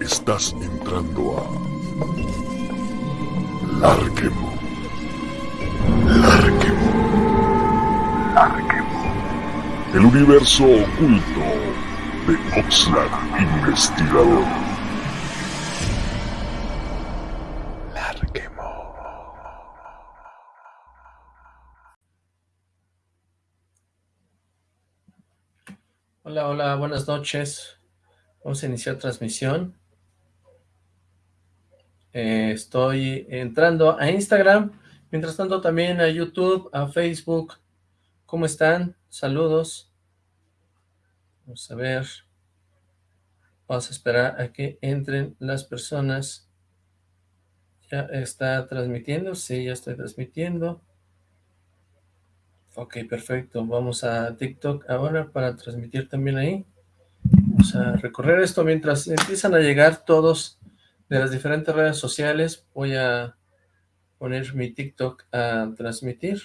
Estás entrando a Larquemo. Larquemo. Larquemo. El universo oculto de Oxlack Investigador. Hola, hola, buenas noches. Vamos a iniciar transmisión. Eh, estoy entrando a Instagram, mientras tanto también a YouTube, a Facebook. ¿Cómo están? Saludos. Vamos a ver. Vamos a esperar a que entren las personas. ¿Ya está transmitiendo? Sí, ya estoy transmitiendo. Ok, perfecto. Vamos a TikTok ahora para transmitir también ahí. Vamos a recorrer esto mientras empiezan a llegar todos de las diferentes redes sociales. Voy a poner mi TikTok a transmitir.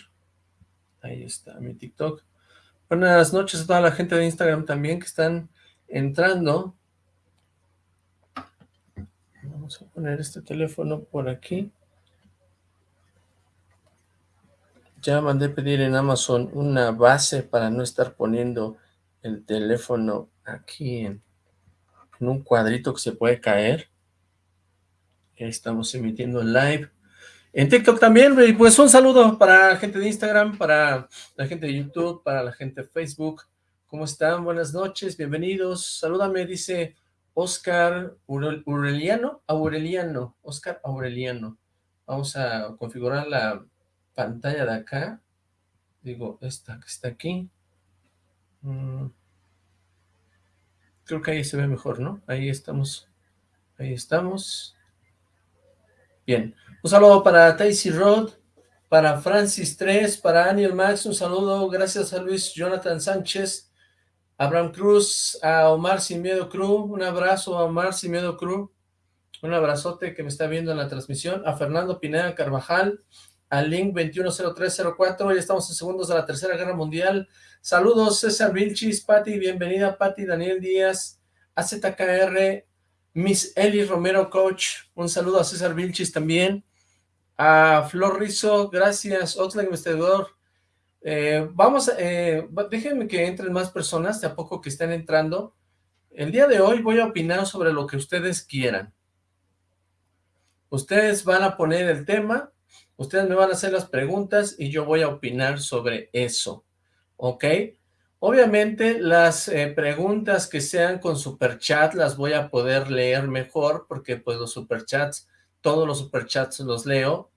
Ahí está mi TikTok. Buenas noches a toda la gente de Instagram también que están entrando. Vamos a poner este teléfono por aquí. Ya mandé pedir en Amazon una base para no estar poniendo el teléfono aquí en, un cuadrito que se puede caer. Estamos emitiendo en live. En TikTok también, pues un saludo para la gente de Instagram, para la gente de YouTube, para la gente de Facebook. ¿Cómo están? Buenas noches, bienvenidos. Salúdame, dice Oscar Aureliano, Aureliano, Oscar Aureliano. Vamos a configurar la pantalla de acá. Digo, esta que está aquí. Mm. Creo que ahí se ve mejor, ¿no? Ahí estamos. Ahí estamos. Bien, un saludo para Taisy Road, para Francis 3, para Daniel Max, un saludo, gracias a Luis Jonathan Sánchez, Abraham Cruz, a Omar Sin Miedo Cruz, un abrazo a Omar Sin Miedo Cruz, un abrazote que me está viendo en la transmisión, a Fernando Pineda Carvajal, a Link 210304, ya estamos en segundos de la Tercera Guerra Mundial, saludos César Vilchis, Pati, bienvenida Pati, Daniel Díaz, AZKR, Miss Eli Romero Coach, un saludo a César Vilchis también, a Flor Rizo, gracias, Oxlack Investigador, eh, vamos, eh, déjenme que entren más personas, de a poco que estén entrando, el día de hoy voy a opinar sobre lo que ustedes quieran, ustedes van a poner el tema, ustedes me van a hacer las preguntas y yo voy a opinar sobre eso, ¿ok?, Obviamente las eh, preguntas que sean con superchat las voy a poder leer mejor porque pues los superchats, todos los superchats los leo,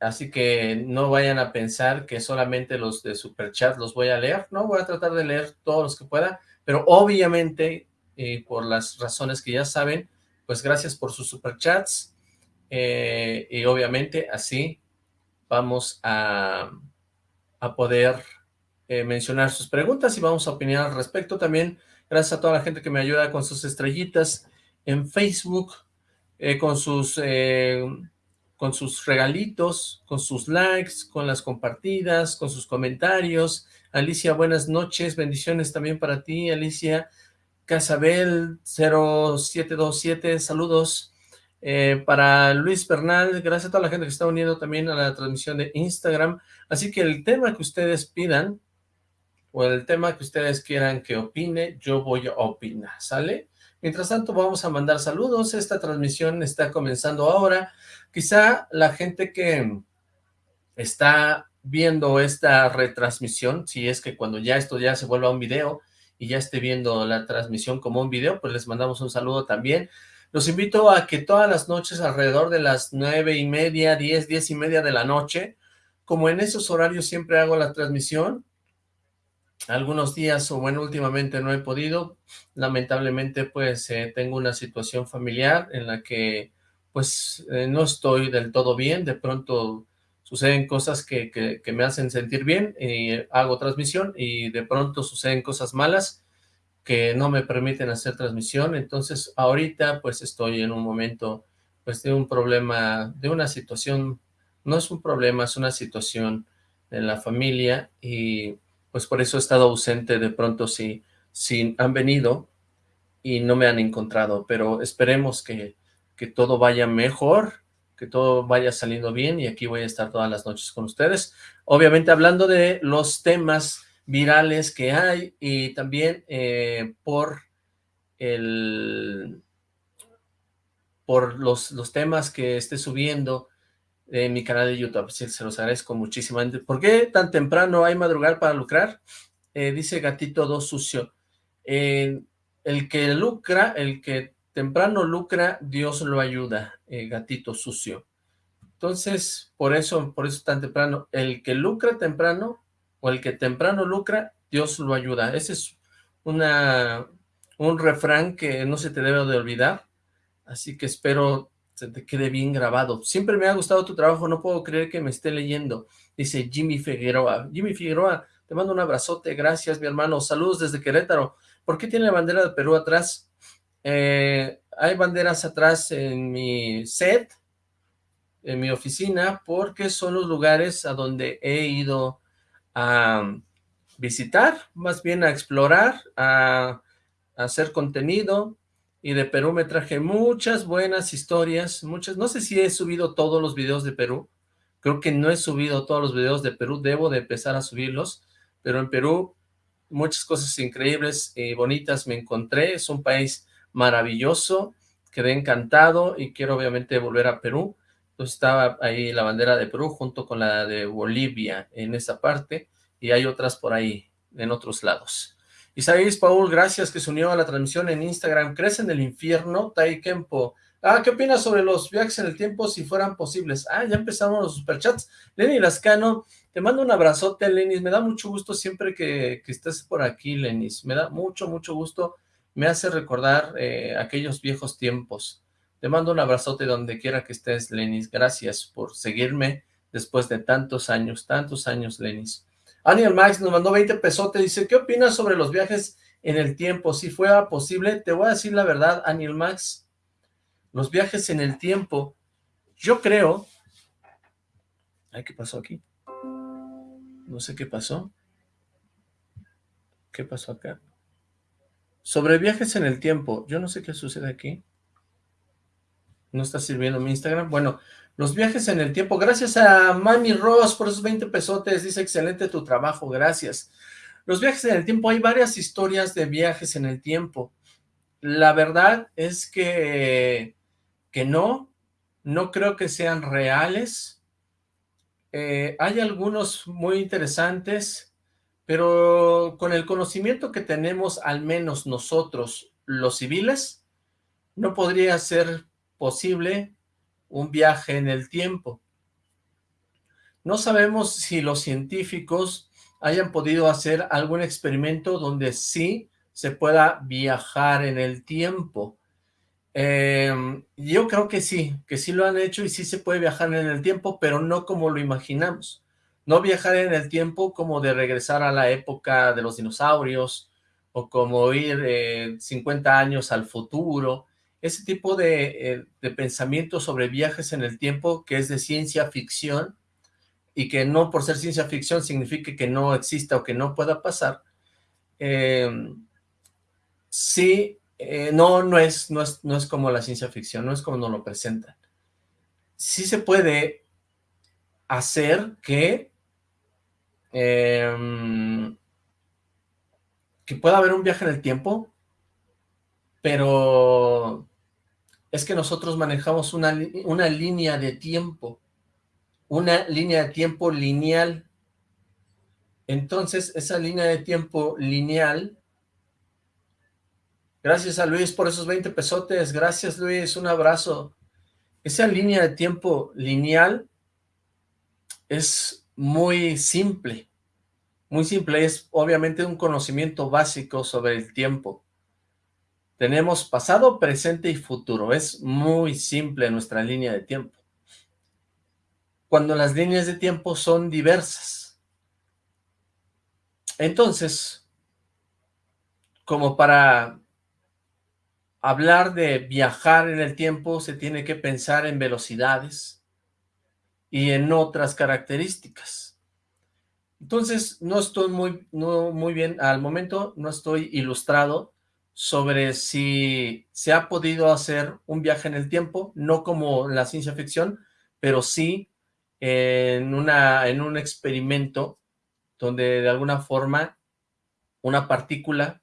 así que no vayan a pensar que solamente los de superchat los voy a leer, no, voy a tratar de leer todos los que pueda, pero obviamente eh, por las razones que ya saben, pues gracias por sus superchats eh, y obviamente así vamos a, a poder eh, mencionar sus preguntas y vamos a opinar al respecto también. Gracias a toda la gente que me ayuda con sus estrellitas en Facebook, eh, con sus eh, con sus regalitos, con sus likes, con las compartidas, con sus comentarios. Alicia, buenas noches, bendiciones también para ti, Alicia. Casabel 0727, saludos. Para Luis Bernal, gracias a toda la gente que está uniendo también a la transmisión de Instagram. Así que el tema que ustedes pidan, o el tema que ustedes quieran que opine, yo voy a opinar, ¿sale? Mientras tanto vamos a mandar saludos, esta transmisión está comenzando ahora, quizá la gente que está viendo esta retransmisión, si es que cuando ya esto ya se vuelva un video y ya esté viendo la transmisión como un video, pues les mandamos un saludo también. Los invito a que todas las noches alrededor de las nueve y media, diez, diez y media de la noche, como en esos horarios siempre hago la transmisión, algunos días, o bueno, últimamente no he podido, lamentablemente pues eh, tengo una situación familiar en la que pues eh, no estoy del todo bien, de pronto suceden cosas que, que, me hacen sentir bien, y hago transmisión y de pronto suceden cosas malas que no me permiten hacer transmisión, entonces ahorita pues estoy en un momento pues de un problema, de una situación, no es un problema, es una situación en la familia y pues por eso he estado ausente de pronto si, si han venido, y no me han encontrado, pero esperemos que, que todo vaya mejor, que todo vaya saliendo bien y aquí voy a estar todas las noches con ustedes. Obviamente hablando de los temas virales que hay y también eh, por el por los, los temas que esté subiendo en mi canal de YouTube, se los agradezco muchísimo. ¿Por qué tan temprano hay madrugar para lucrar? Eh, dice Gatito 2 Sucio. El que lucra, el que temprano lucra, Dios lo ayuda, eh, Gatito Sucio. Entonces, por eso, por eso tan temprano, el que lucra temprano, o el que temprano lucra, Dios lo ayuda. Ese es un refrán que no se te debe de olvidar, así que espero se te quede bien grabado. Siempre me ha gustado tu trabajo, no puedo creer que me esté leyendo, dice Jimmy Figueroa. Jimmy Figueroa, te mando un abrazote, gracias mi hermano, saludos desde Querétaro. ¿Por qué tiene la bandera de Perú atrás? Eh, hay banderas atrás en mi set, en mi oficina, porque son los lugares a donde he ido a visitar, más bien a explorar, a hacer contenido, y de Perú me traje muchas buenas historias, muchas, no sé si he subido todos los videos de Perú, creo que no he subido todos los videos de Perú, debo de empezar a subirlos, pero en Perú muchas cosas increíbles y bonitas me encontré, es un país maravilloso, quedé encantado y quiero obviamente volver a Perú, entonces estaba ahí la bandera de Perú junto con la de Bolivia en esa parte, y hay otras por ahí, en otros lados. Isaías Paul, gracias que se unió a la transmisión en Instagram. ¿Crees en el infierno? Taikempo. Ah, ¿qué opinas sobre los viajes en el tiempo si fueran posibles? Ah, ya empezamos los superchats. Lenny Lascano, te mando un abrazote, Lenis. Me da mucho gusto siempre que, estés por aquí, Lenis. Me da mucho, mucho gusto. Me hace recordar eh, aquellos viejos tiempos. Te mando un abrazote donde quiera que estés, Lenis. Gracias por seguirme después de tantos años, tantos años, Lenis. Aniel Max nos mandó 20 pesotes, dice, ¿qué opinas sobre los viajes en el tiempo? Si fuera posible, te voy a decir la verdad, Aniel Max, los viajes en el tiempo, yo creo... Ay, ¿qué pasó aquí? No sé qué pasó. ¿Qué pasó acá? Sobre viajes en el tiempo, yo no sé qué sucede aquí. ¿No está sirviendo mi Instagram? Bueno, los viajes en el tiempo. Gracias a Mami Ross por esos 20 pesotes. Dice, excelente tu trabajo, gracias. Los viajes en el tiempo, hay varias historias de viajes en el tiempo. La verdad es que, que no, no creo que sean reales. Eh, hay algunos muy interesantes, pero con el conocimiento que tenemos, al menos nosotros, los civiles, no podría ser posible un viaje en el tiempo. No sabemos si los científicos hayan podido hacer algún experimento donde sí se pueda viajar en el tiempo. Em, yo creo que sí, que sí lo han hecho y sí se puede viajar en el tiempo, pero no como lo imaginamos. No viajar en el tiempo como de regresar a la época de los dinosaurios o como ir 50 eh, años al futuro, ese tipo eh, de, pensamiento sobre viajes en el tiempo que es de ciencia ficción y que no por ser ciencia ficción signifique que no exista o que no pueda pasar, em, sí, eh, no, no, es, no, es, no es como la ciencia ficción, no es como nos lo presentan. Sí se puede hacer que, em, que pueda haber un viaje en el tiempo, pero es que nosotros manejamos una, una línea de tiempo, una línea de tiempo lineal. Entonces, esa línea de tiempo lineal, gracias a Luis por esos 20 pesotes, gracias Luis, un abrazo. Esa línea de tiempo lineal es muy simple, muy simple, es obviamente un conocimiento básico sobre el tiempo. Tenemos pasado, presente y futuro. Es muy simple nuestra línea de tiempo. Cuando las líneas de tiempo son diversas. Entonces, como para hablar de viajar en el tiempo, se tiene que pensar en velocidades y en otras características. Entonces, no estoy muy, no, muy bien, al momento no estoy ilustrado sobre si se ha podido hacer un viaje en el tiempo, no como la ciencia ficción, pero sí en, una, en un experimento donde de alguna forma una partícula,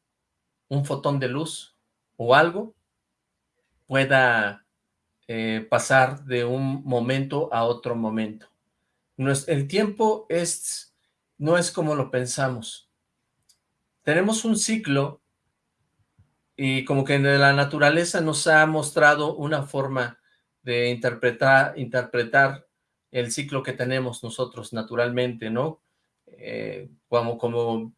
un fotón de luz o algo pueda eh, pasar de un momento a otro momento. el tiempo es, no es como lo pensamos. Tenemos un ciclo y como que la naturaleza nos ha mostrado una forma de interpretar, interpretar el ciclo que tenemos nosotros naturalmente, ¿no? Eh, como, como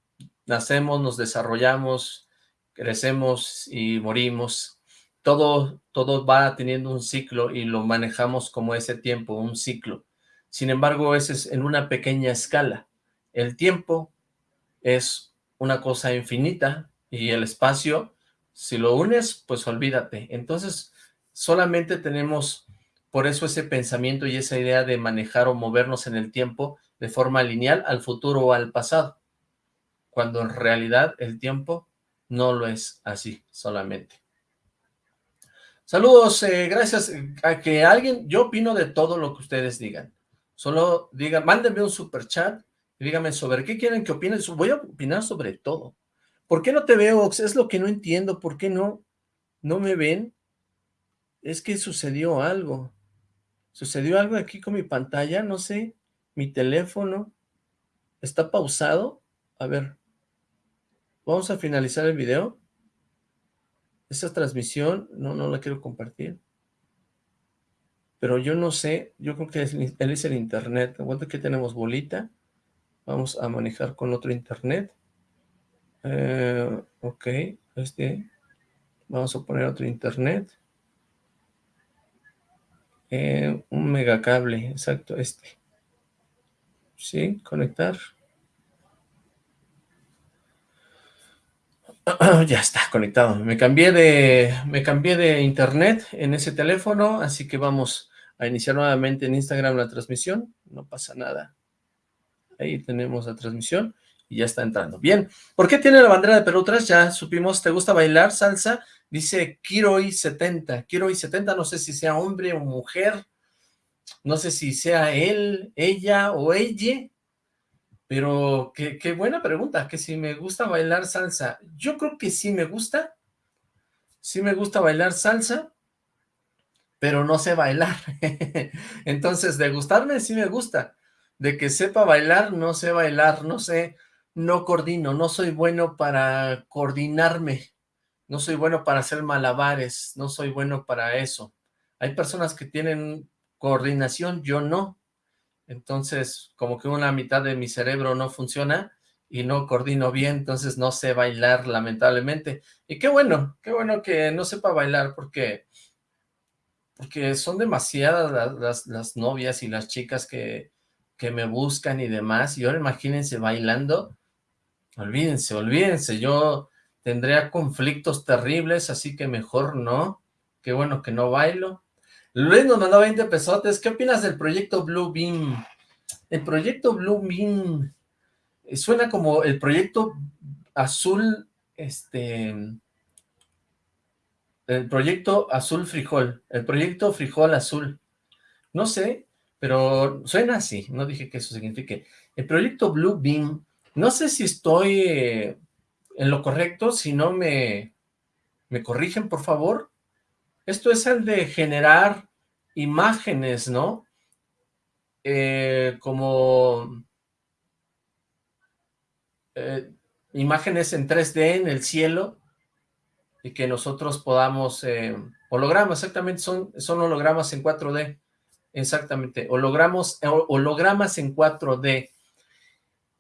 nacemos, nos desarrollamos, crecemos y morimos. Todo, todo va teniendo un ciclo y lo manejamos como ese tiempo, un ciclo. Sin embargo, ese es en una pequeña escala. El tiempo es una cosa infinita y el espacio, si lo unes, pues olvídate. Entonces, solamente tenemos por eso ese pensamiento y esa idea de manejar o movernos en el tiempo de forma lineal al futuro o al pasado, cuando en realidad el tiempo no lo es así solamente. Saludos, eh, gracias a que alguien, yo opino de todo lo que ustedes digan, solo digan, mándenme un super chat y díganme sobre qué quieren que opine, voy a opinar sobre todo. ¿Por qué no te veo, Es lo que no entiendo, ¿por qué no, no me ven? Es que sucedió algo. ¿Sucedió algo aquí con mi pantalla? No sé. Mi teléfono. ¿Está pausado? A ver. Vamos a finalizar el video. Esa transmisión, no, no la quiero compartir. Pero yo no sé, yo creo que él es el internet. Aguanta que tenemos bolita. Vamos a manejar con otro internet. Eh, ok, este. Vamos a poner otro internet. Eh, un megacable, exacto, este. Sí, conectar. ya está conectado. Me cambié de me cambié de internet en ese teléfono, así que vamos a iniciar nuevamente en Instagram la transmisión. No pasa nada. Ahí tenemos la transmisión y ya está entrando. Bien, ¿por qué tiene la bandera de Perú 3? Ya supimos, ¿te gusta bailar salsa? Dice Kiroi70. Kiroi70, no sé si sea hombre o mujer, no sé si sea él, ella o ella, pero qué, qué buena pregunta, que si me gusta bailar salsa. Yo creo que sí me gusta, sí me gusta bailar salsa, pero no sé bailar. Entonces, de gustarme sí me gusta, de que sepa bailar, no sé bailar, no sé, no coordino, no soy bueno para coordinarme, no soy bueno para hacer malabares, no soy bueno para eso. Hay personas que tienen coordinación, yo no. Entonces, como que una mitad de mi cerebro no funciona y no coordino bien, entonces no sé bailar, lamentablemente. Y qué bueno, qué bueno que no sepa bailar, porque, porque son demasiadas las, las, novias y las chicas que, que me buscan y demás, y ahora imagínense bailando, olvídense, olvídense, yo tendría conflictos terribles, así que mejor no, qué bueno que no bailo, Luis nos mandó 20 pesotes. ¿Qué opinas del proyecto Blue Beam? El proyecto Blue Beam eh, suena como el proyecto azul, este, el proyecto azul frijol, el proyecto frijol azul. No sé, pero suena así, no dije que eso signifique. El proyecto Blue Beam, no sé si estoy eh, en lo correcto, si no me, me corrigen, por favor. Esto es el de generar imágenes, ¿no? Eh, como eh, imágenes en 3D en el cielo y que nosotros podamos, hologramas, exactamente, son, son hologramas en 4D, exactamente, hologramas, hologramas en 4D.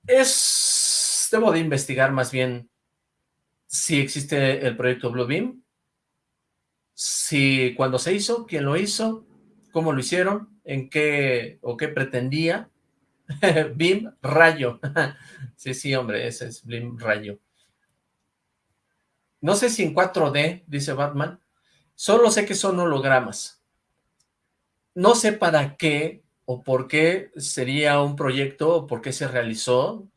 Es, debo de investigar más bien si existe el proyecto Bluebeam, si cuando se hizo, quién lo hizo, cómo lo hicieron, en qué o qué pretendía. BIM Rayo. sí, sí, hombre, ese es BIM Rayo. No sé si en 4D, dice Batman. Solo sé que son hologramas. No sé para qué o por qué sería un proyecto o por qué se realizó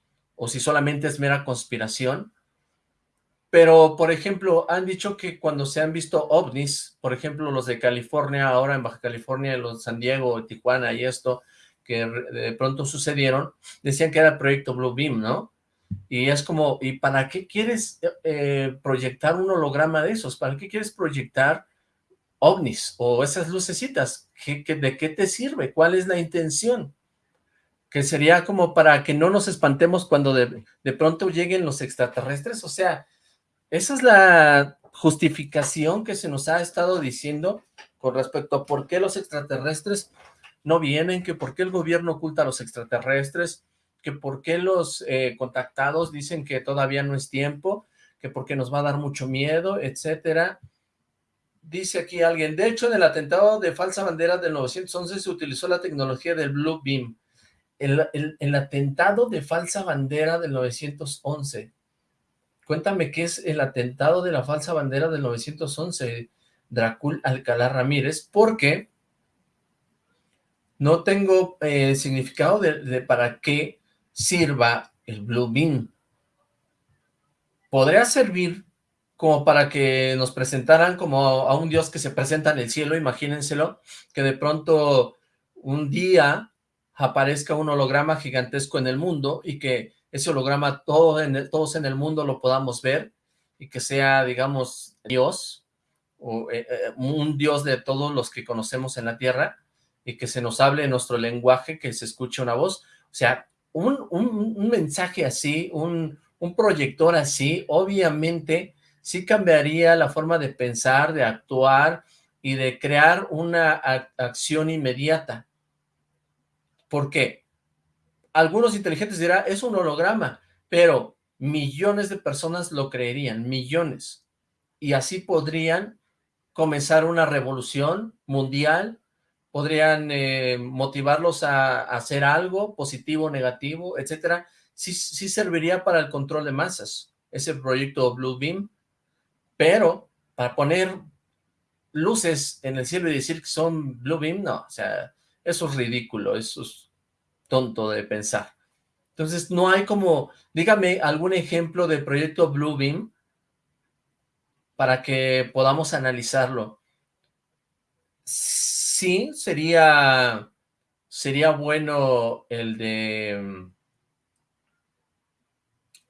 o si solamente es mera conspiración. pero, por ejemplo, han dicho que cuando se han visto ovnis, por ejemplo, los de California, ahora en Baja California, los de San Diego, Tijuana y esto, que de pronto sucedieron, decían que era proyecto Blue Beam, ¿no? Y es como, ¿y para qué quieres eh, proyectar un holograma de esos? ¿Para qué quieres proyectar ovnis o esas lucecitas? de qué te sirve? ¿Cuál es la intención? Que sería como para que no nos espantemos cuando de, de pronto lleguen los extraterrestres, o sea, esa es la justificación que se nos ha estado diciendo con respecto a por qué los extraterrestres no vienen, que por qué el gobierno oculta a los extraterrestres, que por qué los eh, contactados dicen que todavía no es tiempo, que porque nos va a dar mucho miedo, etcétera. Dice aquí alguien, de hecho en el atentado de falsa bandera del 911 se utilizó la tecnología del Blue Beam. El, el atentado de falsa bandera del 911 Cuéntame qué es el atentado de la falsa bandera del 911, Dracul Alcalá Ramírez, porque no tengo eh, significado de, para qué sirva el Blue Beam. Podría servir como para que nos presentaran como a un dios que se presenta en el cielo, imagínenselo, que de pronto un día aparezca un holograma gigantesco en el mundo y que ese holograma todo todos en el mundo lo podamos ver y que sea, digamos, Dios, o eh, eh, un Dios de todos los que conocemos en la Tierra, y que se nos hable en nuestro lenguaje, que se escuche una voz. O sea, un, un, mensaje así, un, un proyector así, obviamente sí cambiaría la forma de pensar, de actuar y de crear una acción inmediata. ¿Por qué? algunos inteligentes dirán, es un holograma, pero millones de personas lo creerían, millones. Y así podrían comenzar una revolución mundial, podrían eh, motivarlos a, hacer algo positivo, negativo, etcétera. Sí, sí serviría para el control de masas, ese proyecto Blue Beam, pero para poner luces en el cielo y decir que son Blue Beam, no, o sea, eso es ridículo, eso es tonto de pensar. Entonces, no hay como, dígame algún ejemplo de proyecto Bluebeam para que podamos analizarlo. Sí, sería, sería bueno el de,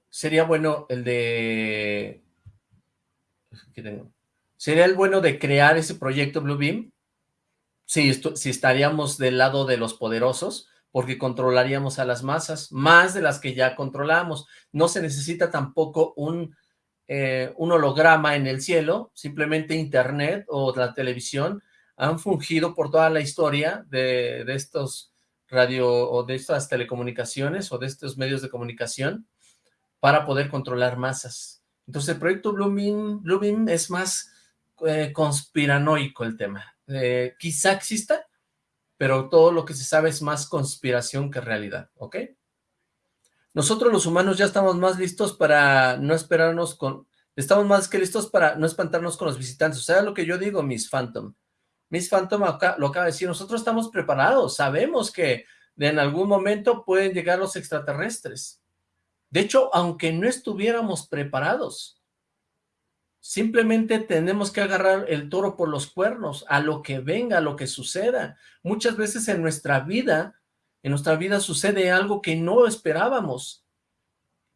sería bueno el de, sería el bueno de crear ese proyecto Bluebeam. Si estaríamos del lado de los poderosos, porque controlaríamos a las masas, más de las que ya controlamos. No se necesita tampoco un, eh, holograma en el cielo, simplemente internet o la televisión han fungido por toda la historia de, estos radio o de estas telecomunicaciones o de estos medios de comunicación para poder controlar masas. Entonces el proyecto Blooming, es más eh, conspiranoico el tema. Eh, quizá exista, pero todo lo que se sabe es más conspiración que realidad, ¿ok? Nosotros los humanos ya estamos más listos para no esperarnos con... Estamos más que listos para no espantarnos con los visitantes. O sea, lo que yo digo, Miss Phantom. Miss Phantom lo acaba de decir, nosotros estamos preparados, sabemos que en algún momento pueden llegar los extraterrestres. De hecho, aunque no estuviéramos preparados, Simplemente tenemos que agarrar el toro por los cuernos, a lo que venga, a lo que suceda. Muchas veces en nuestra vida, en nuestra vida sucede algo que no esperábamos.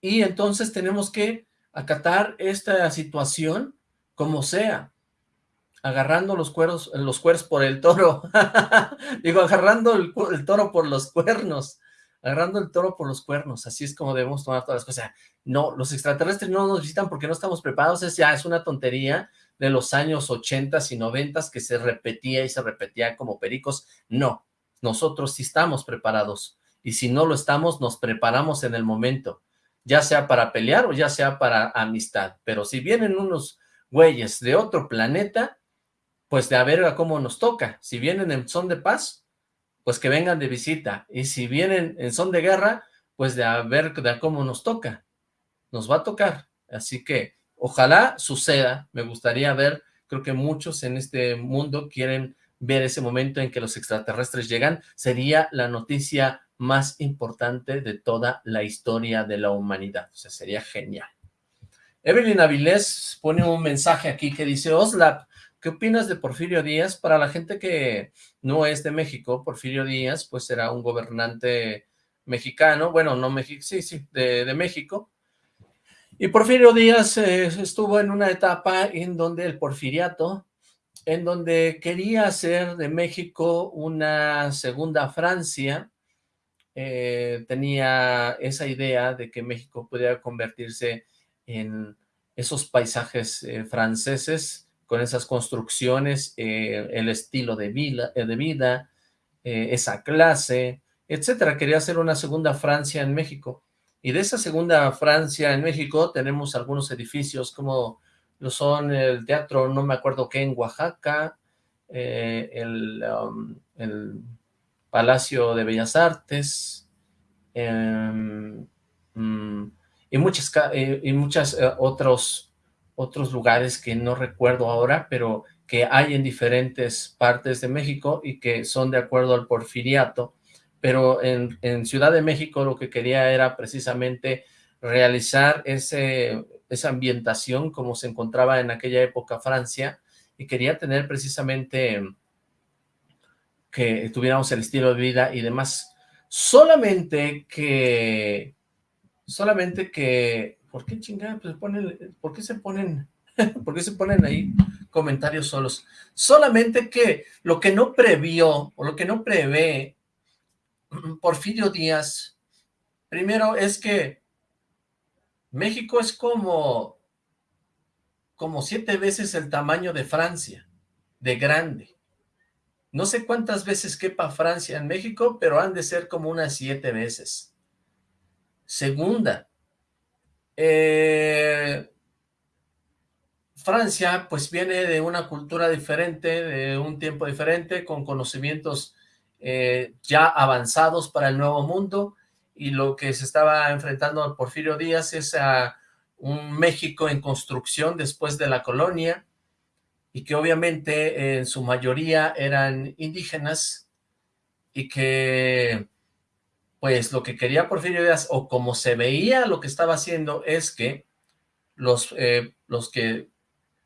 Y entonces tenemos que acatar esta situación como sea. Agarrando los cueros, los cueros por el toro. Digo, agarrando el toro por los cuernos agarrando el toro por los cuernos, así es como debemos tomar todas las cosas. No, los extraterrestres no nos visitan porque no estamos preparados, es ya es una tontería de los años 80 y 90 que se repetía y se repetía como pericos. No, nosotros sí estamos preparados y si no lo estamos, nos preparamos en el momento, ya sea para pelear o ya sea para amistad. Pero si vienen unos güeyes de otro planeta, pues de a ver a cómo nos toca. Si vienen en son de paz, pues que vengan de visita. Y si vienen en son de guerra, pues de a ver de cómo nos toca. Nos va a tocar. Así que ojalá suceda. Me gustaría ver, creo que muchos en este mundo quieren ver ese momento en que los extraterrestres llegan. Sería la noticia más importante de toda la historia de la humanidad. O sea, sería genial. Evelyn Avilés pone un mensaje aquí que dice, Oslap, ¿qué opinas de Porfirio Díaz? Para la gente que no es de México, Porfirio Díaz, pues era un gobernante mexicano, bueno, no México, sí, sí, de, México, y Porfirio Díaz eh, estuvo en una etapa en donde el porfiriato, en donde quería hacer de México una segunda Francia, eh, tenía esa idea de que México pudiera convertirse en esos paisajes eh, franceses, con esas construcciones, eh, el estilo de vida, de vida esa clase, etcétera. Quería hacer una segunda Francia en México. Y de esa segunda Francia en México tenemos algunos edificios como lo son el teatro, no me acuerdo qué, en Oaxaca, el, um, el Palacio de Bellas Artes, em, mm, y muchas, eh, y muchas eh, otros, otros lugares que no recuerdo ahora, pero que hay en diferentes partes de México y que son de acuerdo al porfiriato, pero en, Ciudad de México lo que quería era precisamente realizar ese, esa ambientación como se encontraba en aquella época Francia, y quería tener precisamente que tuviéramos el estilo de vida y demás. Solamente que, solamente que, ¿por qué chingada? Pues ponen, ¿por qué se ponen, por qué se ponen ahí comentarios solos? Solamente que lo que no previó, o lo que no prevé Porfirio Díaz, primero es que México es como, como siete veces el tamaño de Francia, de grande. No sé cuántas veces quepa Francia en México, pero han de ser como unas siete veces. Segunda, eh, Francia pues viene de una cultura diferente, de un tiempo diferente, con conocimientos eh, ya avanzados para el nuevo mundo, y lo que se estaba enfrentando a Porfirio Díaz es a un México en construcción después de la colonia, y que obviamente en su mayoría eran indígenas y que pues lo que quería Porfirio Díaz o como se veía lo que estaba haciendo es que los, eh, los que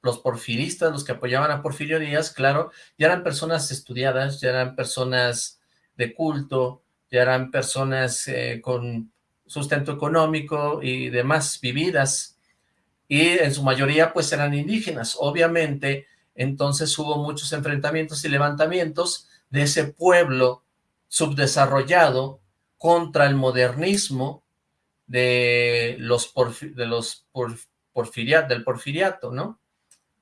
los porfiristas, los que apoyaban a Porfirio Díaz, claro, ya eran personas estudiadas, ya eran personas de culto, ya eran personas eh, con sustento económico y demás vividas, y en su mayoría pues eran indígenas. Obviamente entonces hubo muchos enfrentamientos y levantamientos de ese pueblo subdesarrollado contra el modernismo de los, los del porfiriato, ¿no?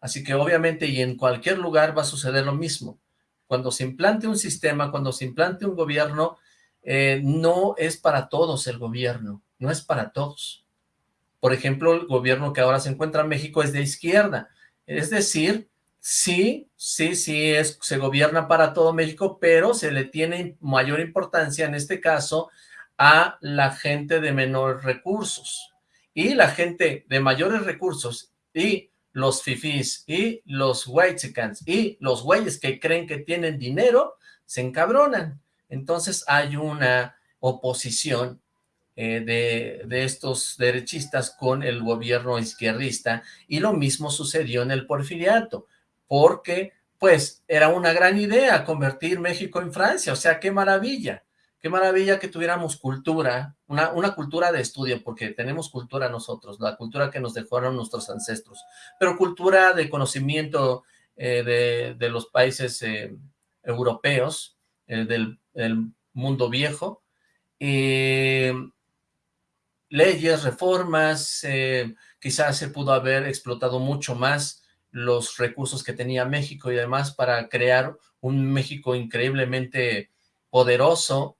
Así que obviamente y en cualquier lugar va a suceder lo mismo. Cuando se implante un sistema, cuando se implante un gobierno, eh, no es para todos el gobierno, no es para todos. Por ejemplo, el gobierno que ahora se encuentra en México es de izquierda, es decir, Sí, sí, sí, es, se gobierna para todo México, pero se le tiene mayor importancia en este caso a la gente de menores recursos. Y la gente de mayores recursos y los fifís y los whitesicans y los güeyes que creen que tienen dinero, se encabronan. Entonces hay una oposición eh, de, de, estos derechistas con el gobierno izquierdista y lo mismo sucedió en el porfiriato porque pues era una gran idea convertir México en Francia, o sea, qué maravilla, qué maravilla que tuviéramos cultura, una, cultura de estudio, porque tenemos cultura nosotros, la cultura que nos dejaron nuestros ancestros, pero cultura de conocimiento eh, de, los países eh, europeos, eh, del, mundo viejo, leyes, reformas, quizás se pudo haber explotado mucho más los recursos que tenía México y demás para crear un México increíblemente poderoso,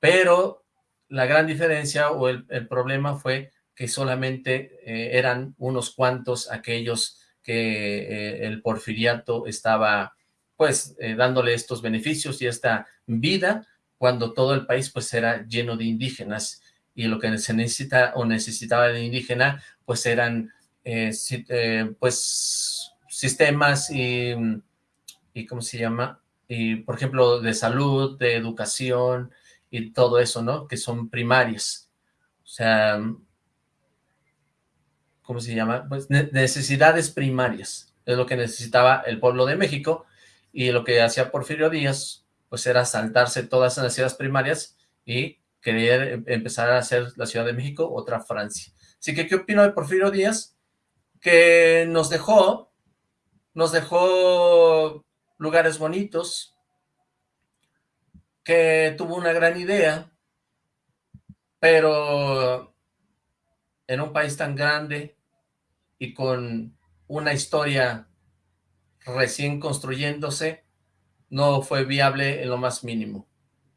pero la gran diferencia o el, problema fue que solamente eh, eran unos cuantos aquellos que eh, el porfiriato estaba pues eh, dándole estos beneficios y esta vida cuando todo el país pues era lleno de indígenas y lo que se necesita o necesitaba de indígena pues eran pues sistemas y, y, ¿cómo se llama? Y, por ejemplo, de salud, de educación y todo eso, ¿no? Que son primarias. O sea, ¿cómo se llama? Pues necesidades primarias, es lo que necesitaba el pueblo de México, y lo que hacía Porfirio Díaz, pues era saltarse todas esas necesidades primarias y querer em, empezar a hacer la Ciudad de México otra Francia. Así que, ¿qué opino de Porfirio Díaz? Que nos dejó, nos dejó lugares bonitos, que tuvo una gran idea, pero en un país tan grande y con una historia recién construyéndose, no fue viable en lo más mínimo.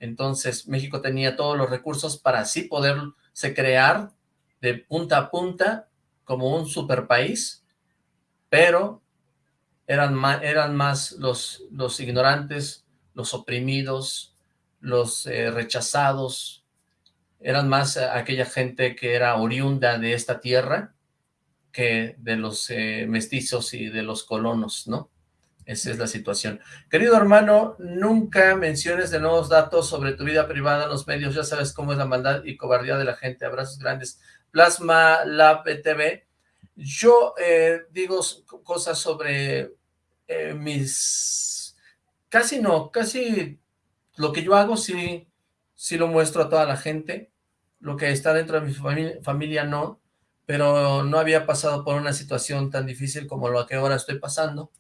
Entonces México tenía todos los recursos para así poderse crear de punta a punta como un super país, pero eran más, eran más los, los ignorantes, los oprimidos, los eh, rechazados, eran más aquella gente que era oriunda de esta tierra que de los eh, mestizos y de los colonos, ¿no? Esa es la situación. Querido hermano, nunca menciones de nuevos datos sobre tu vida privada en los medios. Ya sabes cómo es la maldad y cobardía de la gente. Abrazos grandes. Plasma Lab TV. Yo eh, digo cosas sobre eh, mis... Casi no, casi lo que yo hago sí, sí lo muestro a toda la gente. Lo que está dentro de mi familia, familia no, pero no había pasado por una situación tan difícil como lo que ahora estoy pasando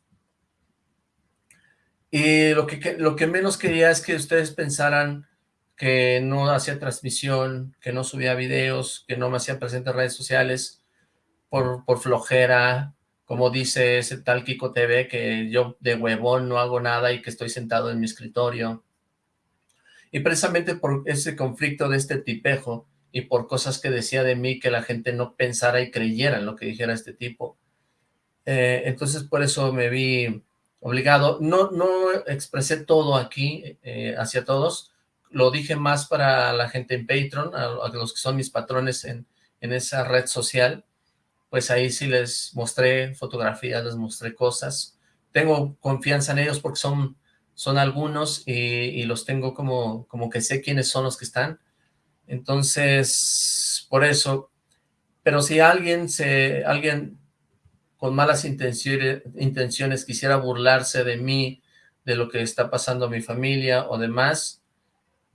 y lo que, lo que menos quería es que ustedes pensaran que no hacía transmisión, que no subía videos, que no me hacía presente en redes sociales por, por flojera, como dice ese tal Kiko TV, que yo de huevón no hago nada y que estoy sentado en mi escritorio. Y precisamente por ese conflicto de este tipejo y por cosas que decía de mí que la gente no pensara y creyera en lo que dijera este tipo. Eh, entonces por eso me vi obligado. No, no expresé todo aquí eh, hacia todos, lo dije más para la gente en Patreon, a, los que son mis patrones en, en, esa red social, pues ahí sí les mostré fotografías, les mostré cosas. Tengo confianza en ellos porque son, son algunos y, los tengo como, como que sé quiénes son los que están. Entonces, por eso, pero si alguien se, alguien con malas intenciones, intenciones quisiera burlarse de mí, de lo que está pasando a mi familia o demás,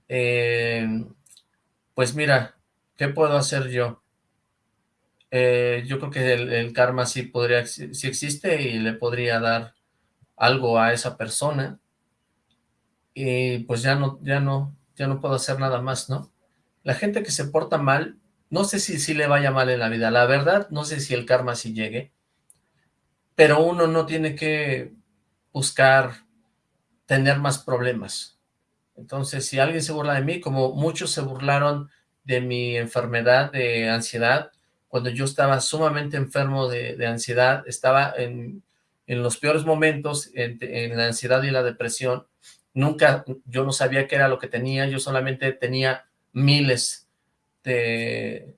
eh, pues mira, ¿qué puedo hacer yo? Eh, yo creo que el, karma sí podría, sí existe y le podría dar algo a esa persona y pues ya no, ya no, ya no puedo hacer nada más, ¿no? La gente que se porta mal, no sé si sí le vaya mal en la vida, la verdad, no sé si el karma sí llegue, pero uno no tiene que buscar tener más problemas. Entonces, si alguien se burla de mí, como muchos se burlaron de mi enfermedad de ansiedad, cuando yo estaba sumamente enfermo de, ansiedad, estaba en, los peores momentos, en, la ansiedad y la depresión, nunca, yo no sabía qué era lo que tenía, yo solamente tenía miles de,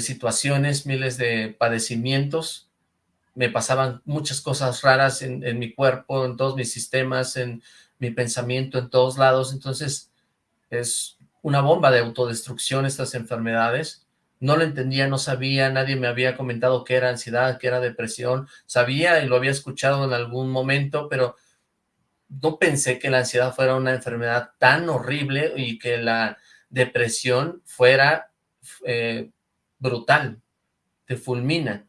situaciones, miles de padecimientos, me pasaban muchas cosas raras en, mi cuerpo, en todos mis sistemas, en mi pensamiento, en todos lados, entonces es una bomba de autodestrucción estas enfermedades, no lo entendía, no sabía, nadie me había comentado que era ansiedad, que era depresión, sabía y lo había escuchado en algún momento, pero no pensé que la ansiedad fuera una enfermedad tan horrible y que la depresión fuera eh, brutal, te fulmina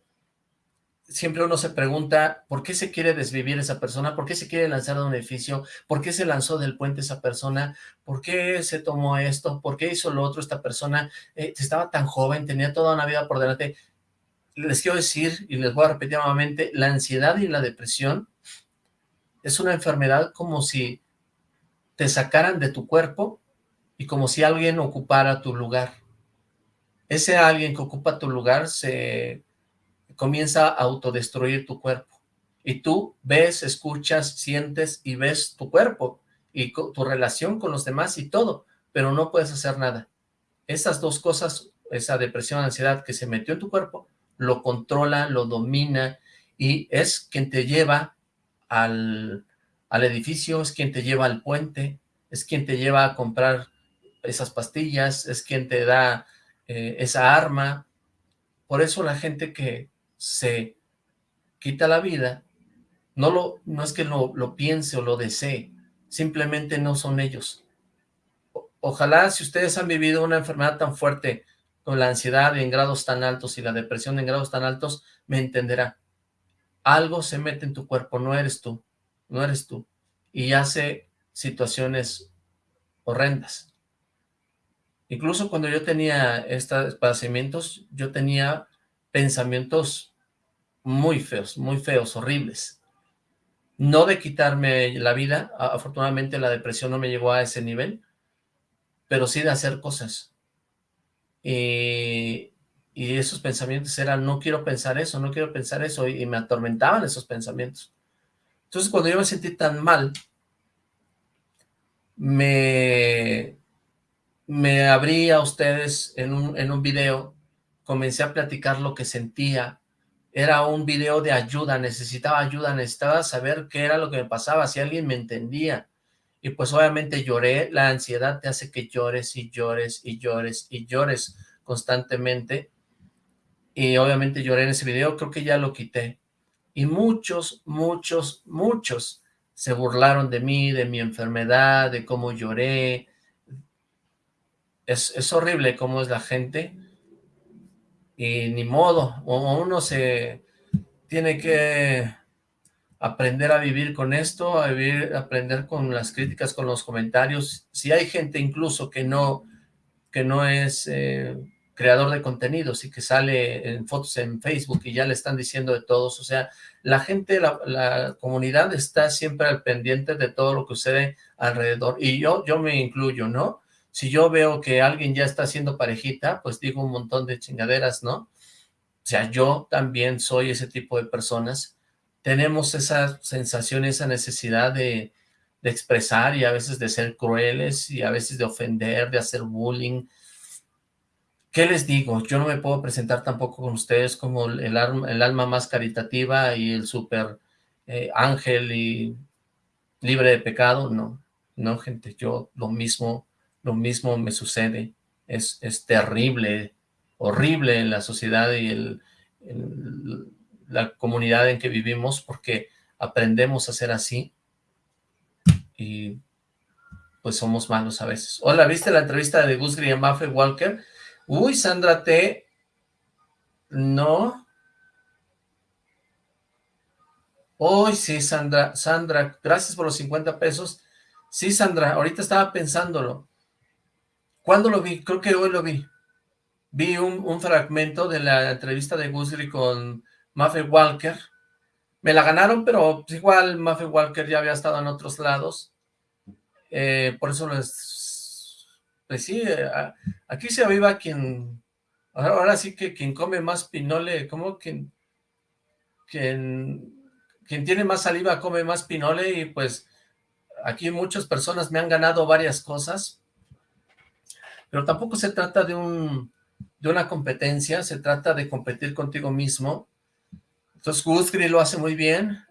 siempre uno se pregunta por qué se quiere desvivir esa persona, por qué se quiere lanzar de un edificio, por qué se lanzó del puente esa persona, por qué se tomó esto, por qué hizo lo otro esta persona, eh, estaba tan joven, tenía toda una vida por delante. Les quiero decir, y les voy a repetir nuevamente, la ansiedad y la depresión es una enfermedad como si te sacaran de tu cuerpo y como si alguien ocupara tu lugar. Ese alguien que ocupa tu lugar se comienza a autodestruir tu cuerpo. Y tú ves, escuchas, sientes y ves tu cuerpo y tu relación con los demás y todo, pero no puedes hacer nada. Esas dos cosas, esa depresión, ansiedad que se metió en tu cuerpo, lo controla, lo domina y es quien te lleva al, al edificio, es quien te lleva al puente, es quien te lleva a comprar esas pastillas, es quien te da eh, esa arma, Por eso la gente que se quita la vida, no, lo, no es que lo, lo piense o lo desee, simplemente no son ellos. ojalá si ustedes han vivido una enfermedad tan fuerte con la ansiedad en grados tan altos y la depresión en grados tan altos, me entenderá. Algo se mete en tu cuerpo, no eres tú, no eres tú, y hace situaciones horrendas. Incluso cuando yo tenía estos padecimientos, yo tenía pensamientos muy feos, muy feos, horribles. No de quitarme la vida, afortunadamente la depresión no me llegó a ese nivel, pero sí de hacer cosas y, esos pensamientos eran, no quiero pensar eso, no quiero pensar eso, y, me atormentaban esos pensamientos. Entonces cuando yo me sentí tan mal, me, me abrí a ustedes en un, en un video, comencé a platicar lo que sentía, era un video de ayuda, necesitaba ayuda, necesitaba saber qué era lo que me pasaba, si alguien me entendía. Y pues obviamente lloré, la ansiedad te hace que llores y llores y llores y llores constantemente. Y obviamente lloré en ese video, creo que ya lo quité. Y muchos, muchos, muchos se burlaron de mí, de mi enfermedad, de cómo lloré. Es, es horrible cómo es la gente. Y ni modo, uno se tiene que aprender a vivir con esto, a vivir, aprender con las críticas, con los comentarios. Si hay gente incluso que no, que no es eh, creador de contenidos y que sale en fotos en Facebook y ya le están diciendo de todos, o sea, la gente, la, la comunidad está siempre al pendiente de todo lo que sucede alrededor, y yo, yo me incluyo, ¿no? Si yo veo que alguien ya está haciendo parejita, pues digo un montón de chingaderas, ¿no? O sea, yo también soy ese tipo de personas tenemos esa sensación, esa necesidad de, expresar y a veces de ser crueles y a veces de ofender, de hacer bullying. ¿Qué les digo? Yo no me puedo presentar tampoco con ustedes como el, el alma más caritativa y el super eh, ángel y libre de pecado. No, no, gente, yo lo mismo, lo mismo me sucede. Es, es terrible, horrible la sociedad y el la comunidad en que vivimos porque aprendemos a ser así y pues somos malos a veces. Hola, ¿viste la entrevista de Gus Maffe Walker? Uy, Sandra T. No. Uy, sí, Sandra. Sandra, gracias por los 50 pesos. Sí, Sandra, ahorita estaba pensándolo. ¿Cuándo lo vi? Creo que hoy lo vi. Vi un, fragmento de la entrevista de Gusgri con Maffe Walker. Me la ganaron, pero igual Maffe Walker ya había estado en otros lados. Eh, por eso les... Pues sí, eh, aquí se aviva quien... Ahora, sí que quien come más pinole, como quien, quien, quien tiene más saliva come más pinole y pues aquí muchas personas me han ganado varias cosas, pero tampoco se trata de un de una competencia, se trata de competir contigo mismo entonces, Gusgri lo hace muy bien.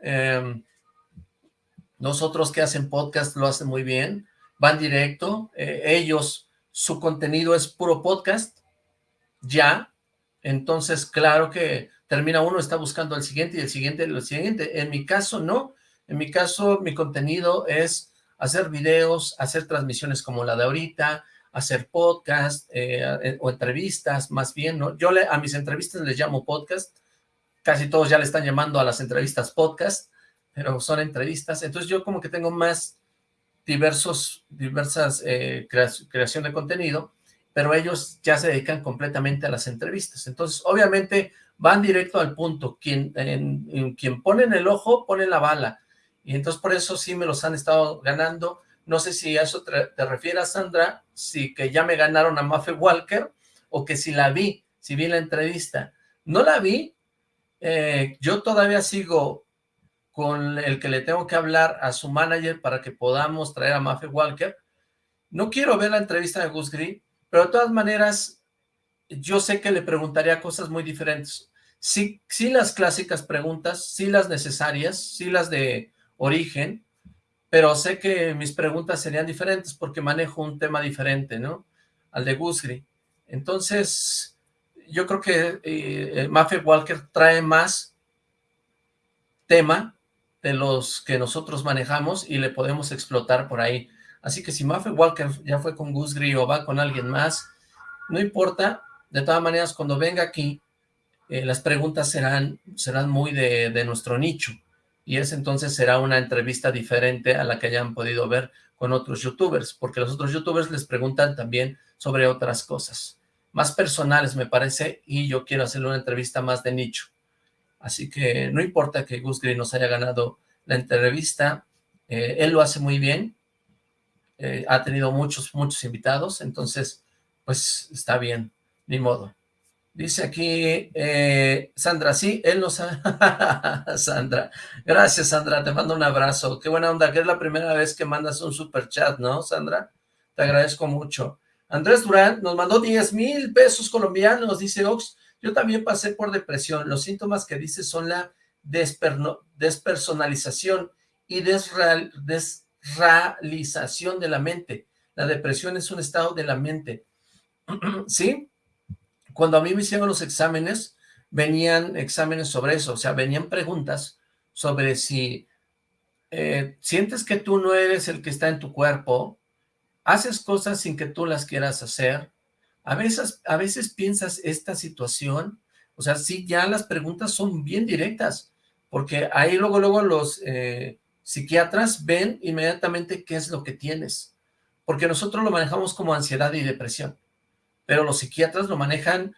Nosotros que hacen podcast lo hacen muy bien. Van directo. Eh, ellos, su contenido es puro podcast. Ya. Entonces, claro que termina uno, está buscando el siguiente y el siguiente y el siguiente. En mi caso, no. En mi caso, mi contenido es hacer videos, hacer transmisiones como la de ahorita, hacer podcast eh, o entrevistas, más bien, ¿no? Yo le, a mis entrevistas les llamo podcast, casi todos ya le están llamando a las entrevistas podcast, pero son entrevistas, entonces yo como que tengo más diversos, diversas eh, creación de contenido, pero ellos ya se dedican completamente a las entrevistas, entonces obviamente van directo al punto, quien, en, quien ponen el ojo, pone la bala, y entonces por eso sí me los han estado ganando, no sé si a eso te, te refieres, Sandra, si que ya me ganaron a Maffe Walker, o que si la vi, si vi la entrevista, no la vi, eh, yo todavía sigo con el que le tengo que hablar a su manager para que podamos traer a Maffe Walker. No quiero ver la entrevista de Gus Gris, pero de todas maneras, yo sé que le preguntaría cosas muy diferentes. Sí, sí las clásicas preguntas, sí las necesarias, sí las de origen, pero sé que mis preguntas serían diferentes porque manejo un tema diferente, ¿no? Al de Gusgri. Entonces, yo creo que eh, Walker trae más tema de los que nosotros manejamos y le podemos explotar por ahí. Así que si Mafia Walker ya fue con Gus Gris o va con alguien más, no importa, de todas maneras cuando venga aquí, eh, las preguntas serán, serán muy de nuestro nicho y ese entonces será una entrevista diferente a la que hayan podido ver con otros youtubers, porque los otros youtubers les preguntan también sobre otras cosas, más personales me parece, y yo quiero hacerle una entrevista más de nicho. Así que no importa que Gus Green nos haya ganado la entrevista, eh, él lo hace muy bien, eh, ha tenido muchos, muchos invitados, entonces, pues está bien, ni modo. Dice aquí eh, Sandra, sí, él nos ha... Sandra, gracias Sandra, te mando un abrazo. Qué buena onda, que es la primera vez que mandas un super chat, ¿no, Sandra? Te agradezco mucho. Andrés Durán nos mandó 10 mil pesos colombianos, dice Ox. Yo también pasé por depresión. Los síntomas que dice son la despersonalización y desrealización de la mente. La depresión es un estado de la mente. ¿Sí? Cuando a mí me hicieron los exámenes, venían exámenes sobre eso, o sea, venían preguntas sobre si eh, sientes que tú no eres el que está en tu cuerpo, haces cosas sin que tú las quieras hacer, a veces, a veces piensas esta situación, o sea, sí, ya las preguntas son bien directas, porque ahí luego, luego los eh, psiquiatras ven inmediatamente qué es lo que tienes, porque nosotros lo manejamos como ansiedad y depresión pero los psiquiatras lo manejan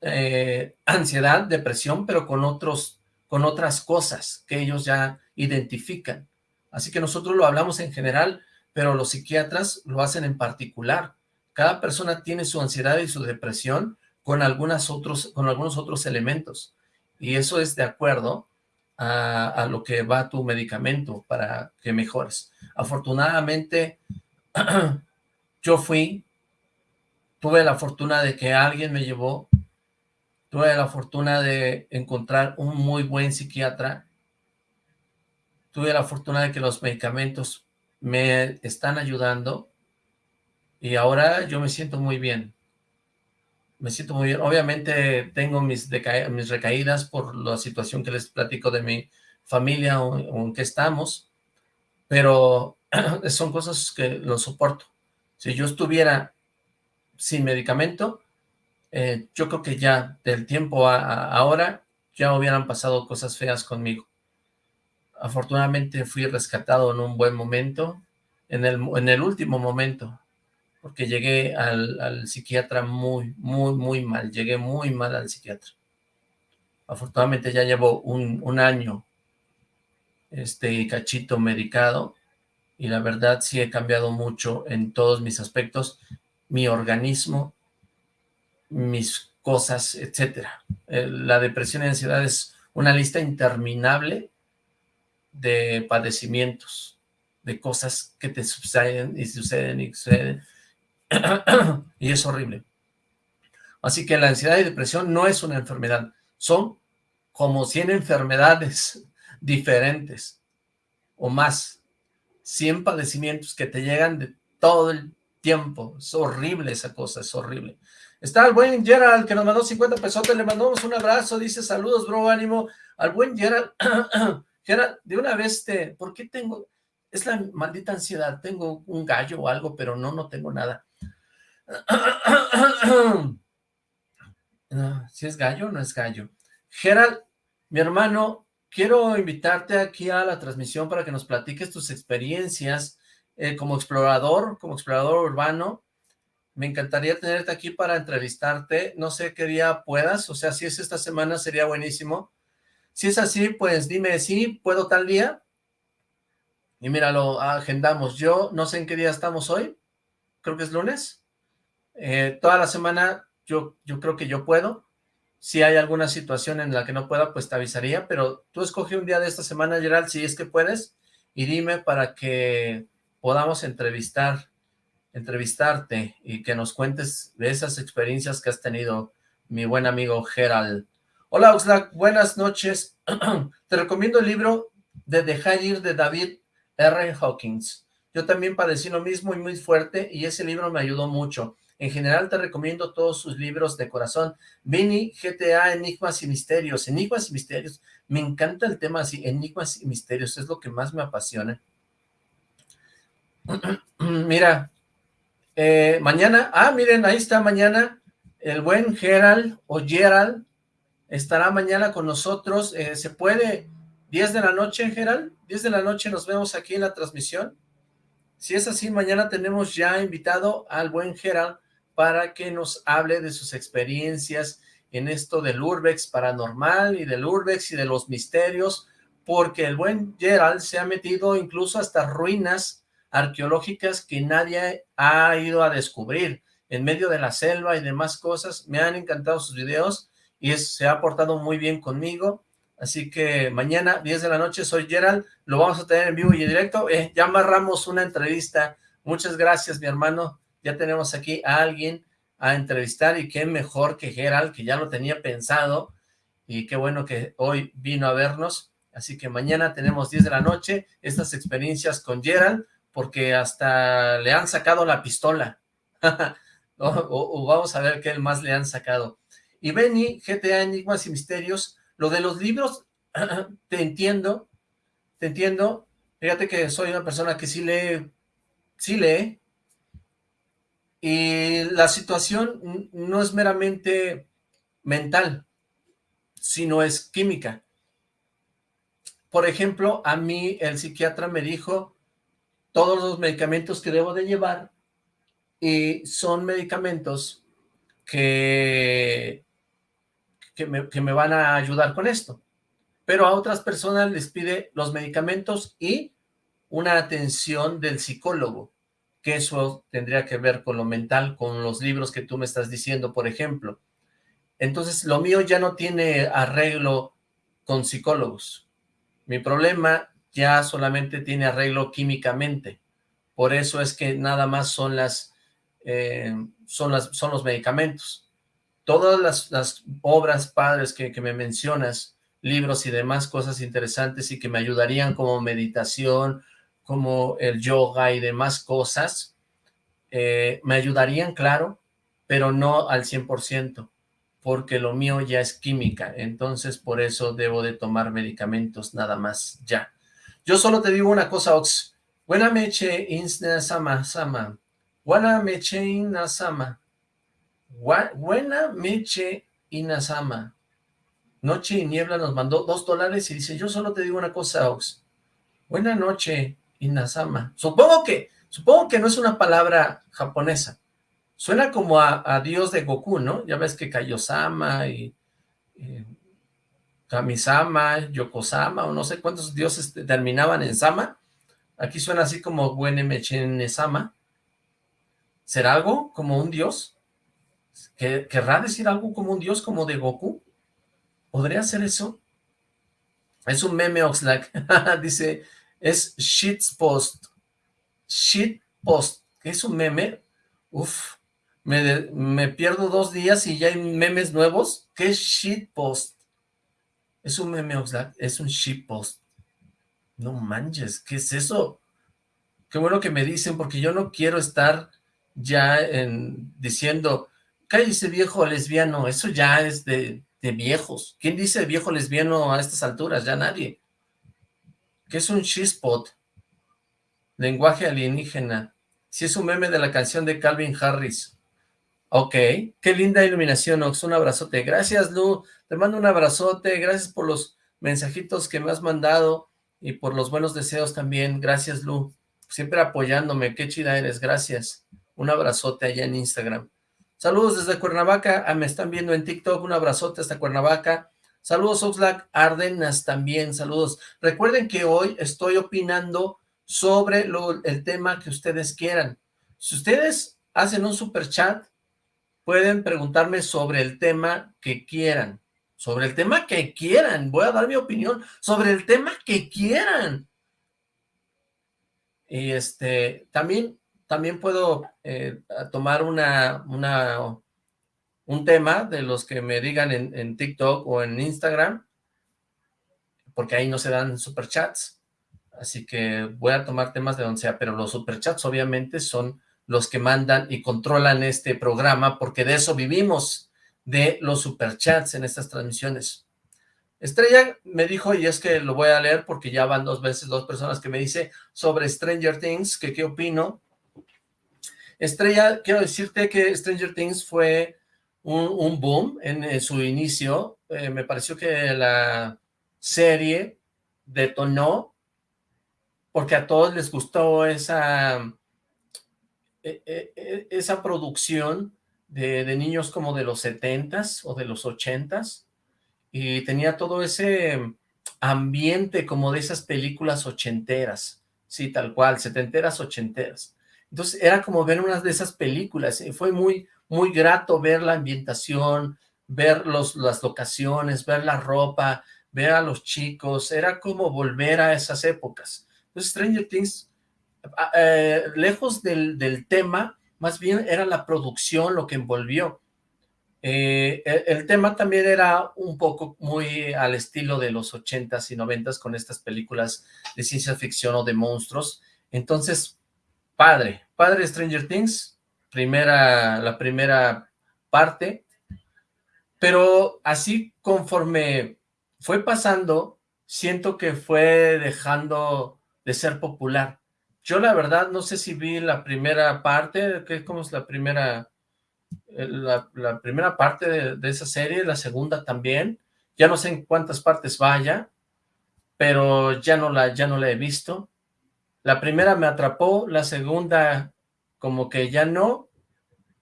eh, ansiedad, depresión, pero con, otros, con otras cosas que ellos ya identifican. Así que nosotros lo hablamos en general, pero los psiquiatras lo hacen en particular. Cada persona tiene su ansiedad y su depresión con, algunas otros, con algunos otros elementos. Y eso es de acuerdo a, a lo que va tu medicamento para que mejores. Afortunadamente, yo fui tuve la fortuna de que alguien me llevó, tuve la fortuna de encontrar un muy buen psiquiatra, tuve la fortuna de que los medicamentos me están ayudando y ahora yo me siento muy bien. Me siento muy bien. Obviamente tengo mis, mis recaídas por la situación que les platico de mi familia o, en que estamos, pero son cosas que lo soporto. Si yo estuviera sin medicamento, eh, yo creo que ya del tiempo a, ahora ya hubieran pasado cosas feas conmigo. Afortunadamente fui rescatado en un buen momento, en el, en el último momento, porque llegué al, psiquiatra muy, muy, muy mal, llegué muy mal al psiquiatra. Afortunadamente ya llevo un, un año este cachito medicado y la verdad sí he cambiado mucho en todos mis aspectos mi organismo, mis cosas, etcétera. Eh, la depresión y ansiedad es una lista interminable de padecimientos, de cosas que te suceden y suceden y suceden, y es horrible. Así que la ansiedad y depresión no es una enfermedad, son como 100 enfermedades diferentes o más, 100 padecimientos que te llegan de todo el tiempo. Es horrible esa cosa, es horrible. Está el buen Gerald que nos mandó 50 pesos, le mandamos un abrazo, dice saludos, bro, ánimo. Al buen Gerald, Gerald, de una vez te, ¿por qué tengo? Es la maldita ansiedad, tengo un gallo o algo, pero no, no tengo nada. si es gallo, no es gallo. Gerald, mi hermano, quiero invitarte aquí a la transmisión para que nos platiques tus experiencias eh, como explorador, como explorador urbano. Me encantaría tenerte aquí para entrevistarte. No sé qué día puedas, o sea, si es esta semana sería buenísimo. Si es así, pues dime, sí, ¿puedo tal día? Y mira, lo agendamos. Yo no sé en qué día estamos hoy, creo que es lunes. Eh, toda la semana yo, yo creo que yo puedo. Si hay alguna situación en la que no pueda, pues te avisaría, pero tú escoge un día de esta semana, Gerald, si es que puedes, y dime para que podamos entrevistar, entrevistarte y que nos cuentes de esas experiencias que has tenido, mi buen amigo Gerald. Hola Oxlack, buenas noches. Te recomiendo el libro de Dejar ir de David R. Hawkins. Yo también padecí lo mismo y muy fuerte y ese libro me ayudó mucho. En general te recomiendo todos sus libros de corazón. Vini, GTA, Enigmas y Misterios. Enigmas y Misterios. Me encanta el tema así, Enigmas y Misterios. Es lo que más me apasiona. Mira, eh, mañana, ah, miren, ahí está mañana el buen Gerald o Gerald estará mañana con nosotros. Eh, ¿Se puede 10 de la noche, Gerald? 10 de la noche nos vemos aquí en la transmisión. Si es así, mañana tenemos ya invitado al buen Gerald para que nos hable de sus experiencias en esto del Urbex paranormal y del Urbex y de los misterios, porque el buen Gerald se ha metido incluso hasta ruinas arqueológicas que nadie ha ido a descubrir en medio de la selva y demás cosas. Me han encantado sus videos y se ha portado muy bien conmigo. Así que mañana, 10 de la noche, soy Gerald, lo vamos a tener en vivo y en directo. Eh, ya amarramos una entrevista. Muchas gracias, mi hermano. Ya tenemos aquí a alguien a entrevistar y qué mejor que Gerald, que ya lo tenía pensado. Y qué bueno que hoy vino a vernos. Así que mañana tenemos 10 de la noche, estas experiencias con Gerald, porque hasta le han sacado la pistola. o, vamos a ver qué más le han sacado. Y Benny, GTA, Enigmas y Misterios, lo de los libros, te entiendo, te entiendo. Fíjate que soy una persona que sí lee, sí lee. Y la situación no es meramente mental, sino es química. Por ejemplo, a mí el psiquiatra me dijo todos los medicamentos que debo de llevar y son medicamentos que que me, van a ayudar con esto. Pero a otras personas les pide los medicamentos y una atención del psicólogo, que eso tendría que ver con lo mental, con los libros que tú me estás diciendo, por ejemplo. Entonces, lo mío ya no tiene arreglo con psicólogos. Mi problema ya solamente tiene arreglo químicamente. Por eso es que nada más son las, eh, son las, son los medicamentos todas las, obras padres que, me mencionas, libros y demás cosas interesantes y que me ayudarían como meditación, como el yoga y demás cosas, eh, me ayudarían, claro, pero no al 100%, porque lo mío ya es química, entonces por eso debo de tomar medicamentos nada más ya. Yo solo te digo una cosa, Ox. Buena meche insna sama. Buena meche sama. Buena Meche Inazama. Noche y Niebla nos mandó dos dólares y dice, yo solo te digo una cosa, Ox. Buena noche, Inazama. Supongo que, supongo que no es una palabra japonesa. Suena como a, dios de Goku, ¿no? Ya ves que Kaiosama y Kamisama, Yokosama, o no sé cuántos dioses terminaban en Sama. Aquí suena así como Buena Meche Sama. ¿Será algo como un dios? ¿Querrá decir algo como un dios como de Goku? ¿Podría ser eso? Es un meme Oxlack. Dice, es shitpost. Shitpost. ¿Es un meme? Uf, me, me, pierdo dos días y ya hay memes nuevos. ¿Qué es shitpost? Es un meme Oxlack. Es un shitpost. No manches, ¿qué es eso? Qué bueno que me dicen, porque yo no quiero estar ya en, diciendo cállese viejo lesbiano, eso ya es de, viejos. ¿Quién dice viejo lesbiano a estas alturas? Ya nadie. ¿Qué es un shitspot? Lenguaje alienígena. Si es un meme de la canción de Calvin Harris. Ok, qué linda iluminación, Ox, un abrazote. Gracias, Lu, te mando un abrazote, gracias por los mensajitos que me has mandado y por los buenos deseos también. Gracias, Lu, siempre apoyándome, qué chida eres, gracias. Un abrazote allá en Instagram. Saludos desde Cuernavaca, ah, me están viendo en TikTok, un abrazote hasta Cuernavaca. Saludos Oxlack, Ardenas también, saludos. Recuerden que hoy estoy opinando sobre el tema que ustedes quieran. Si ustedes hacen un super chat, pueden preguntarme sobre el tema que quieran. Sobre el tema que quieran. Voy a dar mi opinión sobre el tema que quieran. Y este, también también puedo eh, tomar una, una, un tema de los que me digan en, TikTok o en Instagram, porque ahí no se dan superchats, así que voy a tomar temas de donde sea, pero los superchats obviamente son los que mandan y controlan este programa, porque de eso vivimos, de los superchats en estas transmisiones. Estrella me dijo, y es que lo voy a leer porque ya van dos veces dos personas que me dice sobre Stranger Things, que qué opino. Estrella, quiero decirte que Stranger Things fue un, boom en, su inicio. Eh, me pareció que la serie detonó porque a todos les gustó esa, e, e, e, esa producción de, niños como de los setentas o de los ochentas y tenía todo ese ambiente como de esas películas ochenteras, sí, tal cual, setenteras, ochenteras. Entonces era como ver una de esas películas, y fue muy, muy grato ver la ambientación, ver los, las locaciones, ver la ropa, ver a los chicos, era como volver a esas épocas. Entonces Stranger Things, eh, lejos del, tema, más bien era la producción lo que envolvió. Eh, el, tema también era un poco muy al estilo de los ochentas y noventas con estas películas de ciencia ficción o de monstruos. Entonces, padre, padre Stranger Things, primera, la primera parte, pero así conforme fue pasando, siento que fue dejando de ser popular. Yo la verdad no sé si vi la primera parte, que ¿cómo es la primera, eh, la, primera parte de, esa serie, la segunda también, ya no sé en cuántas partes vaya, pero ya no la, ya no la he visto. La primera me atrapó, la segunda como que ya no,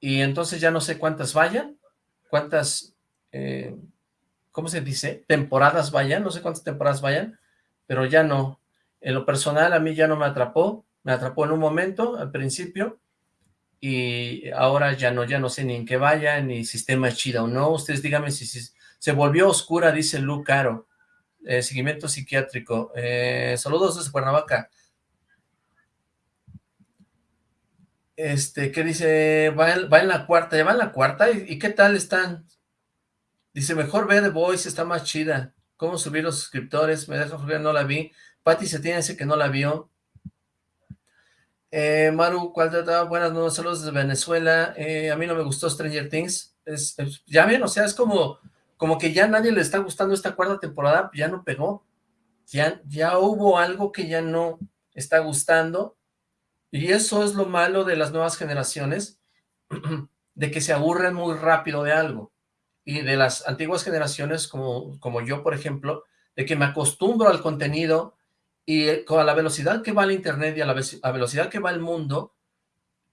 y entonces ya no sé cuántas vayan, cuántas, eh, ¿cómo se dice? Temporadas vayan, no sé cuántas temporadas vayan, pero ya no, en lo personal a mí ya no me atrapó, me atrapó en un momento, al principio, y ahora ya no, ya no sé ni en qué vaya, ni sistema es chida o no. Ustedes díganme si, se volvió oscura, dice Lu Caro. Eh, seguimiento psiquiátrico. Eh, saludos desde Cuernavaca. Este, ¿qué dice? Va en, la cuarta, ya va en la cuarta, ¿Y, qué tal están? Dice, mejor ve The Voice, está más chida. ¿Cómo subir los suscriptores? Me deja jugar, no la vi. Pati se tiene ese que no la vio. Eh, Maru, ¿cuál trata? Buenas noches, saludos desde Venezuela. Eh, a mí no me gustó Stranger Things. ya ven, o sea, es como, como que ya nadie le está gustando esta cuarta temporada, ya no pegó. Ya, ya hubo algo que ya no está gustando. Y eso es lo malo de las nuevas generaciones, de que se aburren muy rápido de algo. Y de las antiguas generaciones, como, como yo, por ejemplo, de que me acostumbro al contenido, y eh, con la velocidad que va el internet y a la, velocidad que va el mundo,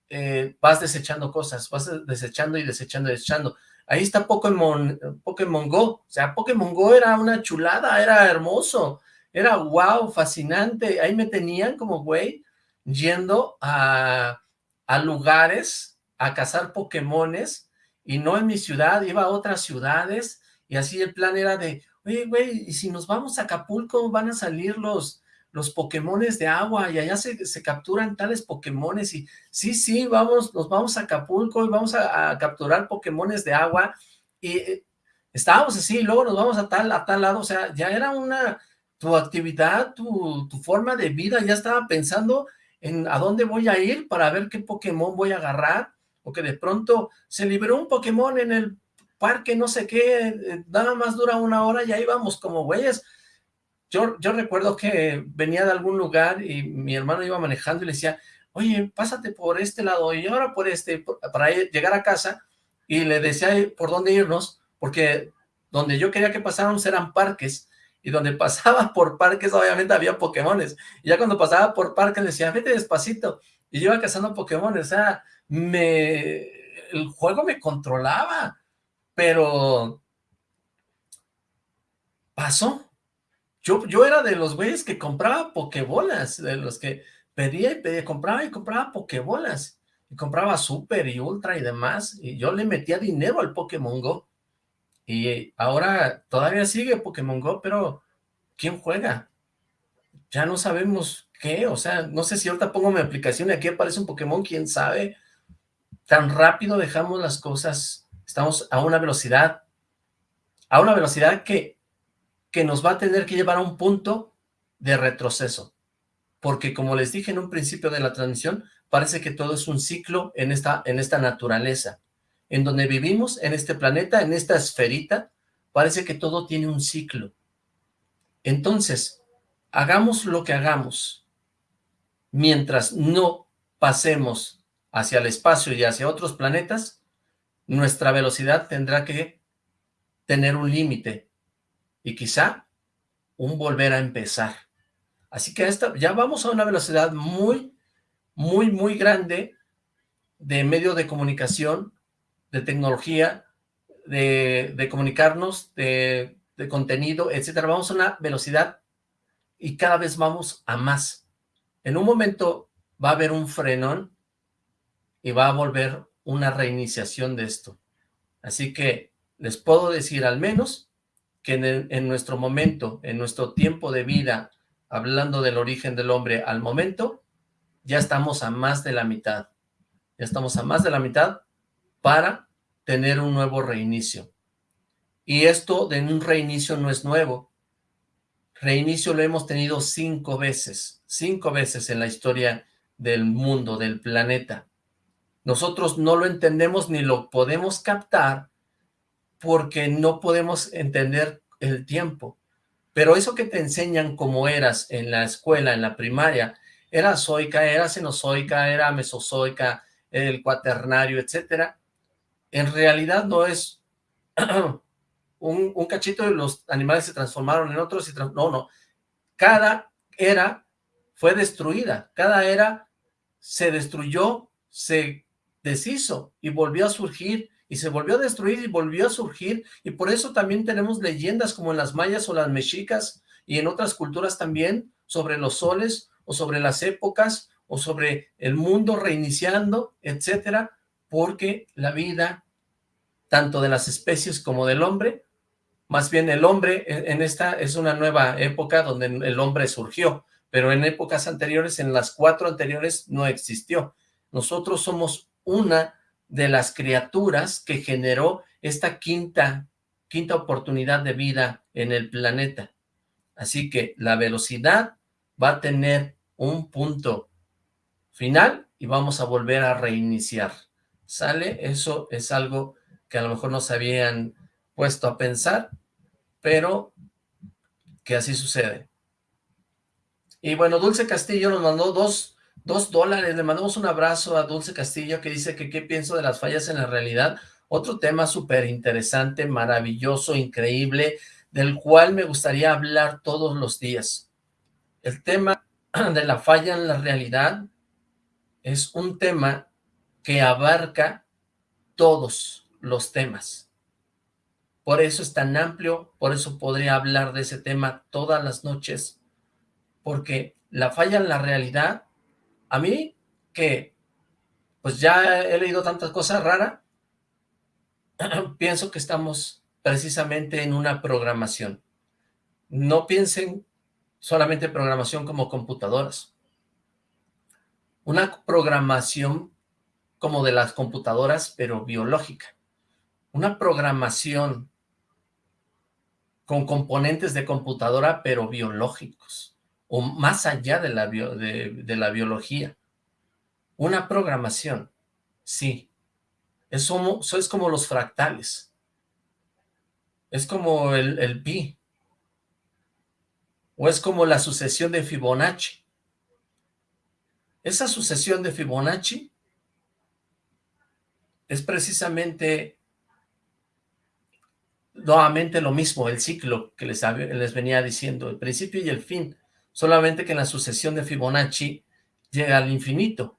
eh, vas desechando cosas, vas desechando y desechando y desechando. Ahí está Pokémon, Pokémon Go, o sea, Pokémon Go era una chulada, era hermoso, era wow, fascinante, ahí me tenían como güey, yendo a, a lugares a cazar Pokémones, y no en mi ciudad, iba a otras ciudades, y así el plan era de, oye, güey, y si nos vamos a Acapulco, van a salir los, los Pokémones de agua y allá se, capturan tales Pokémones y sí, sí, vamos, nos vamos a Acapulco y vamos a, capturar Pokémones de agua y eh, estábamos así, luego nos vamos a tal, a tal lado, o sea, ya era una, tu actividad, tu, tu forma de vida, ya estaba pensando en a dónde voy a ir para ver qué Pokémon voy a agarrar, o que de pronto se liberó un Pokémon en el parque, no sé qué, eh, nada más dura una hora y ahí vamos como güeyes, yo, recuerdo que venía de algún lugar y mi hermano iba manejando y le decía, oye, pásate por este lado y ahora por este, para llegar a casa, y le decía por dónde irnos, porque donde yo quería que pasáramos eran parques, y donde pasaba por parques obviamente había Pokémones, y ya cuando pasaba por parques le decía, vete despacito, y yo iba cazando Pokémones, o sea, me, el juego me controlaba, pero pasó, yo, yo era de los güeyes que compraba pokebolas, de los que pedía y pedía, compraba y compraba pokebolas, y compraba Super y Ultra y demás, y yo le metía dinero al Pokémon Go, y ahora todavía sigue Pokémon Go, pero ¿quién juega? Ya no sabemos qué, o sea, no sé si ahorita pongo mi aplicación y aquí aparece un Pokémon, quién sabe, tan rápido dejamos las cosas, estamos a una velocidad, a una velocidad que que nos va a tener que llevar a un punto de retroceso. porque como les dije en un principio de la transmisión, parece que todo es un ciclo en esta, en esta naturaleza, en donde vivimos, en este planeta, en esta esferita, parece que todo tiene un ciclo. Entonces, hagamos lo que hagamos, mientras no pasemos hacia el espacio y hacia otros planetas, nuestra velocidad tendrá que tener un límite y quizá un volver a empezar. Así que esta, ya vamos a una velocidad muy, muy, muy grande de medio de comunicación, de tecnología, de, de comunicarnos, de, de contenido, etcétera. Vamos a una velocidad y cada vez vamos a más. En un momento va a haber un frenón y va a volver una reiniciación de esto. Así que les puedo decir al menos que en, nuestro momento, en nuestro tiempo de vida, hablando del origen del hombre al momento, ya estamos a más de la mitad. Ya estamos a más de la mitad para tener un nuevo reinicio. Y esto de un reinicio no es nuevo. Reinicio lo hemos tenido cinco veces, cinco veces en la historia del mundo, del planeta. Nosotros no lo entendemos ni lo podemos captar porque no podemos entender el tiempo. Pero eso que te enseñan como eras en la escuela, en la primaria, era zoica, era cenozoica, era mesozoica, el cuaternario, etcétera, en realidad no es un, cachito de los animales se transformaron en otros, y no, no, cada era fue destruida, cada era se destruyó, se deshizo y volvió a surgir y se volvió a destruir y volvió a surgir y por eso también tenemos leyendas como en las mayas o las mexicas y en otras culturas también sobre los soles o sobre las épocas o sobre el mundo reiniciando, etcétera, porque la vida tanto de las especies como del hombre, más bien el hombre en esta es una nueva época donde el hombre surgió, pero en épocas anteriores, en las cuatro anteriores, no existió. Nosotros somos una de las criaturas que generó esta quinta, quinta oportunidad de vida en el planeta. Así que la velocidad va a tener un punto final y vamos a volver a reiniciar. ¿Sale? Eso es algo que a lo mejor no se habían puesto a pensar, pero que así sucede. Y bueno, Dulce Castillo nos mandó dos Dos dólares, le mandamos un abrazo a Dulce Castillo que dice que qué pienso de las fallas en la realidad. Otro tema súper interesante, maravilloso, increíble, del cual me gustaría hablar todos los días. El tema de la falla en la realidad es un tema que abarca todos los temas. Por eso es tan amplio, por eso podría hablar de ese tema todas las noches, porque la falla en la realidad a mí, que pues ya he leído tantas cosas raras, pienso que estamos precisamente en una programación. No piensen solamente programación como computadoras. Una programación como de las computadoras, pero biológica. Una programación con componentes de computadora, pero biológicos o más allá de la, de, la biología. Una programación, sí. Eso, es como los fractales. Es como el, el pi. O es como la sucesión de Fibonacci. Esa sucesión de Fibonacci es precisamente nuevamente lo mismo, el ciclo que les, les venía diciendo, el principio y el fin solamente que la sucesión de Fibonacci llega al infinito.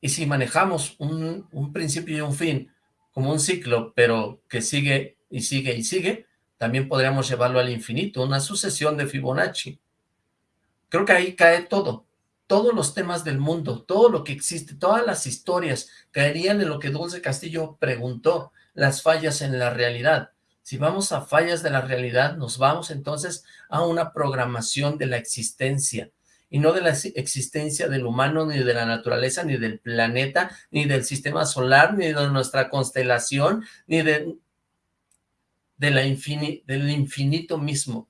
Y si manejamos un, un, principio y un fin como un ciclo, pero que sigue y sigue y sigue, también podríamos llevarlo al infinito, una sucesión de Fibonacci. Creo que ahí cae todo, todos los temas del mundo, todo lo que existe, todas las historias caerían en lo que Dulce Castillo preguntó, las fallas en la realidad. Si vamos a fallas de la realidad, nos vamos entonces a una programación de la existencia, y no de la existencia del humano, ni de la naturaleza, ni del planeta, ni del sistema solar, ni de nuestra constelación, ni de, de la del infinito mismo.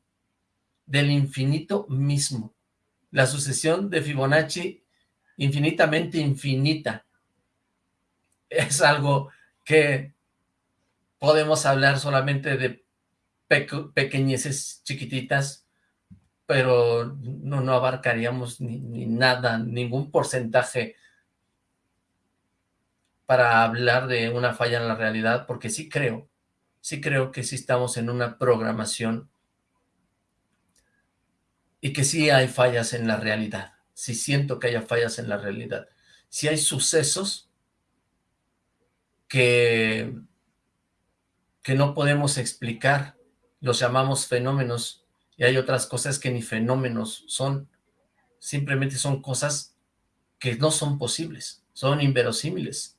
del infinito mismo. La sucesión de Fibonacci infinitamente infinita. Es algo que podemos hablar solamente de pequeñeces chiquititas, pero no, no abarcaríamos ni, nada, ningún porcentaje para hablar de una falla en la realidad, porque sí creo, sí creo que sí estamos en una programación y que sí hay fallas en la realidad, sí siento que haya fallas en la realidad, sí hay sucesos que, que no podemos explicar, los llamamos fenómenos, y hay otras cosas que ni fenómenos son, simplemente son cosas que no son posibles, son inverosímiles.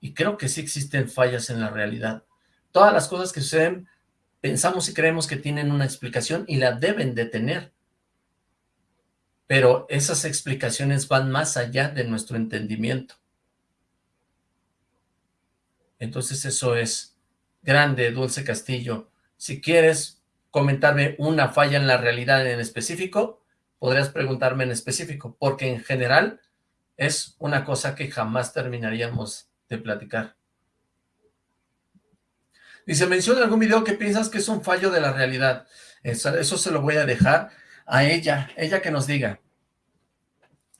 Y creo que sí existen fallas en la realidad. Todas las cosas que suceden, pensamos y creemos que tienen una explicación y la deben de tener. Pero esas explicaciones van más allá de nuestro entendimiento. Entonces eso es grande, Dulce Castillo. Si quieres comentarme una falla en la realidad en específico, podrías preguntarme en específico, porque en general es una cosa que jamás terminaríamos de platicar. Dice, menciona algún video que piensas que es un fallo de la realidad. Eso, se lo voy a dejar a ella, ella que nos diga.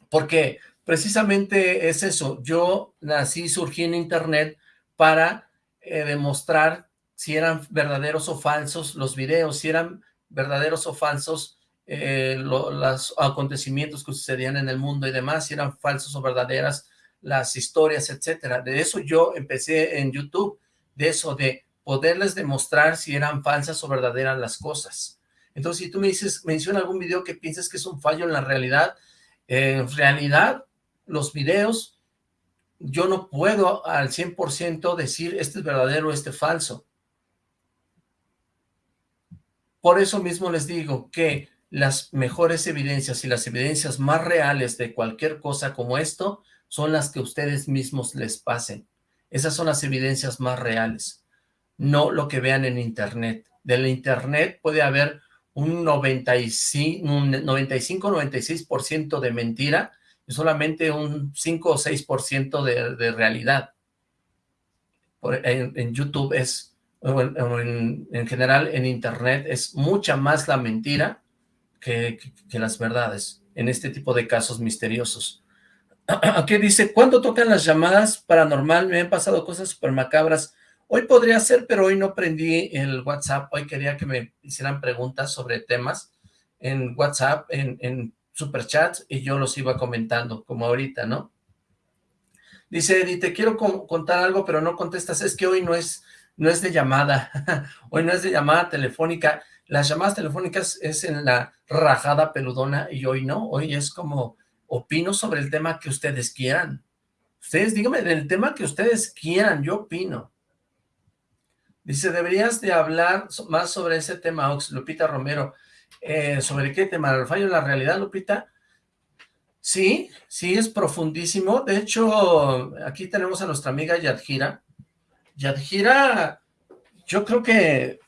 Porque precisamente es eso, yo nací, surgí en internet para eh, demostrar si eran verdaderos o falsos los videos, si eran verdaderos o falsos eh, los acontecimientos que sucedían en el mundo y demás, si eran falsos o verdaderas las historias, etcétera. De eso yo empecé en YouTube, de eso, de poderles demostrar si eran falsas o verdaderas las cosas. Entonces, si tú me dices, menciona algún video que pienses que es un fallo en la realidad, en realidad, los videos, yo no puedo al 100% decir este es verdadero, este es falso. Por eso mismo les digo que las mejores evidencias y las evidencias más reales de cualquier cosa como esto son las que ustedes mismos les pasen. Esas son las evidencias más reales, no lo que vean en internet. Del internet puede haber un 95-96% de mentira solamente un 5 o 6% de, de realidad. en YouTube es en, general en internet es mucha más la mentira que, las verdades en este tipo de casos misteriosos. Aquí dice, ¿cuándo tocan las llamadas paranormal? Me han pasado cosas súper macabras. Hoy podría ser, pero hoy no prendí el WhatsApp. Hoy quería que me hicieran preguntas sobre temas en WhatsApp, en, en Superchats, y yo los iba comentando, como ahorita, ¿no? Dice Eddie, te quiero contar algo, pero no contestas. Es que hoy no es no es de llamada, hoy no es de llamada telefónica, las llamadas telefónicas es en la rajada peludona y hoy no, hoy es como opino sobre el tema que ustedes quieran. Ustedes díganme del tema que ustedes quieran, yo opino. Dice, deberías de hablar más sobre ese tema, Ox, Lupita Romero. Eh, ¿Sobre qué tema? ¿El fallo en la realidad, Lupita? Sí, sí, es profundísimo. De hecho, aquí tenemos a nuestra amiga Yadjira, Yadjira, yo creo que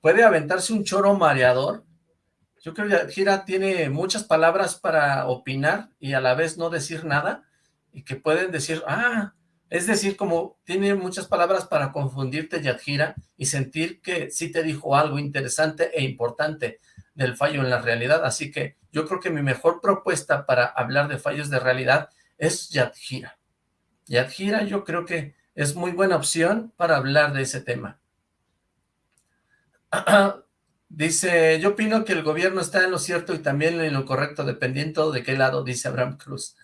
puede aventarse un choro mareador. Yo creo que Yadjira tiene muchas palabras para opinar y a la vez no decir nada, y que pueden decir, ah, es decir, como tiene muchas palabras para confundirte Yadjira y sentir que sí te dijo algo interesante e importante del fallo en la realidad, así que yo creo que mi mejor propuesta para hablar de fallos de realidad es Yadjira. Yadjira yo creo que es muy buena opción para hablar de ese tema. Dice, yo opino que el gobierno está en lo cierto y también en lo correcto, dependiendo de qué lado, dice Abraham Cruz.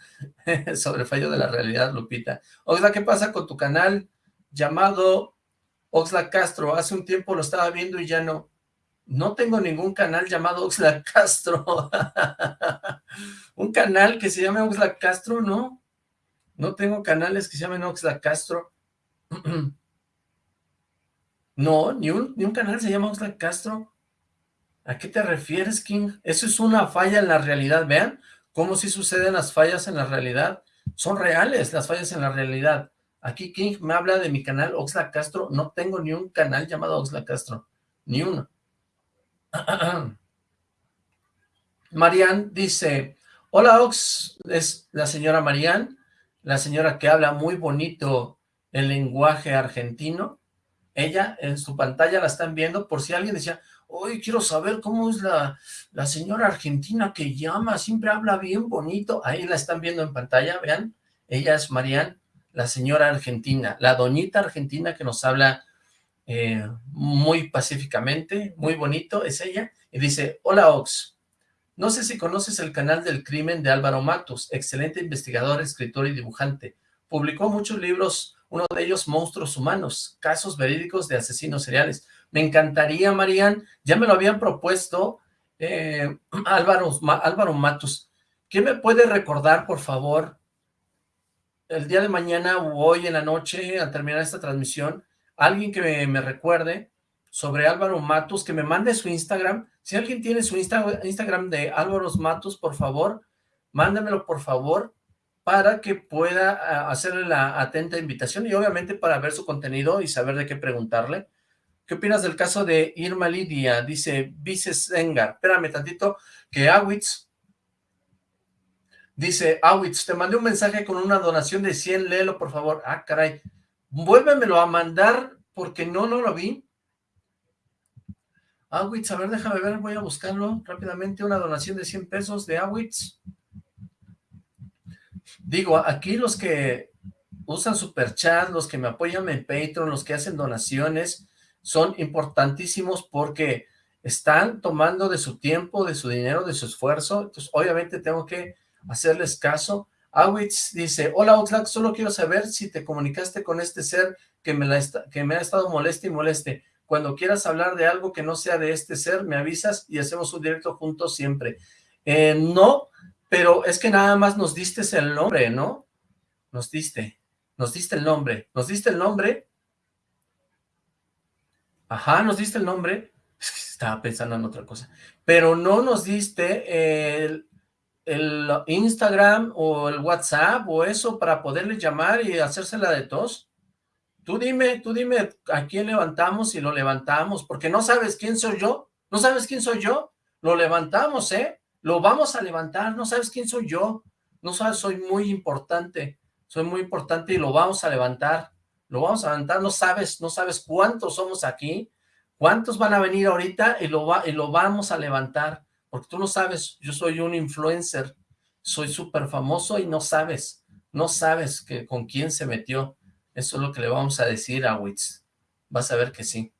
Sobre fallo de la realidad, Lupita. Oxla, ¿qué pasa con tu canal llamado Oxla Castro? Hace un tiempo lo estaba viendo y ya no. No tengo ningún canal llamado Oxla Castro. un canal que se llame Oxla Castro, ¿no? No tengo canales que se llamen Oxla Castro. No, ni un, ni un canal se llama Oxlack Castro. ¿A qué te refieres, King? Eso es una falla en la realidad. Vean cómo si suceden las fallas en la realidad. Son reales las fallas en la realidad. Aquí King me habla de mi canal Oxlack Castro. No tengo ni un canal llamado Oxlack Castro. Ni uno. Marian dice, hola Ox, es la señora Marian, la señora que habla muy bonito el lenguaje argentino. Ella en su pantalla la están viendo por si alguien decía, hoy quiero saber cómo es la, la señora argentina que llama, siempre habla bien bonito. Ahí la están viendo en pantalla, vean, ella es Marian, la señora argentina, la doñita argentina que nos habla eh, muy pacíficamente, muy bonito, es ella, y dice, hola Ox, no sé si conoces el canal del crimen de Álvaro Matos, excelente investigador, escritor y dibujante, publicó muchos libros, uno de ellos Monstruos Humanos, casos verídicos de asesinos seriales, me encantaría, Marian, ya me lo habían propuesto eh, Álvaro, Álvaro Matos, ¿qué me puede recordar, por favor, el día de mañana o hoy en la noche, al terminar esta transmisión, alguien que me, recuerde sobre Álvaro Matos, que me mande su Instagram. Si alguien tiene su Instagram de Álvaro Matos, por favor, mándamelo por favor, para que pueda hacerle la atenta invitación y obviamente para ver su contenido y saber de qué preguntarle. ¿Qué opinas del caso de Irma Lidia? Dice Vices Engar. Espérame tantito, que Awitz dice, Awitz, te mandé un mensaje con una donación de 100, léelo por favor. Ah, caray, Vuélvemelo a mandar porque no, no lo vi. Awitz, a ver, déjame ver, voy a buscarlo rápidamente, una donación de 100 pesos de Awitz. Digo, aquí los que usan Superchat, los que me apoyan en Patreon, los que hacen donaciones, son importantísimos porque están tomando de su tiempo, de su dinero, de su esfuerzo, entonces obviamente tengo que hacerles caso, Awitz dice, hola Oxlack, solo quiero saber si te comunicaste con este ser que me, ha estado moleste y moleste. Cuando quieras hablar de algo que no sea de este ser, me avisas y hacemos un directo juntos siempre. Eh, no, pero es que nada más nos diste el nombre, ¿no? Nos diste, nos diste el nombre, nos diste el nombre. Ajá, nos diste el nombre. Estaba pensando en otra cosa. Pero no nos diste el, el Instagram o el WhatsApp o eso para poderle llamar y hacérsela de tos? Tú dime, tú dime a quién levantamos y lo levantamos, porque no sabes quién soy yo, no sabes quién soy yo, lo levantamos, ¿eh? Lo vamos a levantar, no sabes quién soy yo, no sabes, soy muy importante, soy muy importante y lo vamos a levantar, lo vamos a levantar, no sabes, no sabes cuántos somos aquí, cuántos van a venir ahorita y lo, va, y lo vamos a levantar, porque tú no sabes, yo soy un influencer, soy súper famoso y no sabes, no sabes que con quién se metió. Eso es lo que le vamos a decir a Witz. Vas a ver que sí.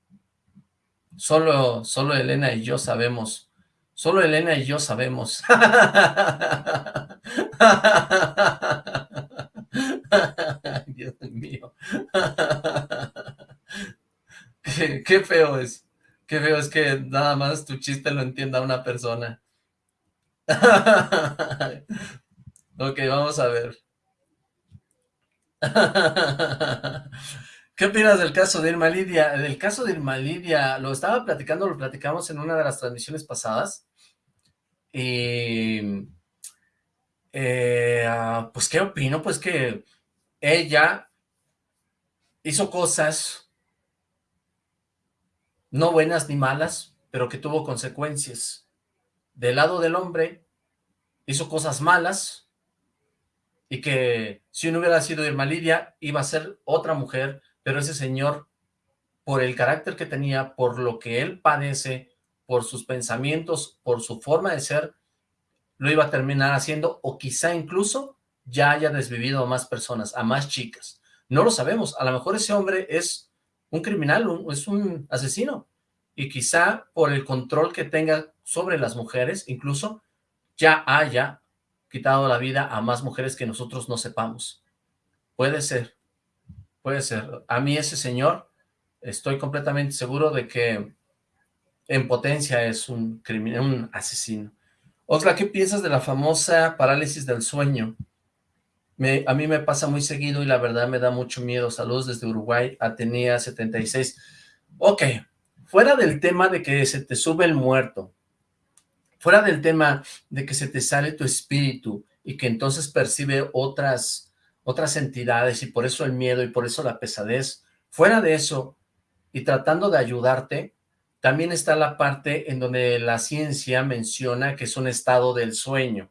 Solo, solo Elena y yo sabemos. Solo Elena y yo sabemos. Dios mío. qué, qué feo es. Qué feo es que nada más tu chiste lo entienda una persona. ok, vamos a ver. ¿Qué opinas del caso de Irma Lidia? Del caso de Irma Lidia, lo estaba platicando, lo platicamos en una de las transmisiones pasadas. Y... Eh, ah, pues, ¿qué opino? Pues que ella hizo cosas no buenas ni malas, pero que tuvo consecuencias. Del lado del hombre, hizo cosas malas, y que si no hubiera sido Irma Lidia, iba a ser otra mujer, pero ese señor, por el carácter que tenía, por lo que él padece, por sus pensamientos, por su forma de ser, lo iba a terminar haciendo, o quizá incluso ya haya desvivido a más personas, a más chicas. No lo sabemos, a lo mejor ese hombre es un criminal, es un asesino, y quizá por el control que tenga sobre las mujeres, incluso ya haya quitado la vida a más mujeres que nosotros no sepamos. Puede ser, puede ser. A mí ese señor, estoy completamente seguro de que en potencia es un criminal, un asesino. Otra, ¿qué piensas de la famosa parálisis del sueño? A mí me pasa muy seguido y la verdad me da mucho miedo. Saludos desde Uruguay, Atenea 76. Ok, fuera del tema de que se te sube el muerto, fuera del tema de que se te sale tu espíritu y que entonces percibe otras, otras entidades y por eso el miedo y por eso la pesadez, fuera de eso y tratando de ayudarte, también está la parte en donde la ciencia menciona que es un estado del sueño.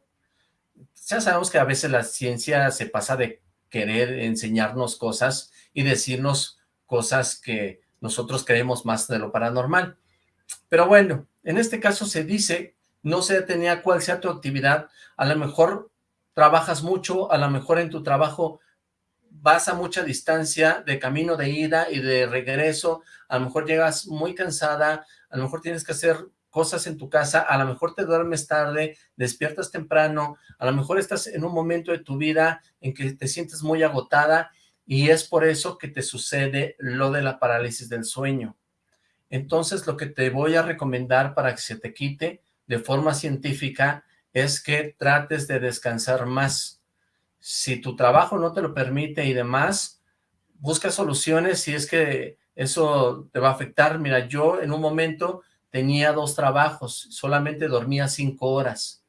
Ya sabemos que a veces la ciencia se pasa de querer enseñarnos cosas y decirnos cosas que nosotros creemos más de lo paranormal. Pero bueno, en este caso se dice, no sé tenía cuál sea tu actividad, a lo mejor trabajas mucho, a lo mejor en tu trabajo vas a mucha distancia de camino de ida y de regreso, a lo mejor llegas muy cansada, a lo mejor tienes que hacer cosas en tu casa, a lo mejor te duermes tarde, despiertas temprano, a lo mejor estás en un momento de tu vida en que te sientes muy agotada y es por eso que te sucede lo de la parálisis del sueño. Entonces lo que te voy a recomendar para que se te quite de forma científica es que trates de descansar más, si tu trabajo no te lo permite y demás, busca soluciones si es que eso te va a afectar. Mira, yo en un momento tenía dos trabajos, solamente dormía cinco horas.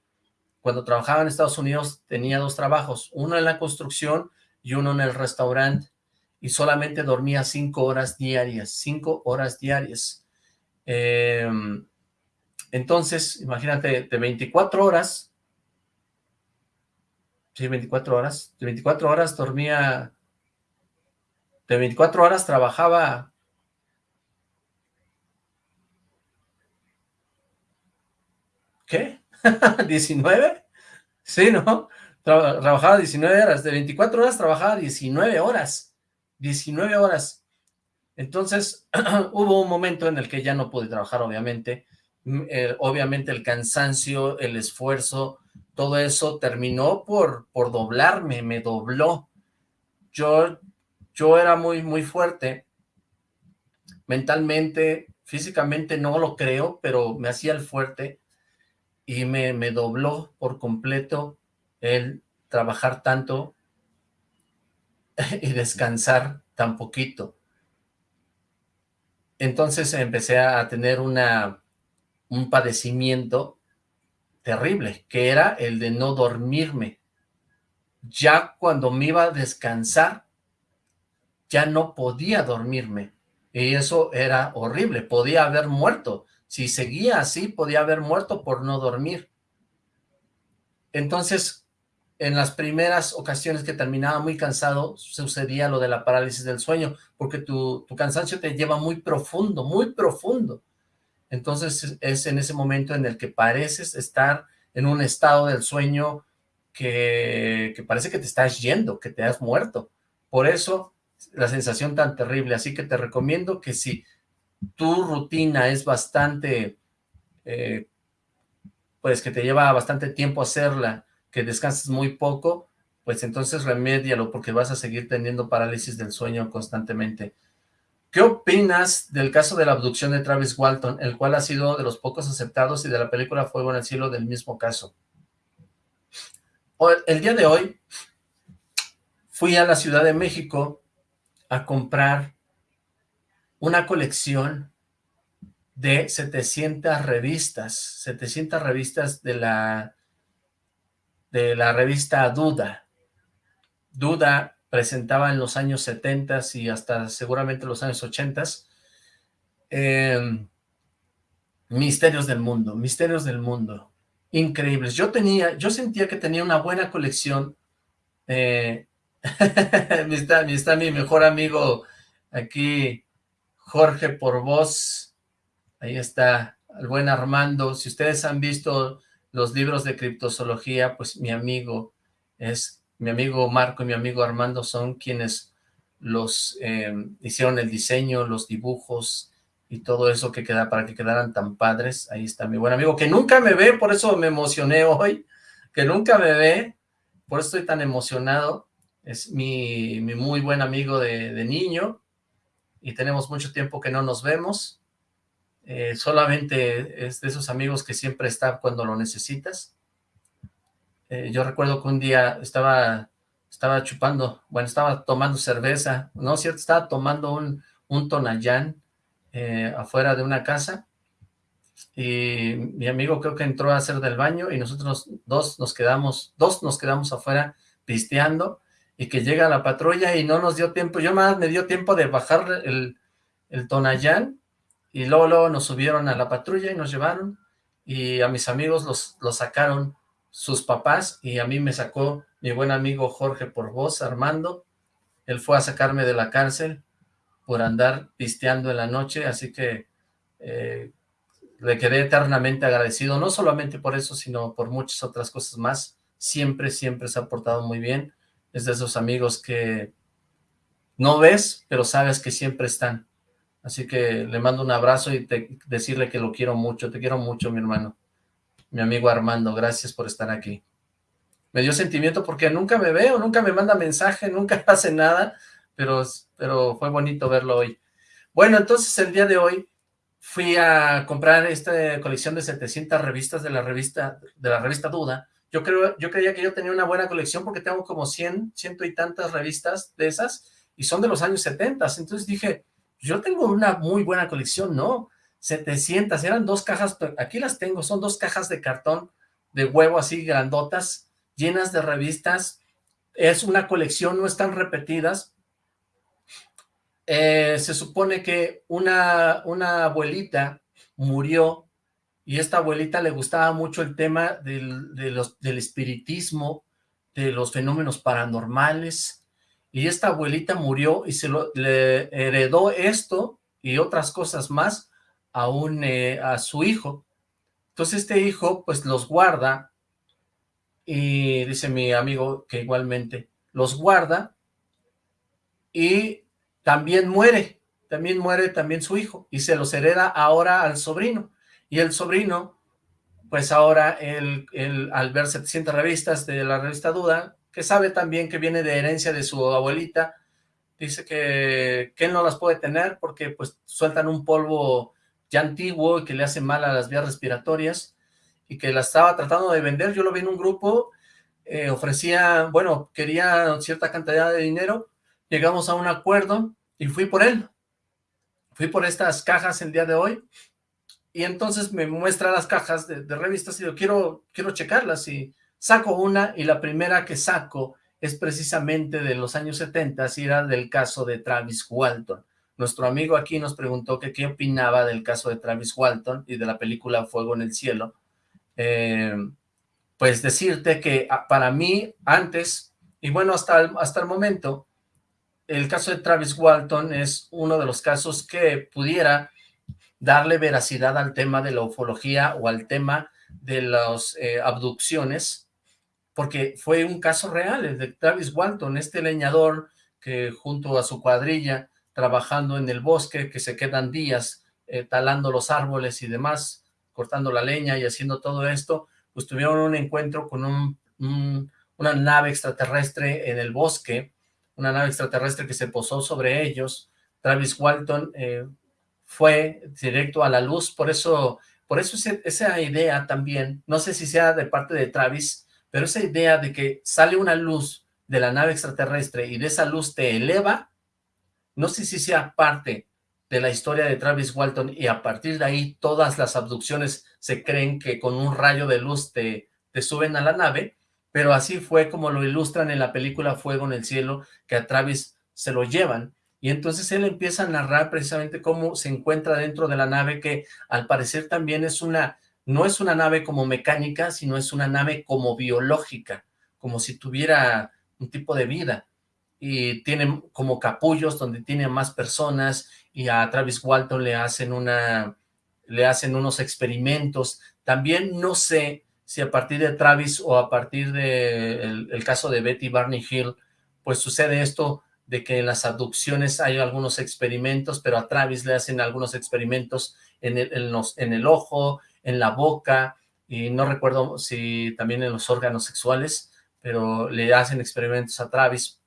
Cuando trabajaba en Estados Unidos tenía dos trabajos, uno en la construcción y uno en el restaurante, y solamente dormía cinco horas diarias, cinco horas diarias. Em, entonces, imagínate, de 24 horas, Sí, 24 horas. De 24 horas dormía... De 24 horas trabajaba... ¿Qué? ¿19? Sí, ¿no? trabajaba 19 horas. De 24 horas trabajaba 19 horas. 19 horas. Entonces, hubo un momento en el que ya no pude trabajar, obviamente. Mm, obviamente el cansancio, el esfuerzo, todo eso terminó por, por doblarme, me dobló. Yo, yo era muy, muy fuerte, mentalmente, físicamente no lo creo, pero me hacía el fuerte y me, me dobló por completo el trabajar tanto y descansar tan poquito. Entonces empecé a tener una, un padecimiento terrible, que era el de no dormirme. Ya cuando me iba a descansar, ya no podía dormirme. Y eso era horrible, podía haber muerto. Si seguía así, podía haber muerto por no dormir. Entonces, en las primeras ocasiones que terminaba muy cansado, sucedía lo de la parálisis del sueño, porque tu, tu cansancio te lleva muy profundo, muy profundo. Entonces es en ese momento en el que pareces estar en un estado del sueño que, parece que te estás yendo, que te has muerto. Por eso la sensación tan terrible. Así que te recomiendo que si tu rutina es bastante, eh, pues que te lleva bastante tiempo hacerla, que descansas muy poco, pues entonces remédialo porque vas a seguir teniendo parálisis del sueño constantemente. ¿Qué opinas del caso de la abducción de Travis Walton, el cual ha sido de los pocos aceptados y de la película Fuego en el Cielo del mismo caso? El día de hoy fui a la Ciudad de México a comprar una colección de 700 revistas, 700 revistas de la, de la revista Duda. Duda presentaba en los años 70 y hasta seguramente los años 80 em, misterios del mundo, misterios del mundo, increíbles. Yo tenía, yo sentía que tenía una buena colección. Eh, está, está mi mejor amigo aquí, Jorge por voz. Ahí está el buen Armando. Si ustedes han visto los libros de criptozoología, pues mi amigo es mi amigo Marco y mi amigo Armando son quienes los eh, hicieron el diseño, los dibujos y todo eso que queda para que quedaran tan padres. Ahí está mi buen amigo, que nunca me ve, por eso me emocioné hoy, que nunca me ve, por eso estoy tan emocionado. Es mi, muy buen amigo de, niño y tenemos mucho tiempo que no nos vemos. Eh, solamente es de esos amigos que siempre está cuando lo necesitas. Eh, yo recuerdo que un día estaba, estaba chupando, bueno, estaba tomando cerveza, ¿no es cierto? Estaba tomando un, un tonayán eh, afuera de una casa y mi amigo creo que entró a hacer del baño y nosotros dos nos quedamos, dos nos quedamos afuera pisteando y que llega la patrulla y no nos dio tiempo, yo más me dio tiempo de bajar el, el tonayán y luego, luego nos subieron a la patrulla y nos llevaron, y a mis amigos los, los sacaron sus papás, y a mí me sacó mi buen amigo Jorge por voz, Armando, él fue a sacarme de la cárcel por andar pisteando en la noche, así que eh, le quedé eternamente agradecido, no solamente por eso, sino por muchas otras cosas más, siempre, siempre se ha portado muy bien, es de esos amigos que no ves, pero sabes que siempre están, así que le mando un abrazo y decirle que lo quiero mucho, te quiero mucho mi hermano, mi amigo Armando, gracias por estar aquí. Me dio sentimiento porque nunca me veo, nunca me manda mensaje, nunca hace nada, pero, pero fue bonito verlo hoy. Bueno, entonces el día de hoy fui a comprar esta colección de 700 revistas de la revista de la revista Duda. Yo creo yo creía que yo tenía una buena colección porque tengo como 100, ciento y tantas revistas de esas y son de los años 70. Entonces dije, yo tengo una muy buena colección, ¿no? 700, eran dos cajas, aquí las tengo, son dos cajas de cartón de huevo así grandotas, llenas de revistas. Es una colección, no están repetidas, eh, se supone que una, una abuelita murió y esta abuelita le gustaba mucho el tema del, del espiritismo, de los fenómenos paranormales, y esta abuelita murió y se lo, le heredó esto y otras cosas más a, un, eh, a su hijo. Entonces este hijo pues los guarda y dice mi amigo que igualmente los guarda y también muere, también muere también su hijo, y se los hereda ahora al sobrino, y el sobrino, pues ahora, él, al ver 700 revistas de la revista Duda, que sabe también que viene de herencia de su abuelita, dice que, que él no las puede tener porque pues sueltan un polvo ya antiguo que le hace mal a las vías respiratorias, y que la estaba tratando de vender, yo lo vi en un grupo, eh, ofrecía, bueno, quería cierta cantidad de dinero, llegamos a un acuerdo, y fui por él. Fui por estas cajas el día de hoy y entonces me muestra las cajas de, revistas y yo quiero, quiero checarlas y saco una y la primera que saco es precisamente de los años 70 y era del caso de Travis Walton. Nuestro amigo aquí nos preguntó que qué opinaba del caso de Travis Walton y de la película Fuego en el Cielo. Eh, pues decirte que ah, para mí antes, y bueno, hasta hasta el momento, el caso de Travis Walton es uno de los casos que pudiera darle veracidad al tema de la ufología o al tema de las eh, abducciones, porque fue un caso real, el de Travis Walton, este leñador que junto a su cuadrilla, trabajando en el bosque, que se quedan días eh, talando los árboles y demás, cortando la leña y haciendo todo esto, pues tuvieron un encuentro con una nave extraterrestre en el bosque, una nave extraterrestre que se posó sobre ellos. Travis Walton eh, fue directo a la luz, por eso, por eso esa idea también, no sé si sea de parte de Travis, pero esa idea de que sale una luz de la nave extraterrestre y de esa luz te eleva, no sé si sea parte de la historia de Travis Walton y a partir de ahí todas las abducciones se creen que con un rayo de luz te, te suben a la nave, pero así fue como lo ilustran en la película Fuego en el Cielo, que a Travis se lo llevan, y entonces él empieza a narrar precisamente cómo se encuentra dentro de la nave, que al parecer también es una, no es una nave como mecánica, sino es una nave como biológica, como si tuviera un tipo de vida, y tiene como capullos donde tiene más personas, y a Travis Walton le hacen una, le hacen unos experimentos, también no sé si a partir de Travis o a partir del de el, caso de Betty Barney Hill, pues sucede esto de que en las abducciones hay algunos experimentos, pero a Travis le hacen algunos experimentos en el, en los, en el ojo, en la boca, y no recuerdo si también en los órganos sexuales, pero le hacen experimentos a Travis.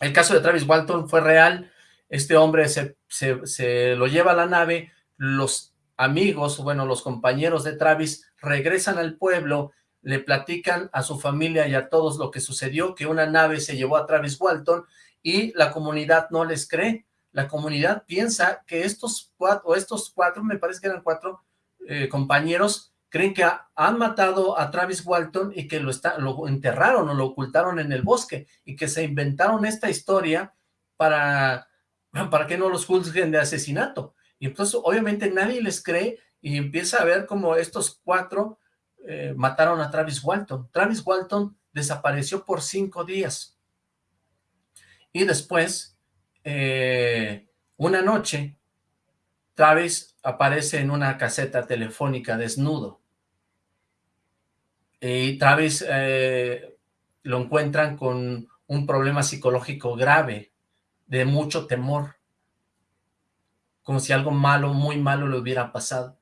El caso de Travis Walton fue real, este hombre se, se, se lo lleva a la nave, los amigos, bueno, los compañeros de Travis regresan al pueblo, le platican a su familia y a todos lo que sucedió, que una nave se llevó a Travis Walton y la comunidad no les cree. La comunidad piensa que estos cuatro, estos cuatro, me parece que eran cuatro eh, compañeros, creen que han matado a Travis Walton y que lo, está, lo enterraron o lo ocultaron en el bosque y que se inventaron esta historia para, para que no los juzguen de asesinato Y entonces obviamente nadie les cree y empieza a ver como estos cuatro eh, mataron a Travis Walton. Travis Walton desapareció por cinco días. Y después, eh, una noche, Travis aparece en una caseta telefónica desnudo. Y Travis eh, lo encuentran con un problema psicológico grave, de mucho temor, como si algo malo, muy malo le hubiera pasado.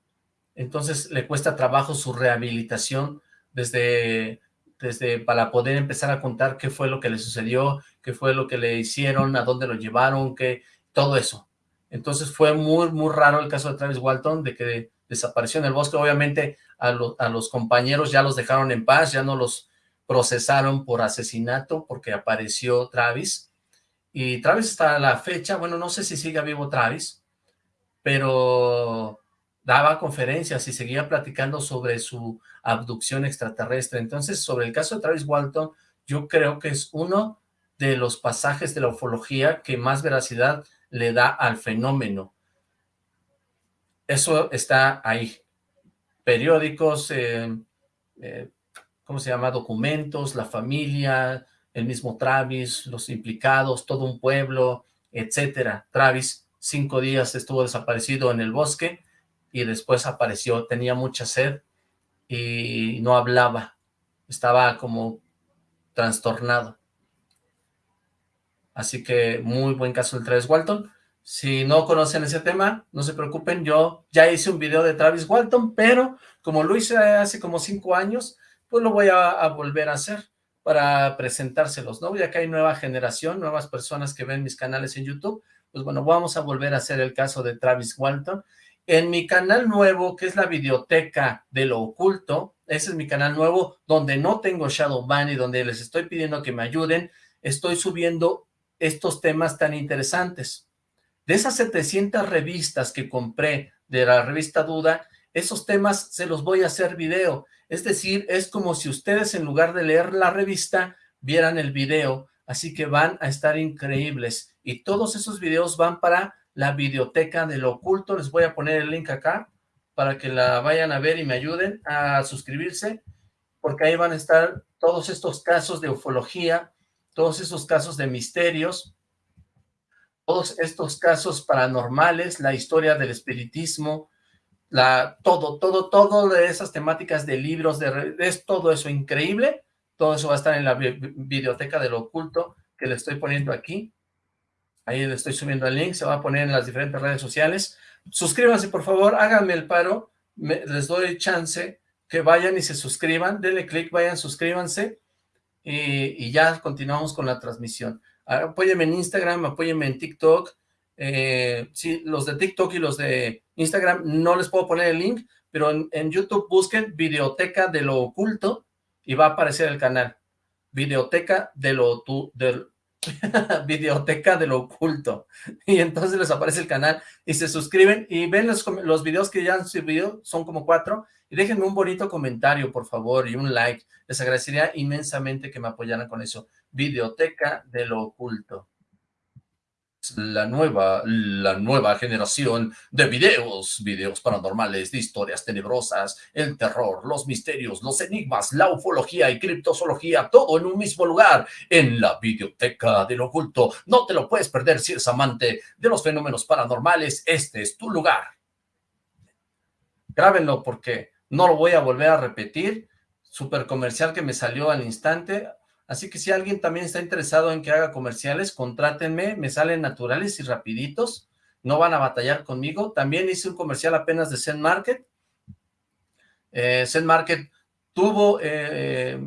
Entonces le cuesta trabajo su rehabilitación desde, desde para poder empezar a contar qué fue lo que le sucedió, qué fue lo que le hicieron, a dónde lo llevaron, qué, todo eso. Entonces fue muy, muy raro el caso de Travis Walton, de que desapareció en el bosque. Obviamente a, a los compañeros ya los dejaron en paz, ya no los procesaron por asesinato porque apareció Travis. Y Travis hasta la fecha, bueno, no sé si sigue vivo Travis, pero daba conferencias y seguía platicando sobre su abducción extraterrestre. Entonces, sobre el caso de Travis Walton, yo creo que es uno de los pasajes de la ufología que más veracidad le da al fenómeno. Eso está ahí. Periódicos, eh, eh, ¿cómo se llama? Documentos, la familia, el mismo Travis, los implicados, todo un pueblo, etcétera. Travis, cinco días estuvo desaparecido en el bosque y después apareció, tenía mucha sed y no hablaba, estaba como trastornado. Así que muy buen caso del Travis Walton. Si no conocen ese tema, no se preocupen, yo ya hice un video de Travis Walton, pero como lo hice hace como cinco años, pues lo voy a, volver a hacer para presentárselos, ¿no? Ya que hay nueva generación, nuevas personas que ven mis canales en YouTube, pues bueno, vamos a volver a hacer el caso de Travis Walton. En mi canal nuevo, que es la Videoteca de lo Oculto, ese es mi canal nuevo, donde no tengo Shadow Ban y donde les estoy pidiendo que me ayuden, estoy subiendo estos temas tan interesantes. De esas 700 revistas que compré de la revista Duda, esos temas se los voy a hacer video. Es decir, es como si ustedes en lugar de leer la revista, vieran el video, así que van a estar increíbles. Y todos esos videos van para la videoteca de lo oculto. Les voy a poner el link acá para que la vayan a ver y me ayuden a suscribirse, porque ahí van a estar todos estos casos de ufología, todos esos casos de misterios, todos estos casos paranormales, la historia del espiritismo, la, todo, todo, todo de esas temáticas de libros, de, es todo eso increíble, todo eso va a estar en la biblioteca de lo oculto que le estoy poniendo aquí, ahí le estoy subiendo el link, se va a poner en las diferentes redes sociales, suscríbanse por favor, háganme el paro, les doy chance que vayan y se suscriban, denle clic, vayan, suscríbanse, y, y ya continuamos con la transmisión. Apóyenme en Instagram, apóyenme en TikTok, eh, sí, los de TikTok y los de Instagram no les puedo poner el link, pero en, YouTube busquen Videoteca de lo Oculto y va a aparecer el canal. Videoteca de lo, tu, del, Videoteca de lo Oculto. Y entonces les aparece el canal y se suscriben y ven los videos que ya han subido, son como cuatro, y déjenme un bonito comentario, por favor, y un like. Les agradecería inmensamente que me apoyaran con eso. Videoteca de lo Oculto la nueva, la nueva generación de videos, videos paranormales, de historias tenebrosas, el terror, los misterios, los enigmas, la ufología y criptozoología, todo en un mismo lugar, en la videoteca del oculto. No te lo puedes perder si eres amante de los fenómenos paranormales, este es tu lugar. Grábenlo porque no lo voy a volver a repetir, super comercial que me salió al instante, Así que si alguien también está interesado en que haga comerciales, contrátenme, me salen naturales y rapiditos, no van a batallar conmigo. También hice un comercial apenas de Zen Market. Eh, Zen Market tuvo, eh,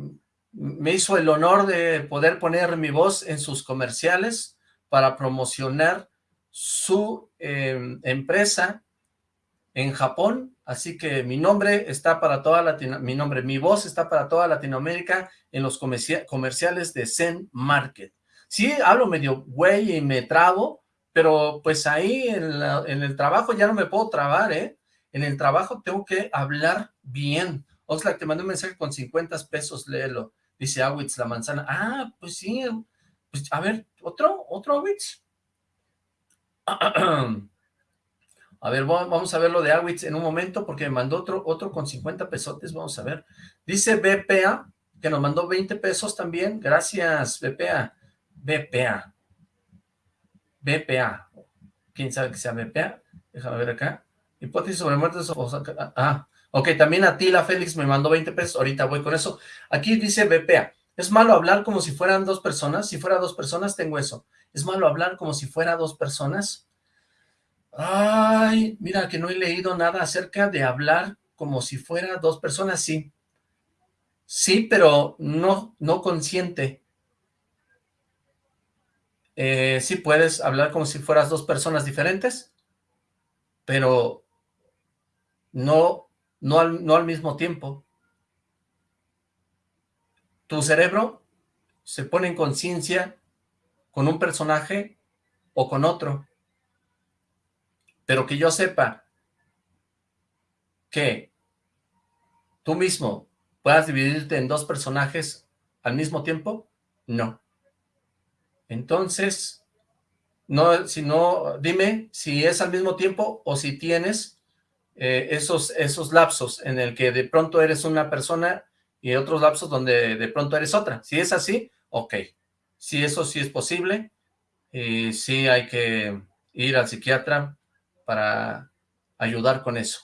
me hizo el honor de poder poner mi voz en sus comerciales para promocionar su eh, empresa en Japón, así que mi nombre está para toda Latino, mi nombre, mi voz está para toda Latinoamérica en los comerciales de Zen Market. Sí, hablo medio güey y me trabo, pero pues ahí en, en, el trabajo ya no me puedo trabar, ¿eh? En el trabajo tengo que hablar bien. Oxlack, te mandé un mensaje con 50 pesos, léelo. Dice Awitz, la manzana. Ah, pues sí. Pues, a ver, ¿otro? ¿Otro Awitz? A ver, vamos a ver lo de Awitz en un momento porque me mandó otro, otro con 50 pesotes, vamos a ver. Dice BPA, que nos mandó 20 pesos también. Gracias, BPA. BPA. BPA. ¿Quién sabe que sea BPA? Déjame ver acá. Hipótesis sobre muerte Ah, ah, ok, también a ti la Félix me mandó 20 pesos. Ahorita voy con eso. Aquí dice BPA. ¿Es malo hablar como si fueran dos personas? Si fuera dos personas, tengo eso. ¿Es malo hablar como si fuera dos personas? Ay, mira que no he leído nada acerca de hablar como si fuera dos personas, sí. Sí, pero no, no consciente. Eh, sí puedes hablar como si fueras dos personas diferentes, pero no, no, al, no al mismo tiempo. Tu cerebro se pone en conciencia con un personaje o con otro. Pero que yo sepa que tú mismo puedas dividirte en dos personajes al mismo tiempo, no. Entonces, no, si no, dime si es al mismo tiempo o si tienes eh, esos, esos lapsos en el que de pronto eres una persona y otros lapsos donde de pronto eres otra. Si es así, ok. Si eso sí es posible, y sí hay que ir al psiquiatra para ayudar con eso.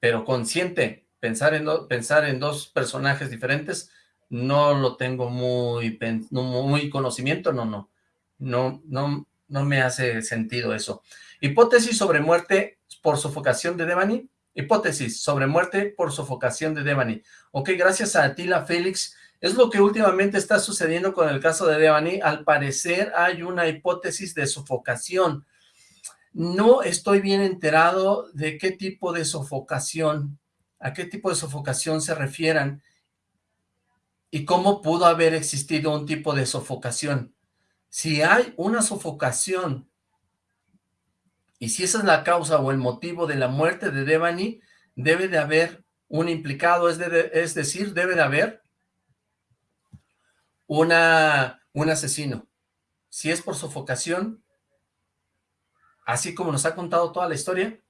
Pero consciente, pensar en, pensar en dos personajes diferentes, no lo tengo muy, muy conocimiento, no, no, no, no, no me hace sentido eso. Hipótesis sobre muerte por sofocación de Devani, hipótesis sobre muerte por sofocación de Devani. Ok, gracias a ti, la Félix, es lo que últimamente está sucediendo con el caso de Devani, al parecer hay una hipótesis de sofocación, no estoy bien enterado de qué tipo de sofocación, a qué tipo de sofocación se refieran y cómo pudo haber existido un tipo de sofocación. Si hay una sofocación y si esa es la causa o el motivo de la muerte de Devani, debe de haber un implicado, es, es decir, debe de haber una, un asesino. Si es por sofocación, así como nos ha contado toda la historia,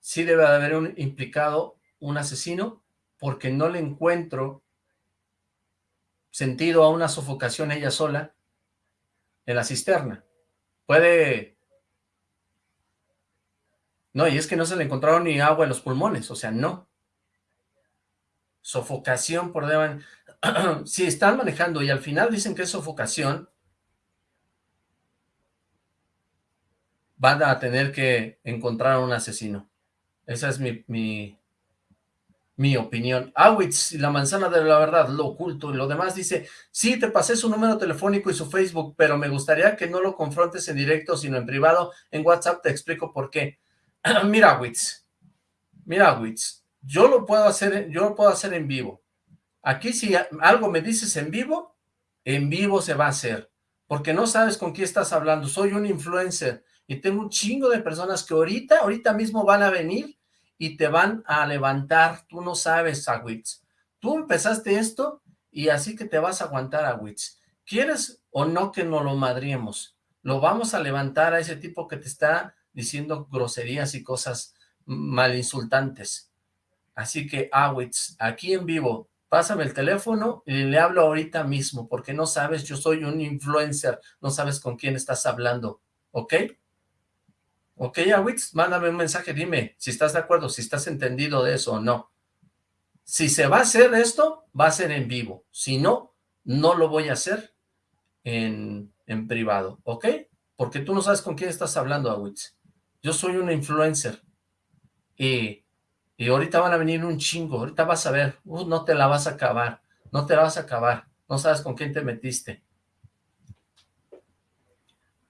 sí debe de haber un implicado, un asesino, porque no le encuentro sentido a una sofocación ella sola en la cisterna. Puede... No, y es que no se le encontraron ni agua en los pulmones, o sea, no. Sofocación por deban... si están manejando y al final dicen que es sofocación, van a tener que encontrar a un asesino. Esa es mi, mi, mi opinión. Awitz, la manzana de la verdad, lo oculto. Y lo demás dice, sí, te pasé su número telefónico y su Facebook, pero me gustaría que no lo confrontes en directo, sino en privado. En WhatsApp te explico por qué. mira, Awitz, mira, Awitz, yo lo puedo hacer, yo lo puedo hacer en vivo. Aquí si algo me dices en vivo, en vivo se va a hacer, porque no sabes con quién estás hablando. Soy un influencer y tengo un chingo de personas que ahorita, ahorita mismo van a venir y te van a levantar. Tú no sabes, Awitz. Tú empezaste esto y así que te vas a aguantar, Awitz. ¿Quieres o no que nos lo madriemos? Lo vamos a levantar a ese tipo que te está diciendo groserías y cosas mal insultantes. Así que, Awitz, aquí en vivo, pásame el teléfono y le hablo ahorita mismo, porque no sabes, yo soy un influencer, no sabes con quién estás hablando, ¿ok? Ok, Awitz, mándame un mensaje, dime si estás de acuerdo, si estás entendido de eso o no. Si se va a hacer esto, va a ser en vivo. Si no, no lo voy a hacer en, en privado, ¿ok? Porque tú no sabes con quién estás hablando, Awitz. Yo soy un influencer. Y, y ahorita van a venir un chingo. Ahorita vas a ver. Uh, no te la vas a acabar. No te la vas a acabar. No sabes con quién te metiste.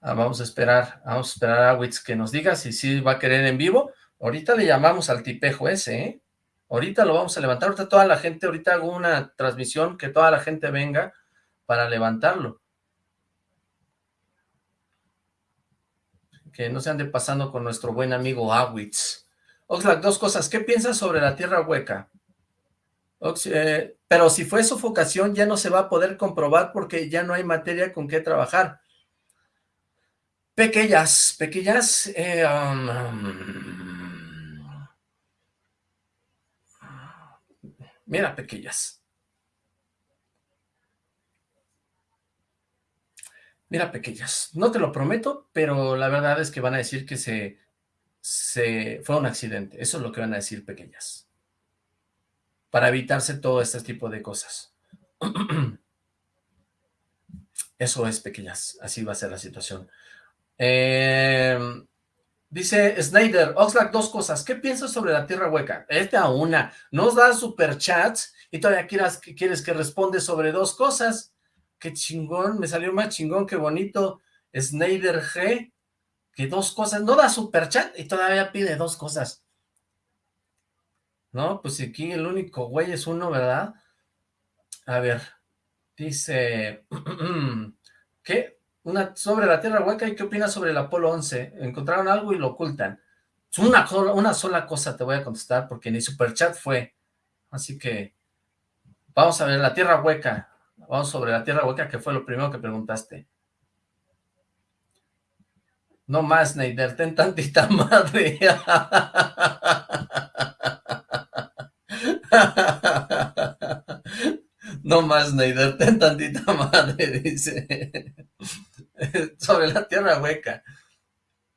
Ah, vamos a esperar, vamos a esperar a Witz que nos diga si sí va a querer en vivo. Ahorita le llamamos al tipejo ese, ¿eh? Ahorita lo vamos a levantar, ahorita toda la gente, ahorita hago una transmisión que toda la gente venga para levantarlo. Que no se ande pasando con nuestro buen amigo Awitz. Oxlack, dos cosas. ¿Qué piensas sobre la tierra hueca? Eh, pero si fue sofocación ya no se va a poder comprobar porque ya no hay materia con qué trabajar. Pequeñas, pequeñas, eh, um, um, mira, pequeñas. Mira, pequeñas, no te lo prometo, pero la verdad es que van a decir que se, se fue un accidente. Eso es lo que van a decir, pequeñas. Para evitarse todo este tipo de cosas. Eso es, pequeñas. Así va a ser la situación. Eh, dice Snyder, Oxlack, dos cosas. ¿Qué piensas sobre la tierra hueca? Esta una. Nos da superchats y todavía quieras, quieres que responde sobre dos cosas. Qué chingón, me salió más chingón, qué bonito. Snyder G, que dos cosas. No da superchat y todavía pide dos cosas. No, pues aquí el único güey es uno, ¿verdad? A ver, dice... ¿Qué? Una, sobre la Tierra Hueca, ¿y qué opinas sobre el Apolo 11? Encontraron algo y lo ocultan. Una, una sola cosa te voy a contestar, porque ni Superchat fue. Así que, vamos a ver, la Tierra Hueca. Vamos sobre la Tierra Hueca, que fue lo primero que preguntaste. No más, Neider, ten tantita madre. No más, Neider, ten tantita madre, dice. Sobre la tierra hueca.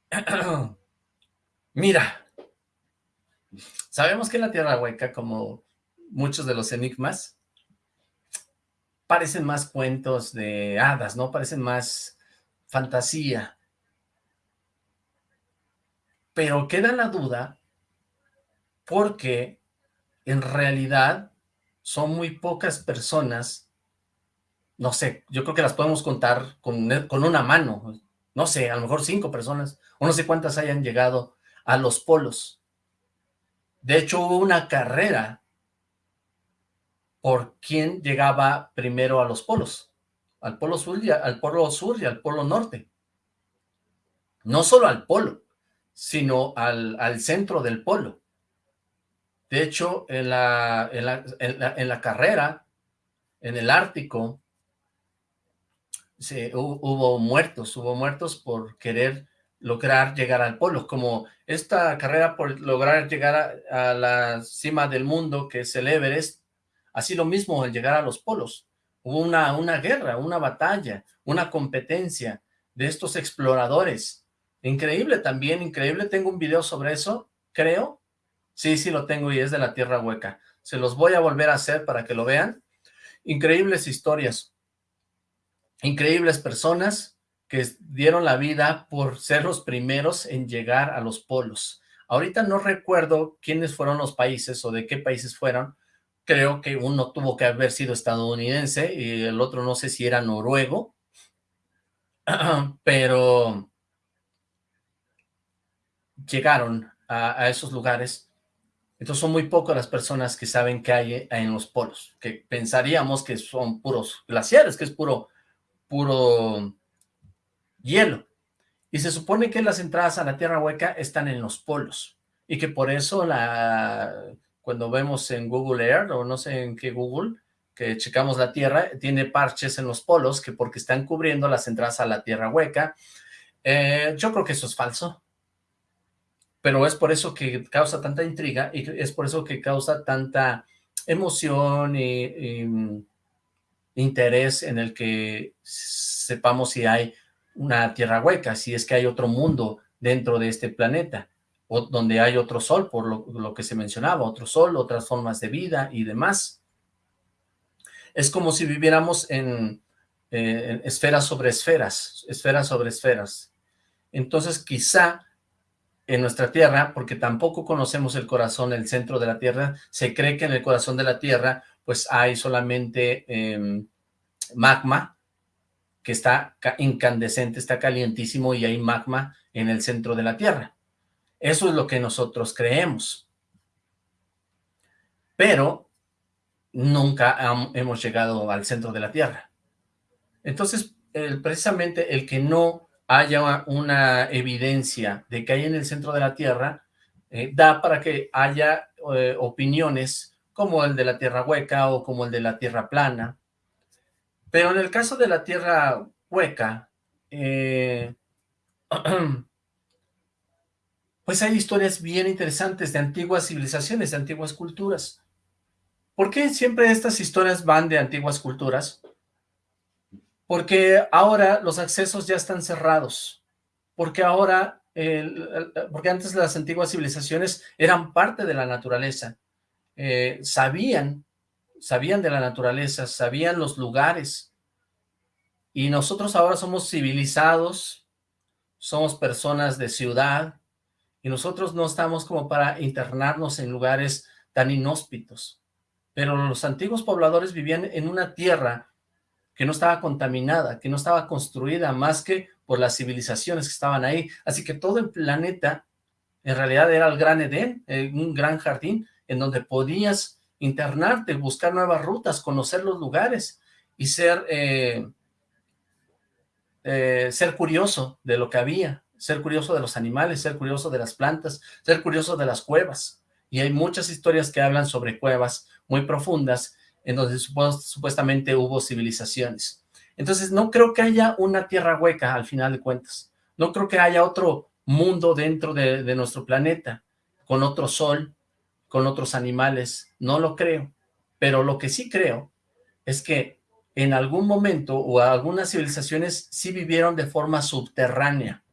Mira, sabemos que la tierra hueca, como muchos de los enigmas, parecen más cuentos de hadas, ¿no? Parecen más fantasía. Pero queda la duda porque en realidad son muy pocas personas, no sé, yo creo que las podemos contar con, con una mano, no sé, a lo mejor cinco personas, o no sé cuántas hayan llegado a los polos. De hecho, hubo una carrera por quién llegaba primero a los polos, al polo sur y al polo sur y al polo norte. No solo al polo, sino al, al centro del polo. De hecho, en la, en la, carrera, en el Ártico, se, hubo, muertos, hubo muertos por querer lograr llegar al polo, como esta carrera por lograr llegar a, la cima del mundo, que es el Everest, así lo mismo el llegar a los polos. Hubo una, una guerra, una batalla, una competencia de estos exploradores. Increíble también, increíble. Tengo un video sobre eso, creo, Sí, sí lo tengo y es de la Tierra Hueca. Se los voy a volver a hacer para que lo vean. Increíbles historias. Increíbles personas que dieron la vida por ser los primeros en llegar a los polos. Ahorita no recuerdo quiénes fueron los países o de qué países fueron. Creo que uno tuvo que haber sido estadounidense y el otro no sé si era noruego. Pero llegaron a, a esos lugares entonces son muy pocas las personas que saben que hay en los polos, que pensaríamos que son puros glaciares, que es puro, puro hielo. Y se supone que las entradas a la Tierra Hueca están en los polos, y que por eso la, cuando vemos en Google Earth, o no sé en qué Google, que checamos la Tierra, tiene parches en los polos, que porque están cubriendo las entradas a la Tierra Hueca. Eh, yo creo que eso es falso pero es por eso que causa tanta intriga y es por eso que causa tanta emoción y, mm, interés en el que sepamos si hay una tierra hueca, si es que hay otro mundo dentro de este planeta, o donde hay otro sol, por lo, que se mencionaba, otro sol, otras formas de vida y demás. Es como si viviéramos en, eh, en esferas sobre esferas, esferas sobre esferas. Entonces quizá en nuestra Tierra, porque tampoco conocemos el corazón, el centro de la Tierra, se cree que en el corazón de la Tierra, pues hay solamente em, magma, que está incandescente, está calientísimo y hay magma en el centro de la Tierra. Eso es lo que nosotros creemos. Pero nunca hemos llegado al centro de la Tierra. Entonces, precisamente el que no haya una evidencia de que hay en el centro de la Tierra, eh, da para que haya eh, opiniones como el de la Tierra hueca o como el de la Tierra plana. Pero en el caso de la Tierra hueca, eh, pues hay historias bien interesantes de antiguas civilizaciones, de antiguas culturas. ¿Por qué siempre estas historias van de antiguas culturas? Porque ahora los accesos ya están cerrados, porque ahora, porque antes las antiguas civilizaciones eran parte de la naturaleza, eh, sabían, sabían de la naturaleza, sabían los lugares, y nosotros ahora somos civilizados, somos personas de ciudad, y nosotros no estamos como para internarnos en lugares tan inhóspitos. Pero los antiguos pobladores vivían en una tierra que no estaba contaminada, que no estaba construida más que por las civilizaciones que estaban ahí, así que todo el planeta en realidad era el gran Edén, eh, un gran jardín en donde podías internarte, buscar nuevas rutas, conocer los lugares y ser, eh, eh, ser curioso de lo que había, ser curioso de los animales, ser curioso de las plantas, ser curioso de las cuevas. Y hay muchas historias que hablan sobre cuevas, muy profundas, en donde supuestamente hubo civilizaciones. Entonces, no creo que haya una tierra hueca, al final de cuentas. No creo que haya otro mundo dentro de, de nuestro planeta, con otro sol, con otros animales. No lo creo. Pero lo que sí creo es que en algún momento o algunas civilizaciones sí vivieron de forma subterránea.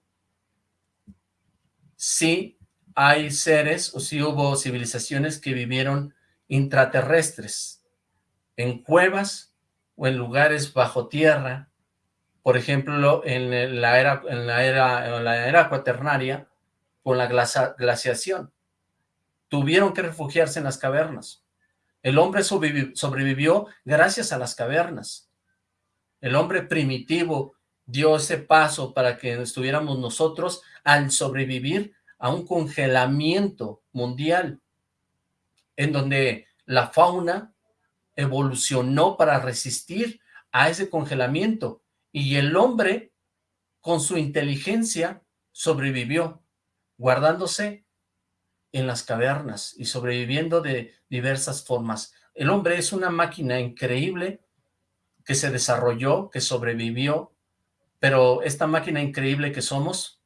Sí hay seres o sí hubo civilizaciones que vivieron intraterrestres, en cuevas o en lugares bajo tierra, por ejemplo, en la era, en la era, en la era cuaternaria, con la glaciación. Tuvieron que refugiarse en las cavernas. El hombre sobrevivió gracias a las cavernas. El hombre primitivo dio ese paso para que estuviéramos nosotros al sobrevivir a un congelamiento mundial en donde la fauna evolucionó para resistir a ese congelamiento y el hombre con su inteligencia sobrevivió, guardándose en las cavernas y sobreviviendo de diversas formas. El hombre es una máquina increíble que se desarrolló, que sobrevivió, pero esta máquina increíble que somos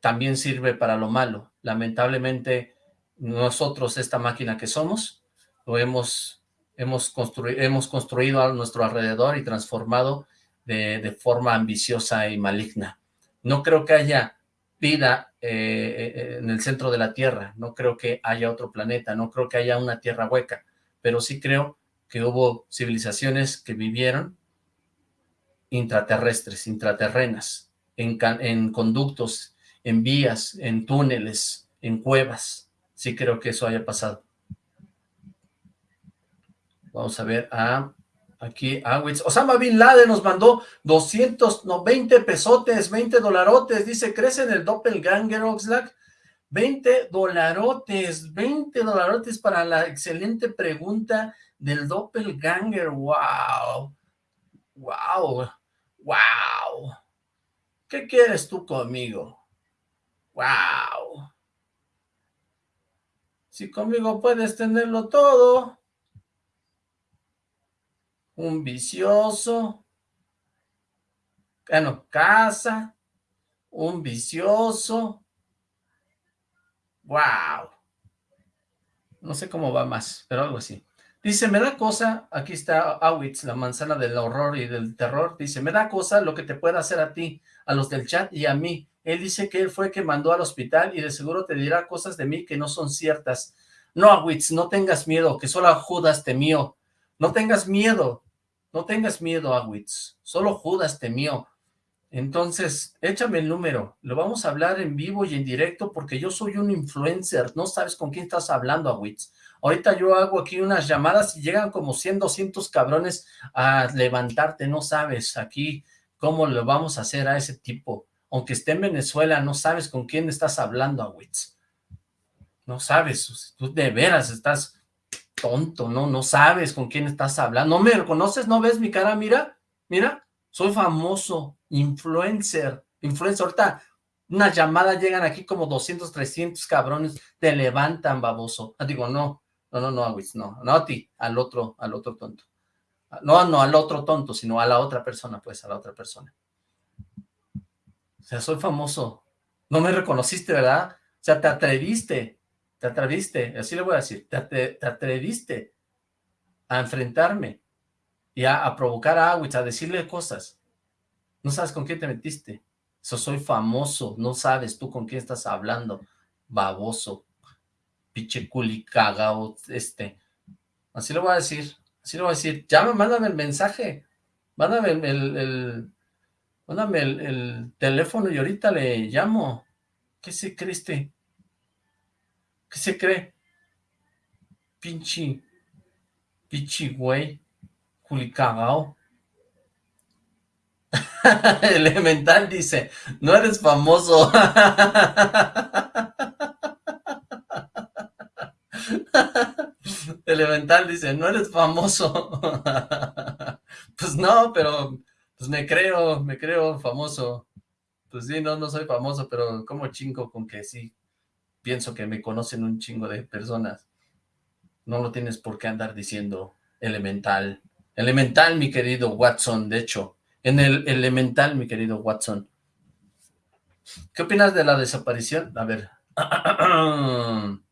también sirve para lo malo. Lamentablemente nosotros esta máquina que somos, lo hemos, hemos, construido, hemos construido a nuestro alrededor y transformado de, forma ambiciosa y maligna. No creo que haya vida eh, eh, en el centro de la Tierra, no creo que haya otro planeta, no creo que haya una Tierra hueca, pero sí creo que hubo civilizaciones que vivieron intraterrestres, intraterrenas, en, en conductos, en vías, en túneles, en cuevas, sí creo que eso haya pasado. Vamos a ver a aquí Awitz. Osama Bin Laden nos mandó 220 pesotes, 20 dolarotes. Dice, ¿crees en el doppelganger, Oxlack? 20 dolarotes, 20 dolarotes para la excelente pregunta del doppelganger. ¡Wow! ¡Wow! ¡Wow! ¿Qué quieres tú conmigo? ¡Wow! Si conmigo puedes tenerlo todo. Un vicioso. Bueno, casa. Un vicioso. Wow. No sé cómo va más, pero algo así. Dice, me da cosa, aquí está Awitz, la manzana del horror y del terror, dice, me da cosa lo que te pueda hacer a ti, a los del chat y a mí. Él dice que él fue que mandó al hospital y de seguro te dirá cosas de mí que no son ciertas. No, Awitz, no tengas miedo, que solo Judas temió. No tengas miedo, no tengas miedo, Awitz. Solo Judas temió. Entonces, échame el número. Lo vamos a hablar en vivo y en directo porque yo soy un influencer. No sabes con quién estás hablando, Awitz. Ahorita yo hago aquí unas llamadas y llegan como 100, 200 cabrones a levantarte. No sabes aquí cómo lo vamos a hacer a ese tipo aunque esté en Venezuela, no sabes con quién estás hablando, Awitz. No sabes, tú de veras estás tonto, ¿no? No sabes con quién estás hablando. ¿No me reconoces? ¿No ves mi cara? Mira, mira, soy famoso, influencer, influencer. Ahorita una llamada llegan aquí como 200, 300 cabrones, te levantan, baboso. Ah, digo, no, no, no, no, Awitz, no, no a ti, al otro, al otro tonto. No, no al otro tonto, sino a la otra persona, pues, a la otra persona. O sea, soy famoso. No me reconociste, ¿verdad? O sea, te atreviste, te atreviste, así le voy a decir, te, atreviste a enfrentarme y a, provocar a Awitz, a decirle cosas. No sabes con quién te metiste. Eso soy famoso, no sabes tú con quién estás hablando. Baboso, piche culi cagao, este. Así le voy a decir, así le voy a decir. Ya me mandan el mensaje, mándame el, Mándame el, teléfono y ahorita le llamo. ¿Qué se cree este? ¿Qué se cree? Pinche, pinche güey, culicagao. Elemental dice, no eres famoso. Elemental dice, no eres famoso. pues no, pero pues me creo, me creo famoso. Pues sí, no, no soy famoso, pero como chingo con que sí, pienso que me conocen un chingo de personas. No lo tienes por qué andar diciendo elemental. Elemental, mi querido Watson, de hecho. En el elemental, mi querido Watson. ¿Qué opinas de la desaparición? A ver.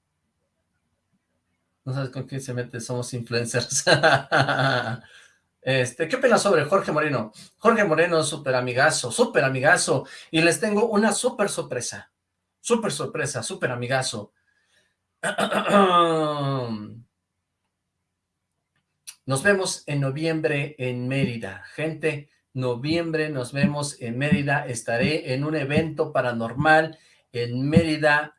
No sabes con quién se mete, somos influencers. Este, ¿Qué opinas sobre Jorge Moreno? Jorge Moreno, súper amigazo, súper amigazo. Y les tengo una súper sorpresa. Súper sorpresa, súper amigazo. Nos vemos en noviembre en Mérida. Gente, noviembre nos vemos en Mérida. Estaré en un evento paranormal en Mérida,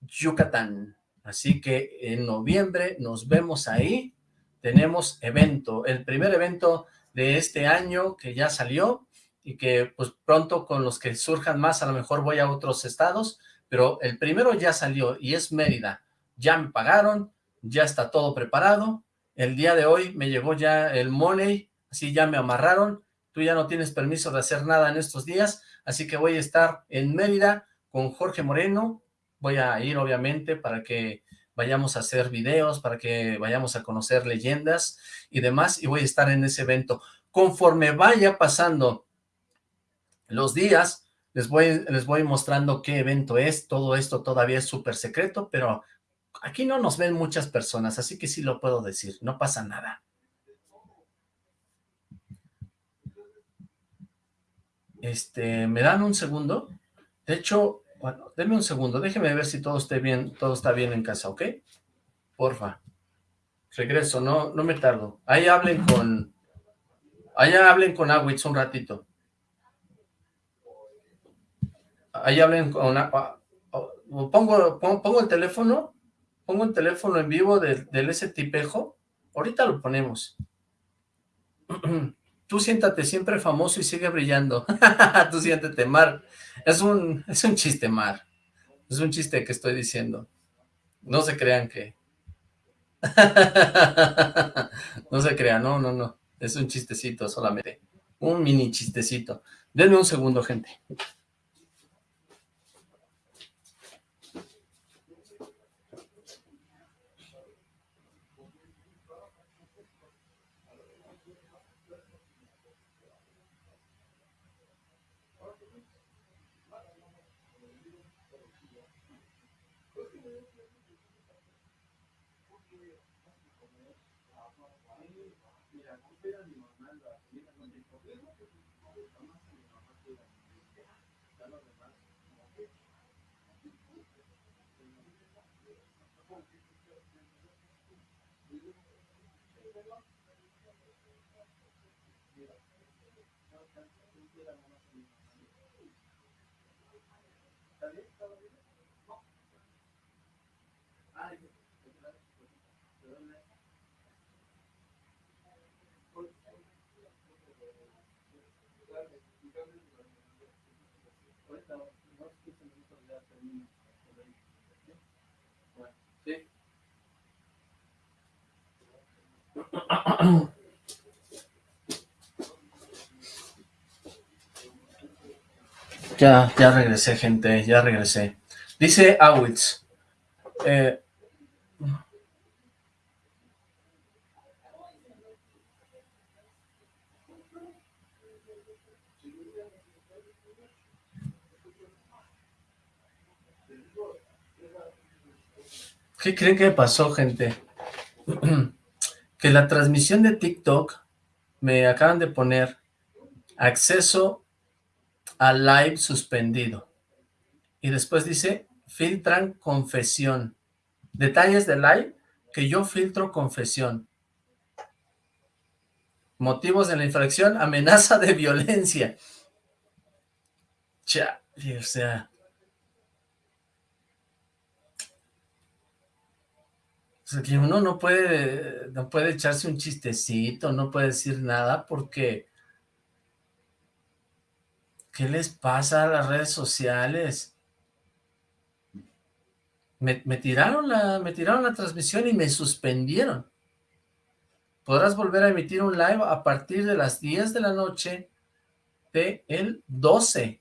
Yucatán. Así que en noviembre nos vemos ahí tenemos evento, el primer evento de este año que ya salió y que pues pronto con los que surjan más a lo mejor voy a otros estados, pero el primero ya salió y es Mérida. Ya me pagaron, ya está todo preparado. El día de hoy me llegó ya el money, así ya me amarraron. Tú ya no tienes permiso de hacer nada en estos días, así que voy a estar en Mérida con Jorge Moreno. Voy a ir obviamente para que vayamos a hacer videos, para que vayamos a conocer leyendas y demás, y voy a estar en ese evento. Conforme vaya pasando los días, les voy, les voy mostrando qué evento es, todo esto todavía es súper secreto, pero aquí no nos ven muchas personas, así que sí lo puedo decir, no pasa nada. Este, ¿me dan un segundo? De hecho, bueno, denme un segundo, déjeme ver si todo esté bien, todo está bien en casa, ¿ok? Porfa. Regreso, no, no me tardo. Ahí hablen con... Allá hablen con Awitz un ratito. Ahí hablen con... Ah, oh, pongo, pongo, el teléfono, pongo el teléfono en vivo del, del ese tipejo. Ahorita lo ponemos. Tú siéntate siempre famoso y sigue brillando. Tú siéntate, Mar. Es un, es un chiste, Mar. Es un chiste que estoy diciendo. No se crean que... no se crean, no, no, no. Es un chistecito solamente. Un mini chistecito. Denme un segundo, gente. Ya, ya regresé, gente, ya regresé. Dice Awitz, eh, ¿Qué creen que pasó, gente? que la transmisión de TikTok me acaban de poner acceso a live suspendido. Y después dice, filtran confesión. Detalles de live que yo filtro confesión. Motivos de la infracción, amenaza de violencia. Ya, o sea... Que uno no puede, no puede echarse un chistecito, no puede decir nada porque... ¿Qué les pasa a las redes sociales? Me, tiraron la, me tiraron la transmisión y me suspendieron. Podrás volver a emitir un live a partir de las 10 de la noche de el 12,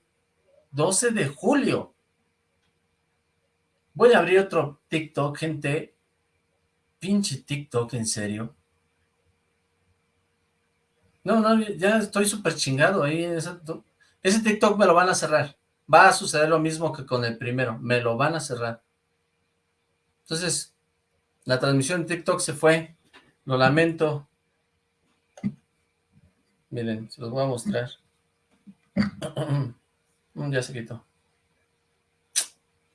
12 de julio. Voy a abrir otro TikTok, gente, Pinche TikTok, ¿en serio? No, no, ya estoy súper chingado ahí. ese TikTok me lo van a cerrar. Va a suceder lo mismo que con el primero. Me lo van a cerrar. Entonces, la transmisión de TikTok se fue. Lo lamento. Miren, se los voy a mostrar. ya se quitó.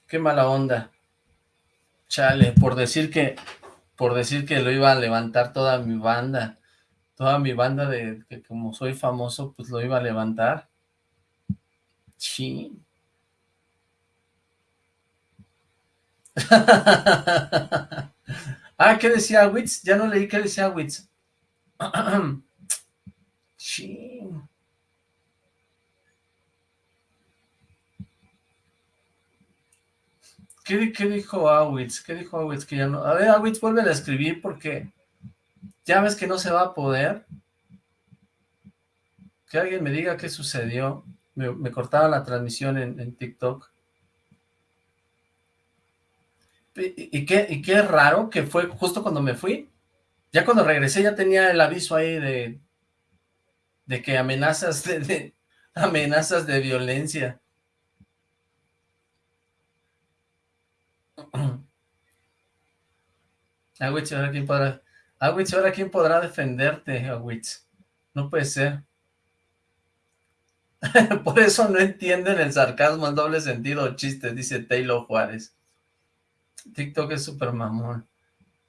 Qué mala onda. Chale, por decir que por decir que lo iba a levantar toda mi banda, toda mi banda de que como soy famoso, pues lo iba a levantar. Sí. ah, ¿qué decía Witz? Ya no leí qué decía Witz. sí. ¿Qué, dijo Awitz? ¿Qué dijo Awitz? Que ya no... A ver, Awitz, vuelve a escribir porque ya ves que no se va a poder. Que alguien me diga qué sucedió. Me, cortaba la transmisión en, TikTok. Y, qué, y qué raro que fue justo cuando me fui. Ya cuando regresé ya tenía el aviso ahí de, de que amenazas de amenazas de violencia. Agüich, ahora quién podrá... Agüich, ahora quién podrá defenderte, Agüich. No puede ser. Por eso no entienden el sarcasmo, el doble sentido chiste, dice Taylor Juárez. TikTok es súper mamón.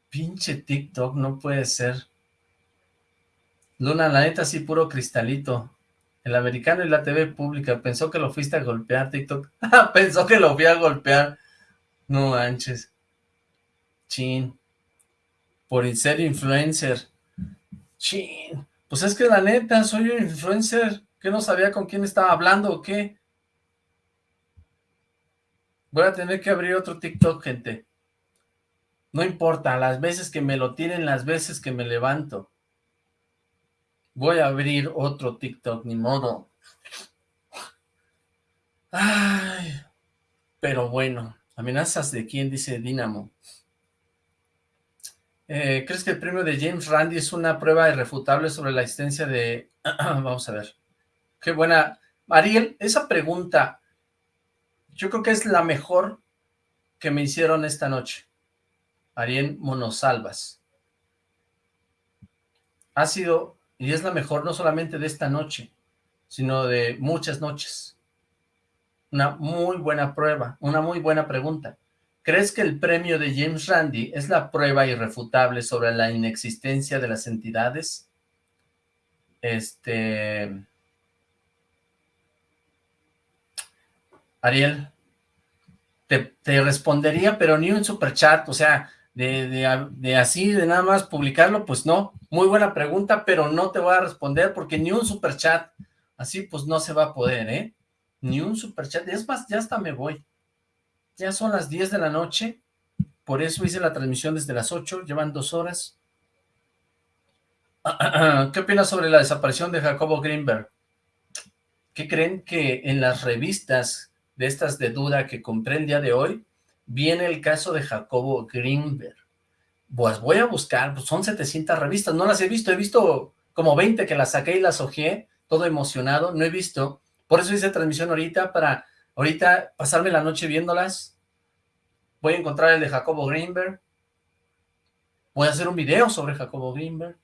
Pinche TikTok, no puede ser. Luna, la neta sí, puro cristalito. El americano y la TV pública. Pensó que lo fuiste a golpear, TikTok. Pensó que lo fui a golpear. No manches. Chin. Por ser influencer. Chin. Pues es que la neta, soy un influencer. Que no sabía con quién estaba hablando o qué. Voy a tener que abrir otro TikTok, gente. No importa, las veces que me lo tienen, las veces que me levanto. Voy a abrir otro TikTok, ni modo. Ay, pero bueno. ¿Amenazas de quién? Dice Dinamo. Eh, ¿Crees que el premio de James Randi es una prueba irrefutable sobre la existencia de... Vamos a ver. Qué buena... Ariel, esa pregunta, yo creo que es la mejor que me hicieron esta noche. Ariel Monosalvas. Ha sido, y es la mejor no solamente de esta noche, sino de muchas noches. Una muy buena prueba, una muy buena pregunta. ¿Crees que el premio de James Randi es la prueba irrefutable sobre la inexistencia de las entidades? Este... Ariel, te, respondería, pero ni un superchat, o sea, de, de, así, de nada más publicarlo, pues no. Muy buena pregunta, pero no te voy a responder porque ni un superchat, así pues no se va a poder, ¿eh? Ni un superchat, es más, ya hasta me voy. Ya son las 10 de la noche, por eso hice la transmisión desde las 8, llevan dos horas. ¿Qué opinas sobre la desaparición de Jacobo Greenberg? ¿Qué creen que en las revistas de estas de duda que compré el día de hoy, viene el caso de Jacobo Greenberg? Pues voy a buscar, pues son 700 revistas, no las he visto, he visto como 20 que las saqué y las ojeé, todo emocionado, no he visto por eso hice transmisión ahorita, para ahorita pasarme la noche viéndolas, Voy a encontrar el de Jacobo Greenberg. Voy a hacer un video sobre Jacobo Greenberg.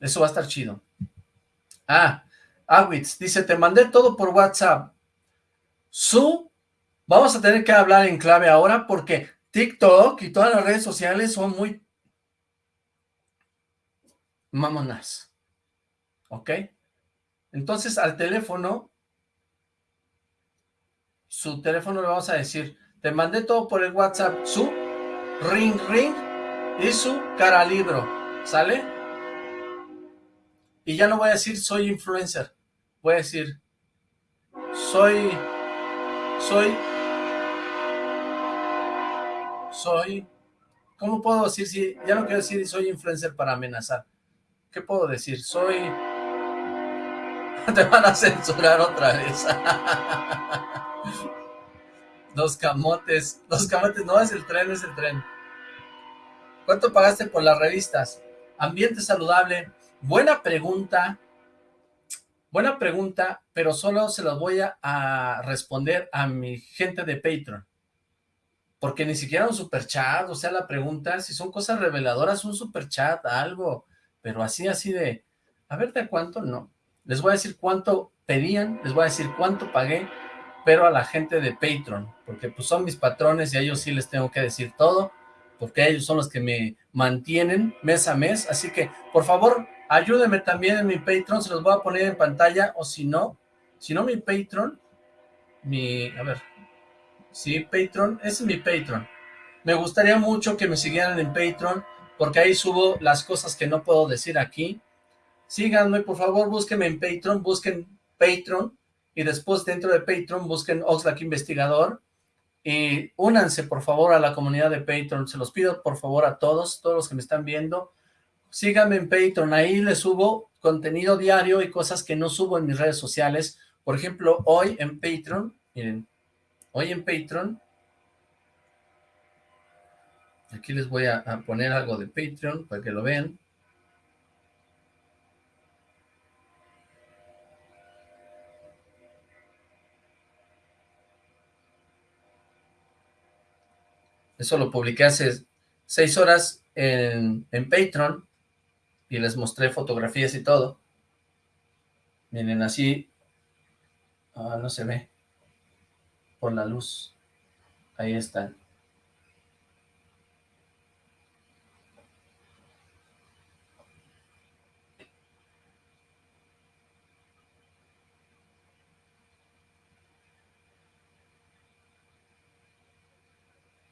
Eso va a estar chido. Ah, Awitz dice, te mandé todo por WhatsApp. Su, vamos a tener que hablar en clave ahora porque TikTok y todas las redes sociales son muy mamonas. ¿Ok? Entonces al teléfono, su teléfono le vamos a decir, te mandé todo por el WhatsApp, su ring ring y su cara libro, ¿sale? Y ya no voy a decir soy influencer, voy a decir soy, soy, soy, ¿cómo puedo decir si, ya no quiero decir soy influencer para amenazar, ¿qué puedo decir? Soy, te van a censurar otra vez, los camotes, los camotes, no es el tren, es el tren, ¿cuánto pagaste por las revistas? Ambiente saludable, buena pregunta, Buena pregunta, pero solo se las voy a, responder a mi gente de Patreon. Porque ni siquiera un superchat, o sea, la pregunta, si son cosas reveladoras, un superchat, algo, pero así, así de, a ver de cuánto, no. Les voy a decir cuánto pedían, les voy a decir cuánto pagué, pero a la gente de Patreon, porque pues son mis patrones y a ellos sí les tengo que decir todo, porque ellos son los que me mantienen mes a mes, así que, por favor, Ayúdenme también en mi Patreon, se los voy a poner en pantalla, o si no, si no mi Patreon, mi, a ver, sí, Patreon, ese es mi Patreon. Me gustaría mucho que me siguieran en Patreon, porque ahí subo las cosas que no puedo decir aquí. Síganme, por favor, búsquenme en Patreon, busquen Patreon, y después dentro de Patreon busquen Oxlack Investigador, y únanse, por favor, a la comunidad de Patreon. Se los pido, por favor, a todos, todos los que me están viendo, síganme en Patreon, ahí les subo contenido diario y cosas que no subo en mis redes sociales. Por ejemplo, hoy en Patreon, miren, hoy en Patreon, aquí les voy a, a poner algo de Patreon para que lo vean. Eso lo publiqué hace seis horas en, en Patreon y les mostré fotografías y todo. Miren, así, ah, no se ve, por la luz, ahí están.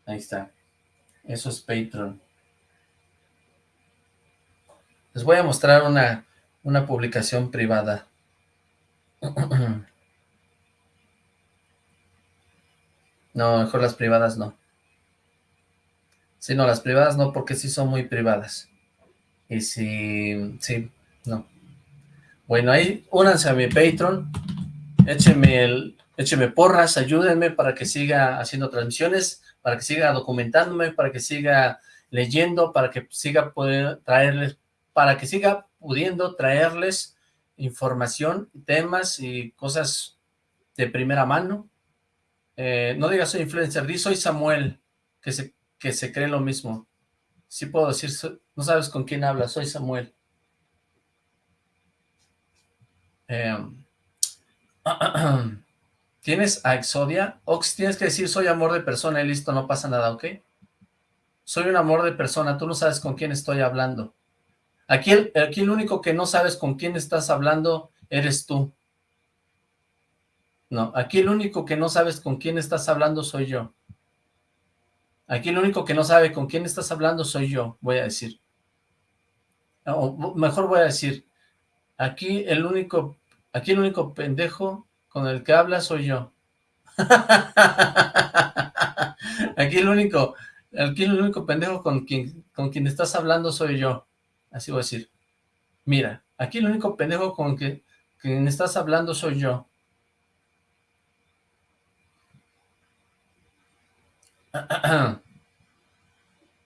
Ahí está. Eso es Patreon. Les voy a mostrar una, una publicación privada. No, mejor las privadas no. Sí, no, las privadas no, porque sí son muy privadas. Y si, sí, no. Bueno, ahí únanse a mi Patreon, échenme, el, échenme porras, ayúdenme para que siga haciendo transmisiones, para que siga documentándome, para que siga leyendo, para que siga poder traerles para que siga pudiendo traerles información, temas y cosas de primera mano. Eh, no digas soy influencer, di soy Samuel, que se, que se cree lo mismo. Sí puedo decir, no sabes con quién hablas, soy Samuel. Em, ¿Tienes a Exodia? Ox, tienes que decir soy amor de persona y listo, no pasa nada, ¿ok? Soy un amor de persona, tú no sabes con quién estoy hablando. Aquí el, aquí el único que no sabes con quién estás hablando eres tú. No, aquí el único que no sabes con quién estás hablando soy yo. Aquí el único que no sabe con quién estás hablando soy yo, voy a decir. O mejor voy a decir, aquí el único, aquí el único pendejo con el que habla soy yo. aquí el único, aquí el único pendejo con quien, con quien estás hablando soy yo. Así voy a decir. Mira, aquí el único pendejo con que, quien estás hablando soy yo.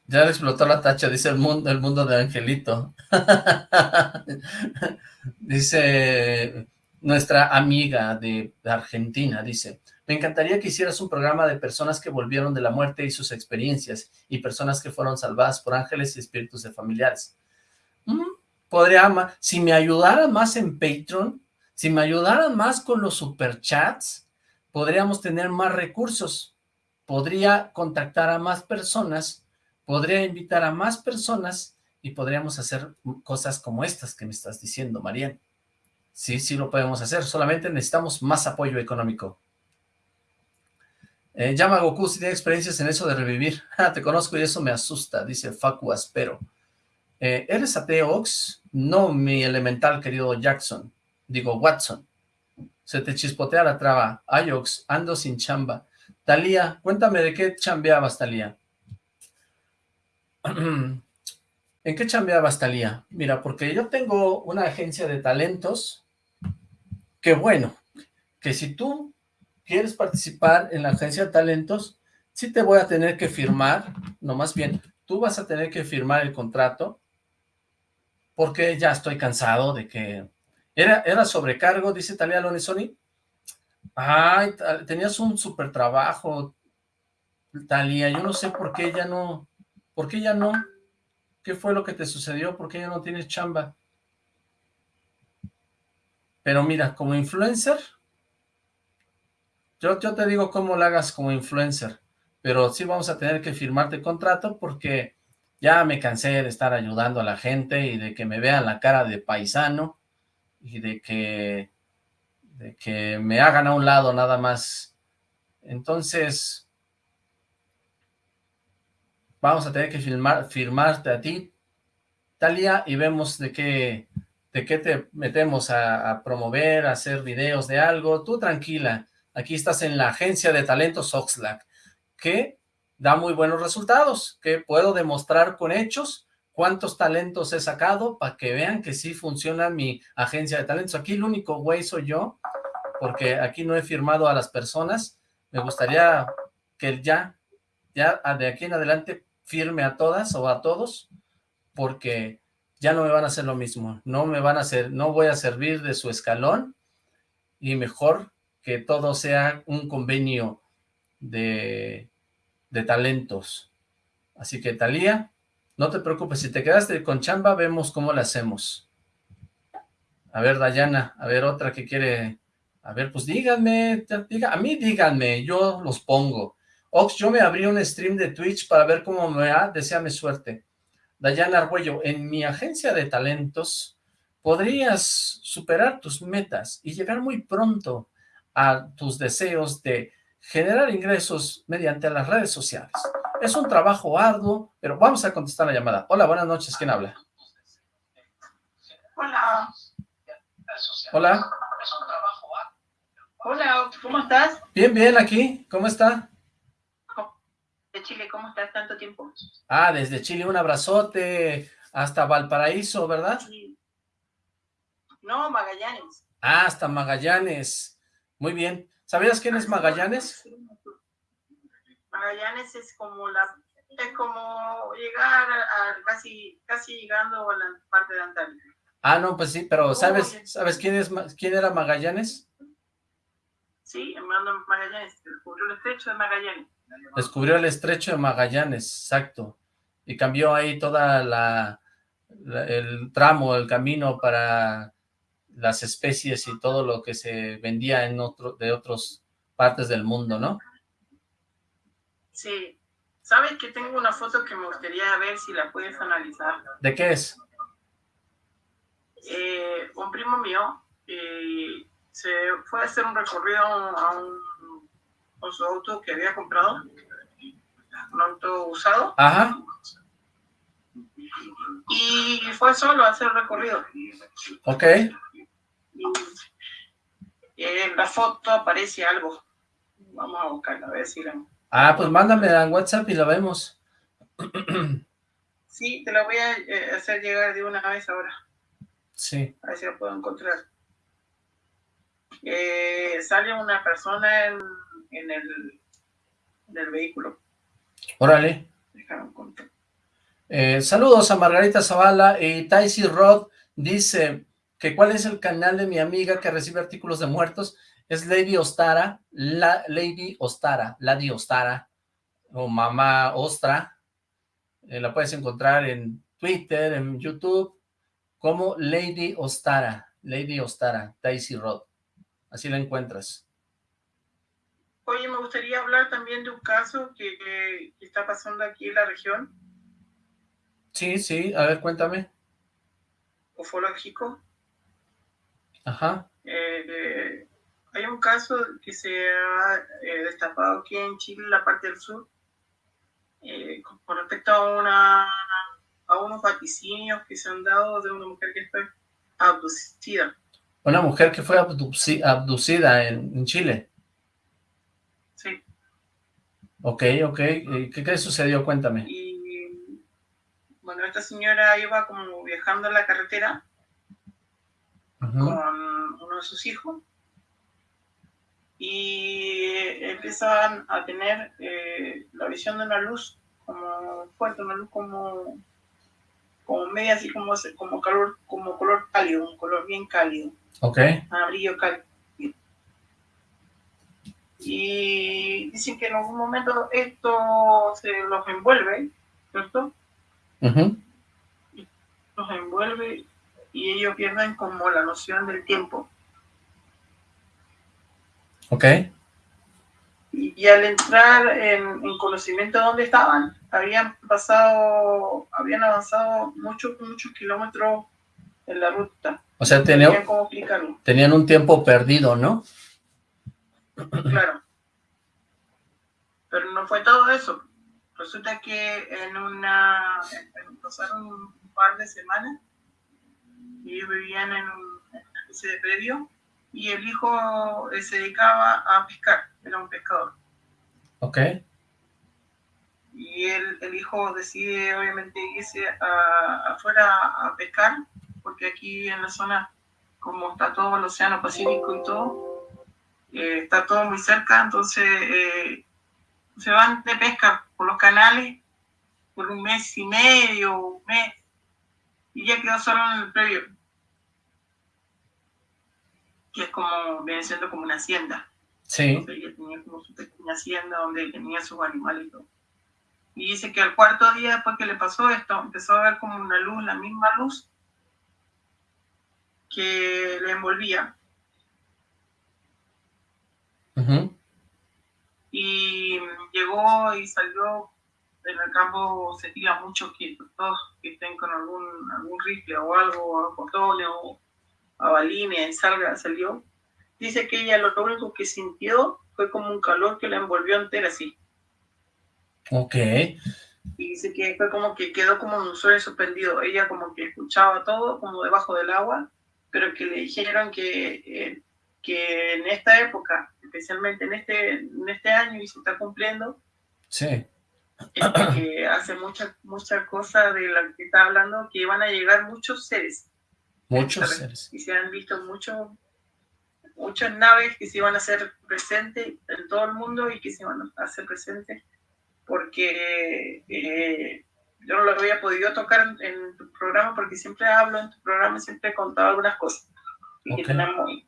Ya explotó la tacha, dice el mundo, el mundo de Angelito. dice nuestra amiga de Argentina, dice, Me encantaría que hicieras un programa de personas que volvieron de la muerte y sus experiencias, y personas que fueron salvadas por ángeles y espíritus de familiares. Mm, podría, si me ayudaran más en Patreon, si me ayudaran más con los superchats, podríamos tener más recursos, podría contactar a más personas, podría invitar a más personas y podríamos hacer cosas como estas que me estás diciendo, Marian. Sí, sí lo podemos hacer, solamente necesitamos más apoyo económico. Eh, llama a Goku si tiene experiencias en eso de revivir. Ah, te conozco y eso me asusta, dice Facu Aspero. Eh, ¿Eres ateo, Ox? No, mi elemental, querido Jackson. Digo, Watson. Se te chispotea la traba. Ay, Ox, ando sin chamba. Talía, cuéntame de qué chambeabas, Talía. ¿En qué chambeabas, Talía? Mira, porque yo tengo una agencia de talentos que bueno, que si tú quieres participar en la agencia de talentos, sí te voy a tener que firmar, no más bien, tú vas a tener que firmar el contrato, porque ya estoy cansado de que... ¿Era, era sobrecargo, dice Talía Lonesoni? Ay, tenías un super trabajo, Talía, yo no sé por qué ya no... ¿Por qué ya no? ¿Qué fue lo que te sucedió? ¿Por qué ya no tienes chamba? Pero mira, como influencer, yo, te digo cómo lo hagas como influencer, pero sí vamos a tener que firmarte contrato porque ya me cansé de estar ayudando a la gente y de que me vean la cara de paisano y de que, de que me hagan a un lado nada más. Entonces, vamos a tener que firmar, firmarte a ti, Talia, y vemos de qué, de qué te metemos a, promover, a hacer videos de algo. Tú tranquila, aquí estás en la agencia de talentos Oxlack, que da muy buenos resultados, que puedo demostrar con hechos cuántos talentos he sacado para que vean que sí funciona mi agencia de talentos. Aquí el único güey soy yo, porque aquí no he firmado a las personas. Me gustaría que ya, ya de aquí en adelante firme a todas o a todos, porque ya no me van a hacer lo mismo, no me van a hacer, no voy a servir de su escalón, y mejor que todo sea un convenio de, de talentos. Así que, Talía, no te preocupes, si te quedaste con chamba, vemos cómo la hacemos. A ver, Dayana, a ver, otra que quiere... A ver, pues díganme, diga, a mí díganme, yo los pongo. Ox, yo me abrí un stream de Twitch para ver cómo me va, deseame suerte. Dayana Arguello, en mi agencia de talentos podrías superar tus metas y llegar muy pronto a tus deseos de generar ingresos mediante las redes sociales. Es un trabajo arduo, pero vamos a contestar la llamada. Hola, buenas noches, ¿quién habla? Hola. Hola. Hola, ¿cómo estás? Bien, bien, aquí. ¿Cómo está? Chile, ¿cómo estás tanto tiempo? Ah, desde Chile, un abrazote hasta Valparaíso, ¿verdad? Sí. No, Magallanes. Ah, hasta Magallanes. Muy bien. ¿Sabías quién es Magallanes? Magallanes es como la es como llegar a, casi casi llegando a la parte de Antalya. Ah, no, pues sí, pero ¿sabes sabes quién es quién era Magallanes? Sí, hermano Magallanes, el estrecho de Magallanes. Descubrió el estrecho de Magallanes, exacto. Y cambió ahí toda la, el tramo, el camino para las especies y todo lo que se vendía en otro, de otras partes del mundo, ¿no? Sí. ¿Sabes que tengo una foto que me gustaría ver si la puedes analizar? ¿De qué es? Eh, un primo mío eh, se fue a hacer un recorrido a un con su auto que había comprado, un auto usado. Ajá. Y fue solo a hacer el recorrido. Ok. Y en la foto aparece algo. Vamos a buscarla, a ver si la... Ah, pues mándame en WhatsApp y la vemos. Sí, te la voy a eh, hacer llegar de una vez ahora. Sí. A ver si la puedo encontrar. Eh, sale una persona en en el, del vehículo. Órale. Eh, saludos a Margarita Zavala y Taisy Rod dice que cuál es el canal de mi amiga que recibe artículos de muertos. Es Lady Ostara, la Lady Ostara, Lady Ostara, o Mamá Ostra. Eh, la puedes encontrar en Twitter, en YouTube, como Lady Ostara, Lady Ostara, Daisy Rod. Así la encuentras. Oye, me gustaría hablar también de un caso que, está pasando aquí en la región. Sí, sí, a ver, cuéntame. Ufológico. Ajá. Eh, hay un caso que se ha eh, destapado aquí en Chile, en la parte del sur, eh, con respecto a, una, a unos vaticinios que se han dado de una mujer que fue abducida. Una mujer que fue abducida en Chile. Ok, ok. ¿Qué, qué sucedió? Cuéntame. Y, bueno, esta señora iba como viajando en la carretera con uno de sus hijos y empezaban a tener eh, la visión de una luz como fuerte, una luz como, como media así como, como calor, como color cálido, un color bien cálido. Ok. Amarillo cálido y dicen que en algún momento esto se los envuelve, ¿cierto? Los envuelve y ellos pierden como la noción del tiempo. Ok. Y, al entrar en, conocimiento de dónde estaban, habían pasado, habían avanzado muchos, muchos kilómetros en la ruta. O sea, tenían, tenían un tiempo perdido, ¿no? Claro. Pero no fue todo eso. Resulta que en una, pasaron un par de semanas y ellos vivían en un, una especie de predio y el hijo eh, se dedicaba a pescar, era un pescador. Ok. Y el, el hijo decide obviamente irse afuera a pescar, porque aquí en la zona, como está todo el océano Pacífico y todo, eh, está todo muy cerca, entonces eh, se van de pesca por los canales por un mes y medio, un mes, y ya quedó solo en el previo, que es como, viene siendo como una hacienda. Sí. ella tenía como su pequeña hacienda donde tenía sus animales y todo. Y dice que al cuarto día después que le pasó esto, empezó a ver como una luz, la misma luz que le envolvía y llegó y salió en el campo se tira mucho que todos que estén con algún, algún rifle o algo, a botones o a balines, salga, salió. Dice que ella lo único que sintió fue como un calor que la envolvió entera así. Ok. Y dice que fue como que quedó como un sueño suspendido. Ella como que escuchaba todo como debajo del agua, pero que le dijeron que eh, que en esta época, especialmente en este, en este año y se está cumpliendo, sí. que hace muchas mucha cosas de la que está hablando, que van a llegar muchos seres. Muchos seres. Y se han visto muchos muchas naves que se iban a hacer presentes en todo el mundo y que se van a hacer presentes porque eh, yo no lo había podido tocar en, tu programa porque siempre hablo en tu programa, siempre he contado algunas cosas y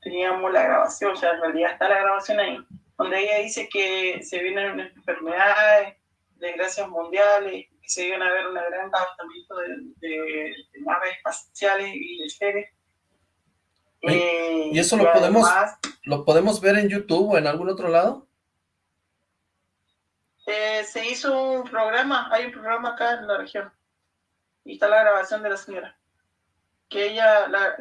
teníamos, la grabación, o sea, en realidad está la grabación ahí, donde ella dice que se vienen enfermedades, desgracias mundiales, que se iban a ver un gran avistamiento de, naves espaciales y de seres. ¿Y eso lo podemos, lo podemos ver en YouTube o en algún otro lado? Eh, se hizo un programa, hay un programa acá en la región, y está la grabación de la señora que ella la,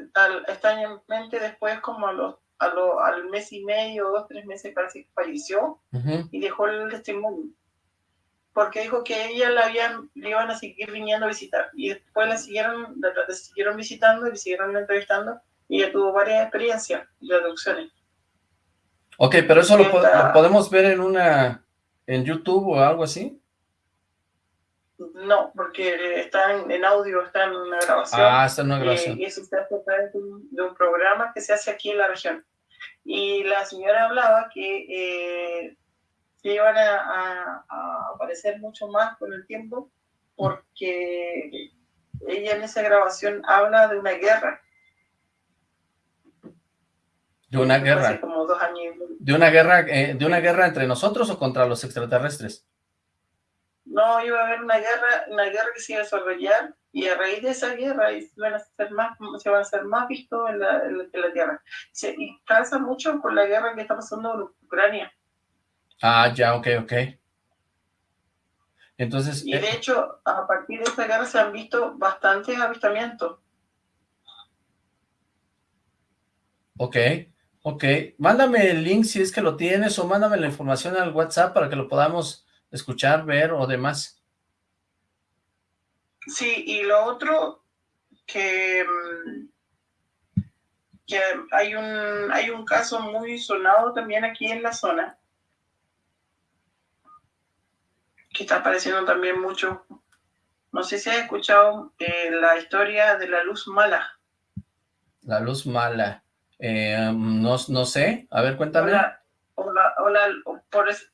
extrañamente después como a los, a al mes y medio, dos, tres meses casi falleció y dejó el testimonio. Porque dijo que ella la habían, le iban a seguir viniendo a visitar y después la siguieron, la, siguieron visitando y siguieron entrevistando y ella tuvo varias experiencias y traducciones. Ok, pero eso lo, lo, podemos ver en una, en YouTube o algo así. No, porque está en, audio, está en una grabación. Ah, está en una grabación. y eso de un, de un programa que se hace aquí en la región. Y la señora hablaba que eh, se iban a, aparecer mucho más con el tiempo porque ella en esa grabación habla de una guerra. De una guerra. Hace como dos años ¿De una guerra eh, de una guerra entre nosotros o contra los extraterrestres? No, iba a haber una guerra, una guerra que se iba a desarrollar y a raíz de esa guerra se van a hacer más, se van a hacer más vistos en la, en la Tierra. Se, y calza mucho con la guerra que está pasando en Ucrania. Ah, ya, ok, ok. Entonces... Y de eh, hecho, a partir de esta guerra se han visto bastantes avistamientos. Ok, ok. Mándame el link si es que lo tienes o mándame la información al WhatsApp para que lo podamos escuchar, ver o demás. Sí, y lo otro que, mm, que hay un hay un caso muy sonado también aquí en la zona que está apareciendo también mucho. No sé si has escuchado eh, la historia de la luz mala. La luz mala. Eh, no, no sé. A ver, cuéntame. O la, por,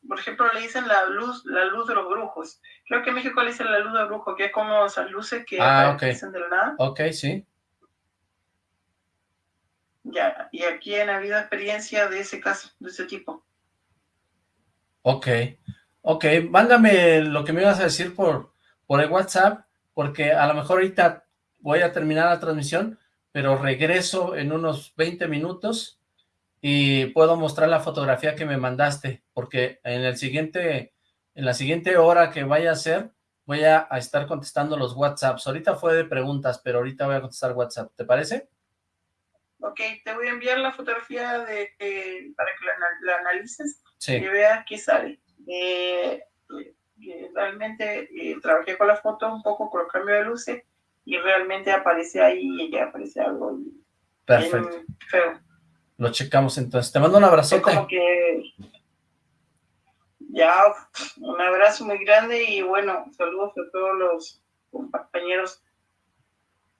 por, ejemplo, le dicen la luz la luz de los brujos. Creo que en México le dicen la luz de los brujos, que es como esas luces que ah, aparecen de la nada. Ok, sí. Ya, y aquí han habido experiencia de ese caso, de ese tipo. Ok. Ok, mándame lo que me ibas a decir por, por el WhatsApp, porque a lo mejor ahorita voy a terminar la transmisión, pero regreso en unos 20 minutos y puedo mostrar la fotografía que me mandaste, porque en el siguiente, en la siguiente hora que vaya a hacer, voy a, estar contestando los WhatsApps. Ahorita fue de preguntas, pero ahorita voy a contestar WhatsApp, ¿te parece? Ok, te voy a enviar la fotografía de, para que la, analices y veas qué sale. Eh, eh, realmente eh, trabajé con la foto un poco con el cambio de luces y realmente aparece ahí y ya aparece algo Perfecto. feo. Lo checamos entonces. Te mando un abrazote. Como que ya un abrazo muy grande y bueno, saludos a todos los compañeros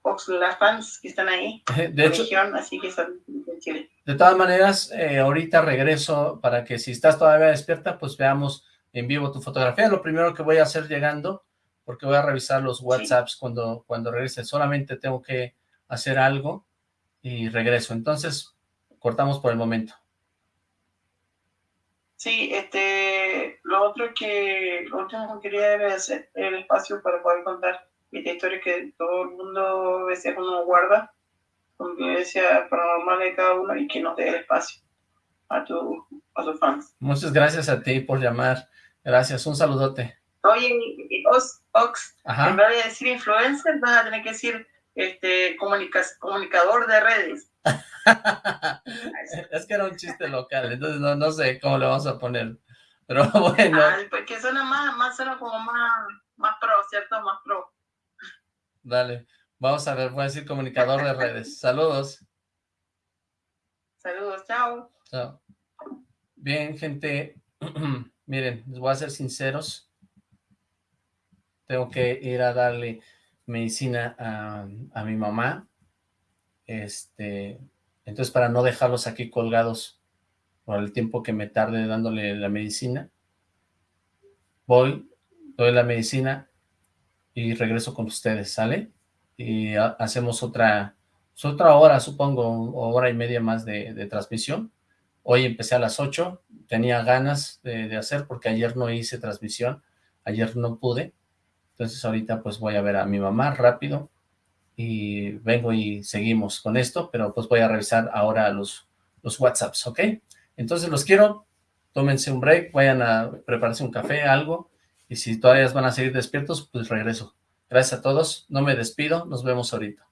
Oxlack fans que están ahí. De hecho, así que en Chile. De todas maneras, eh, ahorita regreso para que si estás todavía despierta, pues veamos en vivo tu fotografía. Lo primero que voy a hacer llegando, porque voy a revisar los WhatsApps cuando, cuando regrese. Solamente tengo que hacer algo y regreso. Entonces, cortamos por el momento. Sí, este, lo otro que, lo último que quería era hacer el espacio para poder contar esta historia que todo el mundo a veces uno guarda con vivencia paranormal de cada uno y que nos dé el espacio a, tu, a tus fans. Muchas gracias a ti por llamar. Gracias, un saludote. Oye, Ox, Ox en vez de decir influencer, vas a tener que decir este comunicador de redes. es que era un chiste local, entonces no, no sé cómo le vamos a poner. Pero bueno. porque pues suena más, más suena como más, más pro, ¿cierto? Más pro. Dale. Vamos a ver, voy a decir comunicador de redes. Saludos. Saludos, chao. Chao. Bien, gente, miren, les voy a ser sinceros. Tengo que ir a darle medicina a, mi mamá. Este, entonces para no dejarlos aquí colgados por el tiempo que me tarde dándole la medicina, voy, doy la medicina y regreso con ustedes, ¿sale? y hacemos otra, pues, otra hora, supongo, hora y media más de, transmisión. Hoy empecé a las 8, tenía ganas de, hacer porque ayer no hice transmisión, ayer no pude, entonces ahorita pues voy a ver a mi mamá rápido y vengo y seguimos con esto, pero pues voy a revisar ahora los, los WhatsApps, ¿ok? Entonces los quiero, tómense un break, vayan a prepararse un café, algo, y si todavía van a seguir despiertos, pues regreso. Gracias a todos, no me despido, nos vemos ahorita.